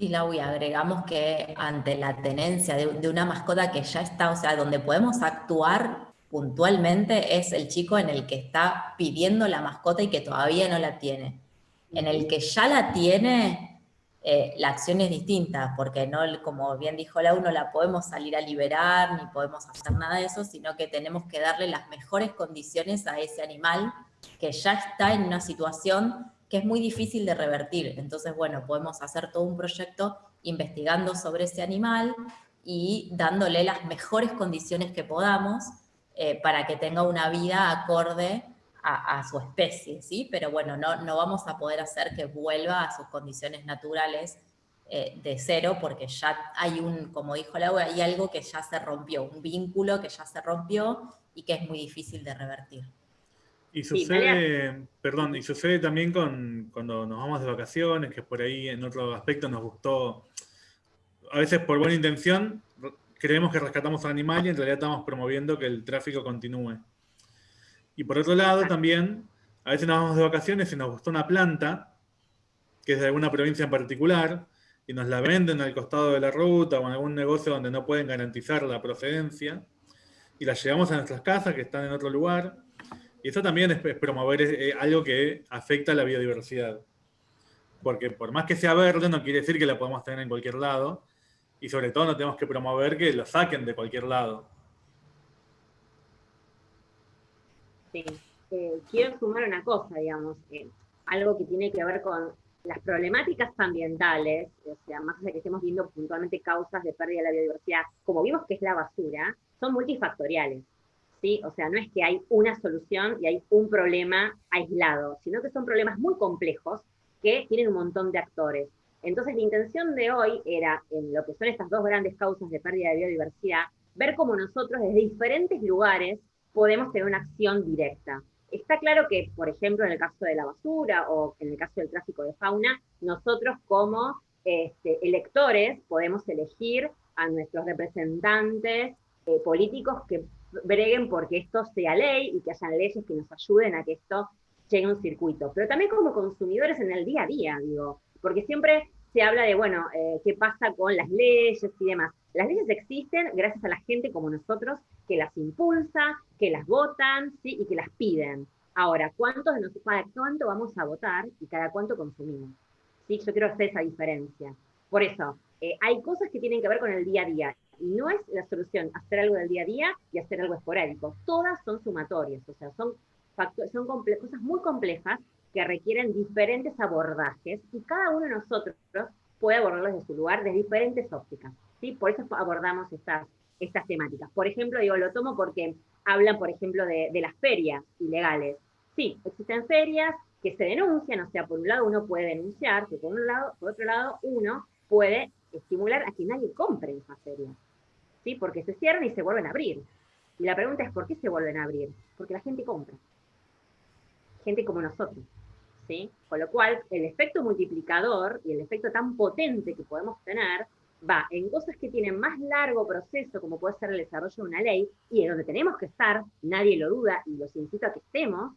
Y Lau, agregamos que ante la tenencia de, de, una mascota que ya está, o sea, donde podemos actuar puntualmente es el chico en el que está pidiendo la mascota y que todavía no la tiene. En el que ya la tiene, eh, la acción es distinta, porque no, como bien dijo Lau, no la podemos salir a liberar, ni podemos hacer nada de eso, sino que tenemos que darle las mejores condiciones a ese animal que ya está en una situación que es muy difícil de revertir. Entonces, bueno, podemos hacer todo un proyecto investigando sobre ese animal y dándole las mejores condiciones que podamos eh, para que tenga una vida acorde a, su especie, ¿sí? Pero bueno, no, no vamos a poder hacer que vuelva a sus condiciones naturales eh, de cero, porque ya hay un, como dijo Laura, hay algo que ya se rompió, un vínculo que ya se rompió y que es muy difícil de revertir. Y sucede, perdón, y sucede también con, cuando nos vamos de vacaciones, que por ahí en otro aspecto nos gustó, a veces por buena intención, creemos que rescatamos al animal y en realidad estamos promoviendo que el tráfico continúe. Y por otro lado también, a veces nos vamos de vacaciones y nos gustó una planta, que es de alguna provincia en particular, y nos la venden al costado de la ruta o en algún negocio donde no pueden garantizar la procedencia, y la llevamos a nuestras casas que están en otro lugar, y eso también es, promover eh, algo que afecta a la biodiversidad. Porque por más que sea verde, no quiere decir que la podemos tener en cualquier lado, y sobre todo no tenemos que promover que lo saquen de cualquier lado. Sí, eh, quiero sumar una cosa, digamos, eh, algo que tiene que ver con las problemáticas ambientales, o sea, más de que estemos viendo puntualmente causas de pérdida de la biodiversidad, como vimos que es la basura, son multifactoriales. ¿sí? O sea, no es que hay una solución y hay un problema aislado, sino que son problemas muy complejos que tienen un montón de actores. Entonces, la intención de hoy era, en lo que son estas dos grandes causas de pérdida de biodiversidad, ver cómo nosotros desde diferentes lugares podemos tener una acción directa. Está claro que, por ejemplo, en el caso de la basura o en el caso del tráfico de fauna, nosotros como este, electores podemos elegir a nuestros representantes eh, políticos que breguen porque esto sea ley y que hayan leyes que nos ayuden a que esto llegue a un circuito. Pero también como consumidores en el día a día, digo, porque siempre se habla de, bueno, eh, qué pasa con las leyes y demás. Las leyes existen gracias a la gente como nosotros que las impulsa, que las votan, ¿sí? y que las piden. Ahora, ¿cuántos de nosotros, cuánto vamos a votar y cada cuánto consumimos? ¿Sí? Yo quiero hacer esa diferencia. Por eso, eh, hay cosas que tienen que ver con el día a día. Y no es la solución hacer algo del día a día y hacer algo esporádico. Todas son sumatorias, o sea, son, son cosas muy complejas que requieren diferentes abordajes y cada uno de nosotros puede abordarlos desde su lugar, desde diferentes ópticas. ¿Sí? Por eso abordamos estas, estas temáticas. Por ejemplo, digo, lo tomo porque hablan, por ejemplo, de, de las ferias ilegales. Sí, existen ferias que se denuncian, o sea, por un lado uno puede denunciar, que por un lado, por otro lado uno puede estimular a que nadie compre en esas ferias. ¿Sí? Porque se cierran y se vuelven a abrir. Y la pregunta es, ¿por qué se vuelven a abrir? Porque la gente compra. Gente como nosotros. Con lo cual, el efecto multiplicador y el efecto tan potente que podemos tener va en cosas que tienen más largo proceso, como puede ser el desarrollo de una ley, y en donde tenemos que estar, nadie lo duda, y los invito a que estemos,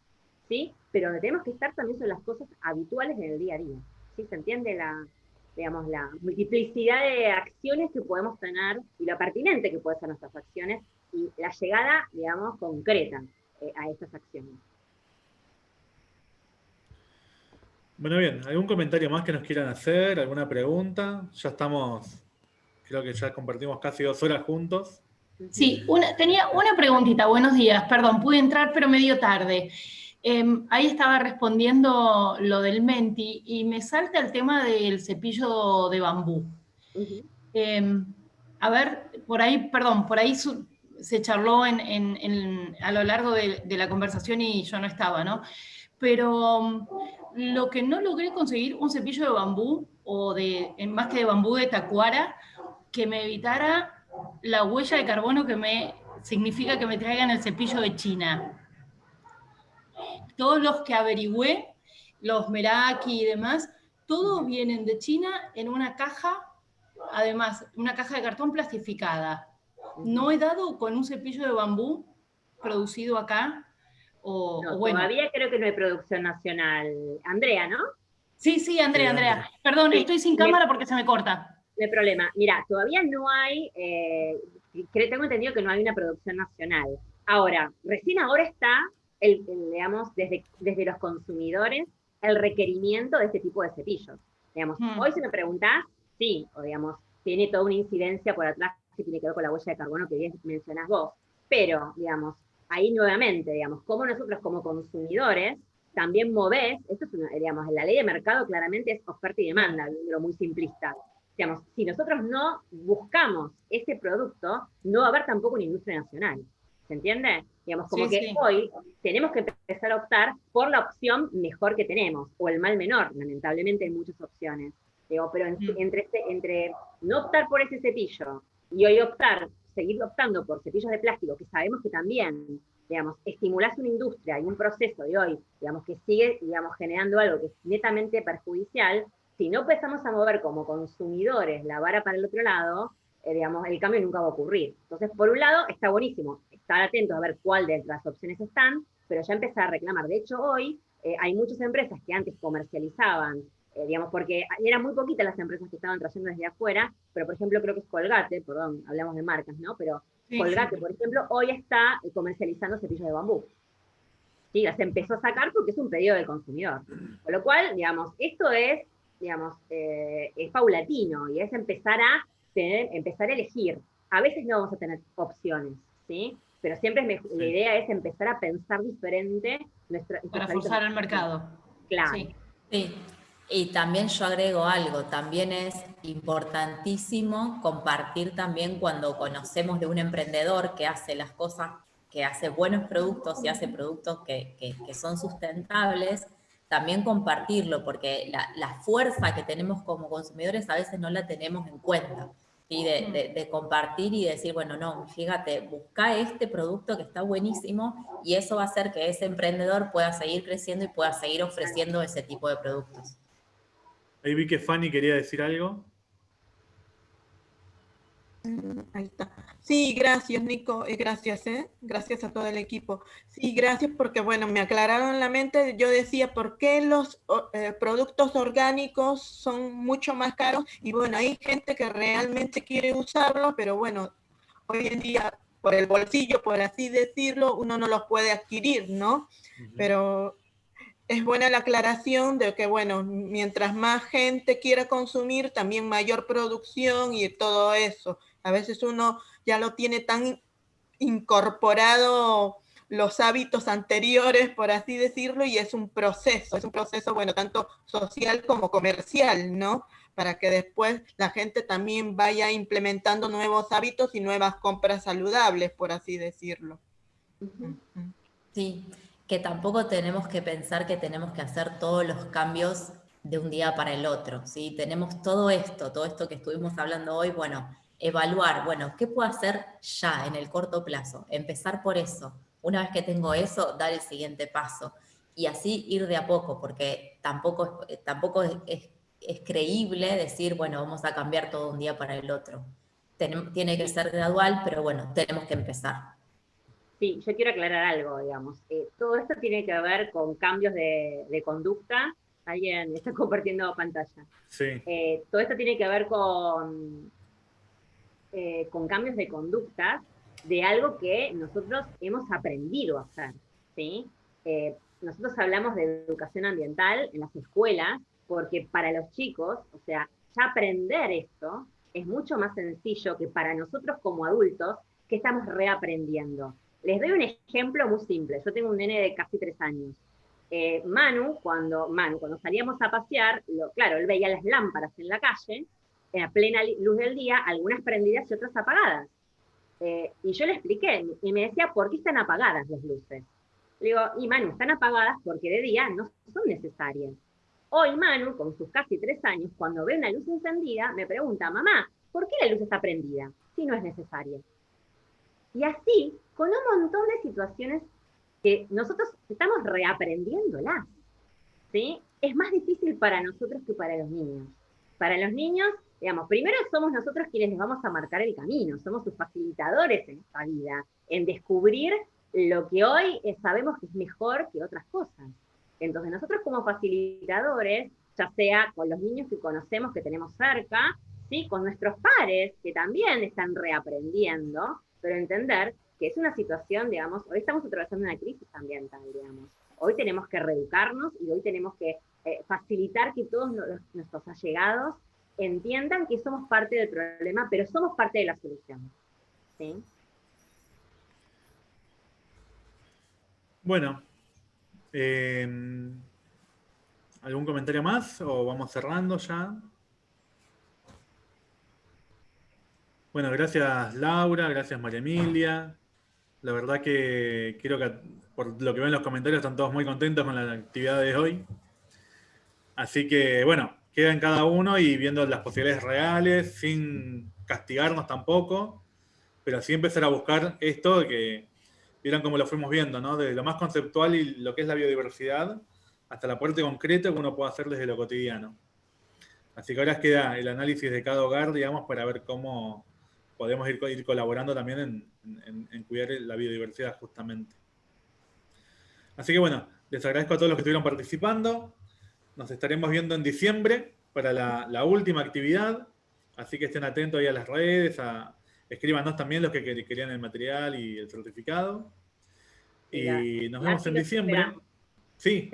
¿sí? Pero donde tenemos que estar también son las cosas habituales en el día a día, ¿sí? ¿Se entiende la, digamos, la multiplicidad de acciones que podemos tener y lo pertinente que pueden ser nuestras acciones y la llegada, digamos, concreta eh, a estas acciones? Bueno, bien, ¿algún comentario más que nos quieran hacer? ¿Alguna pregunta? Ya estamos, creo que ya compartimos casi dos horas juntos. Sí, tenía una preguntita, buenos días, perdón, pude entrar pero medio tarde. Em, ahí estaba respondiendo lo del menti y me salta el tema del cepillo de bambú. Em, a ver, por ahí, perdón, por ahí se charló a lo largo de, de, la conversación y yo no estaba, ¿no? Pero lo que no logré conseguir un cepillo de bambú, o de, más que de bambú de tacuara, que me evitara la huella de carbono que me significa que me traigan el cepillo de China. Todos los que averigüé, los Meraki y demás, todos vienen de China en una caja, además, una caja de cartón plastificada. No he dado con un cepillo de bambú producido acá o, Todavía creo que no hay producción nacional. Andrea, ¿no? Sí, sí, Andrea, Andrea. Perdón, estoy sin cámara porque se me corta. Hay problema. Mira, todavía no hay, eh, tengo entendido que no hay una producción nacional. Ahora, recién ahora está, el, digamos, desde, desde los consumidores, el requerimiento de este tipo de cepillos. Digamos, hmm. hoy si me preguntás, sí, o digamos, tiene toda una incidencia por atrás que tiene que ver con la huella de carbono que bien mencionás vos. Pero, digamos, ahí nuevamente, digamos, cómo nosotros como consumidores también movés, esto es una, digamos, la ley de mercado claramente es oferta y demanda, lo muy simplista. Digamos, si nosotros no buscamos ese producto, no va a haber tampoco una industria nacional. ¿Se entiende? Digamos, como Sí, que sí. hoy tenemos que empezar a optar por la opción mejor que tenemos, o el mal menor, lamentablemente hay muchas opciones. Digo, pero en- Mm. entre, este- entre no optar por ese cepillo y hoy optar, seguir optando por cepillos de plástico, que sabemos que también, digamos, estimulás una industria y un proceso de hoy, digamos, que sigue, digamos, generando algo que es netamente perjudicial, si no empezamos a mover como consumidores la vara para el otro lado, eh, digamos, el cambio nunca va a ocurrir. Entonces, por un lado, está buenísimo estar atentos a ver cuál de las opciones están, pero ya empezar a reclamar. De hecho, hoy eh, hay muchas empresas que antes comercializaban, eh, digamos, porque eran muy poquitas las empresas que estaban trayendo desde afuera, pero por ejemplo creo que es Colgate, perdón, hablamos de marcas, ¿no? Pero Sí, Colgate, sí. por ejemplo, hoy está comercializando cepillos de bambú. Sí, las empezó a sacar porque es un pedido del consumidor. Con lo cual, digamos, esto es, digamos, eh, es paulatino y es empezar a tener, empezar a elegir. A veces no vamos a tener opciones, ¿sí? Pero siempre es mej- la idea es empezar a pensar diferente nuestra, Para forzar el mercado. Claro. Sí. Sí, y también yo agrego algo, también es importantísimo compartir también cuando conocemos de un emprendedor que hace las cosas, que hace buenos productos y hace productos que, que- que son sustentables, también compartirlo, porque la, la fuerza que tenemos como consumidores a veces no la tenemos en cuenta. ¿sí? De, de- de compartir y decir, bueno, no, fíjate, busca este producto que está buenísimo y eso va a hacer que ese emprendedor pueda seguir creciendo y pueda seguir ofreciendo ese tipo de productos. Ahí vi que Fanny quería decir algo. Ahí está. Sí, gracias, Nico. eh, gracias, ¿eh? Gracias a todo el equipo. Sí, gracias porque, bueno, me aclararon la mente. Yo decía, ¿por qué los eh, productos orgánicos son mucho más caros? Y bueno, hay gente que realmente quiere usarlos, pero bueno, hoy en día, por el bolsillo, por así decirlo, uno no los puede adquirir, ¿no? Pero es buena la aclaración de que, bueno, mientras más gente quiera consumir, también mayor producción y todo eso. A veces uno ya lo tiene tan incorporado los hábitos anteriores, por así decirlo, y es un proceso, es un proceso, bueno, tanto social como comercial, ¿no? Para que después la gente también vaya implementando nuevos hábitos y nuevas compras saludables, por así decirlo. Sí, que tampoco tenemos que pensar que tenemos que hacer todos los cambios de un día para el otro, ¿sí? Tenemos todo esto, todo esto que estuvimos hablando hoy, bueno, evaluar, bueno, ¿qué puedo hacer ya en el corto plazo? Empezar por eso. Una vez que tengo eso, dar el siguiente paso. Y así ir de a poco, porque tampoco, es- tampoco es, es- es creíble decir, bueno, vamos a cambiar todo un día para el otro. Tenem- tiene que ser gradual, pero bueno, tenemos que empezar. Sí, yo quiero aclarar algo, digamos. Eh, todo esto tiene que ver con cambios de, de conducta. Alguien está compartiendo pantalla. Sí. Eh, todo esto tiene que ver con, eh, con cambios de conducta de algo que nosotros hemos aprendido a hacer. ¿sí? Eh, nosotros hablamos de educación ambiental en las escuelas porque para los chicos, o sea, ya aprender esto es mucho más sencillo que para nosotros como adultos que estamos reaprendiendo. Les doy un ejemplo muy simple. Yo tengo un nene de casi tres años. Eh, Manu, cuando, Manu, cuando salíamos a pasear, lo- claro, él veía las lámparas en la calle, en plena luz del día, algunas prendidas y otras apagadas. Eh, y yo le expliqué, y me decía, ¿por qué están apagadas las luces? Le digo, y Manu, están apagadas porque de día no son necesarias. Hoy Manu, con sus casi tres años, cuando ve una luz encendida, me pregunta, mamá, ¿por qué la luz está prendida si no es necesaria? Y así, con un montón de situaciones que nosotros estamos reaprendiéndolas. ¿sí? Es más difícil para nosotros que para los niños. Para los niños, digamos, primero somos nosotros quienes les vamos a marcar el camino, somos sus facilitadores en esta vida, en descubrir lo que hoy eh, sabemos que es mejor que otras cosas. Entonces nosotros como facilitadores, ya sea con los niños que conocemos, que tenemos cerca, ¿sí? con nuestros pares, que también están reaprendiendo, pero entender que es una situación, digamos, hoy estamos atravesando una crisis ambiental, digamos. Hoy tenemos que reeducarnos y hoy tenemos que eh, facilitar que todos nuestros allegados entiendan que somos parte del problema, pero somos parte de la solución. ¿sí? Bueno, Eh, ¿Algún comentario más o vamos cerrando ya? Bueno, gracias Laura, gracias María Emilia. La verdad que creo que por lo que ven en los comentarios están todos muy contentos con la actividad de hoy. Así que bueno, queda en cada uno y viendo las posibilidades reales, sin castigarnos tampoco, pero sí empezar a buscar esto que vieron cómo lo fuimos viendo, ¿no? De lo más conceptual y lo que es la biodiversidad, hasta la parte concreta que uno puede hacer desde lo cotidiano. Así que ahora queda el análisis de cada hogar, digamos, para ver cómo podemos ir, colaborando también en cuidar la biodiversidad justamente. Así que bueno, les agradezco a todos los que estuvieron participando. Nos estaremos viendo en diciembre para la, última actividad. Así que estén atentos ahí a las redes, a, escríbanos también los que querían el material y el certificado. Y nos vemos en diciembre. Sí.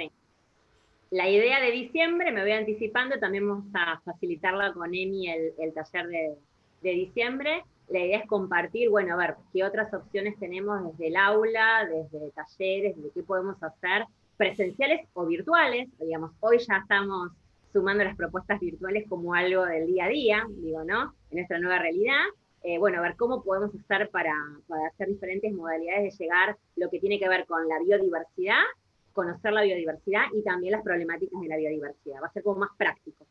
La idea de diciembre, me voy anticipando, también vamos a facilitarla con Emi el, taller de, de diciembre. La idea es compartir, bueno, a ver, qué otras opciones tenemos desde el aula, desde talleres, de qué podemos hacer presenciales o virtuales. Digamos, hoy ya estamos sumando las propuestas virtuales como algo del día a día, digo, ¿no? En nuestra nueva realidad. Eh, bueno, a ver cómo podemos hacer para, para hacer diferentes modalidades de llegar lo que tiene que ver con la biodiversidad, conocer la biodiversidad y también las problemáticas de la biodiversidad. Va a ser como más práctico.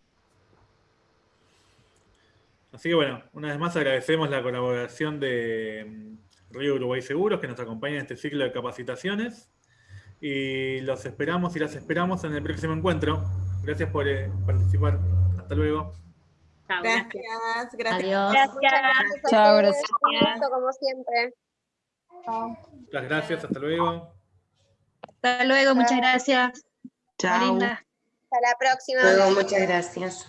Así que bueno, una vez más agradecemos la colaboración de mm, Río Uruguay Seguros que nos acompaña en este ciclo de capacitaciones y los esperamos y las esperamos en el próximo encuentro. Gracias por eh, participar. Hasta luego. gracias, gracias. Adiós. Gracias. Chao, gracias. como siempre. Muchas gracias, hasta luego. Hasta luego, muchas gracias. Chao. Hasta la próxima. Luego, muchas gracias.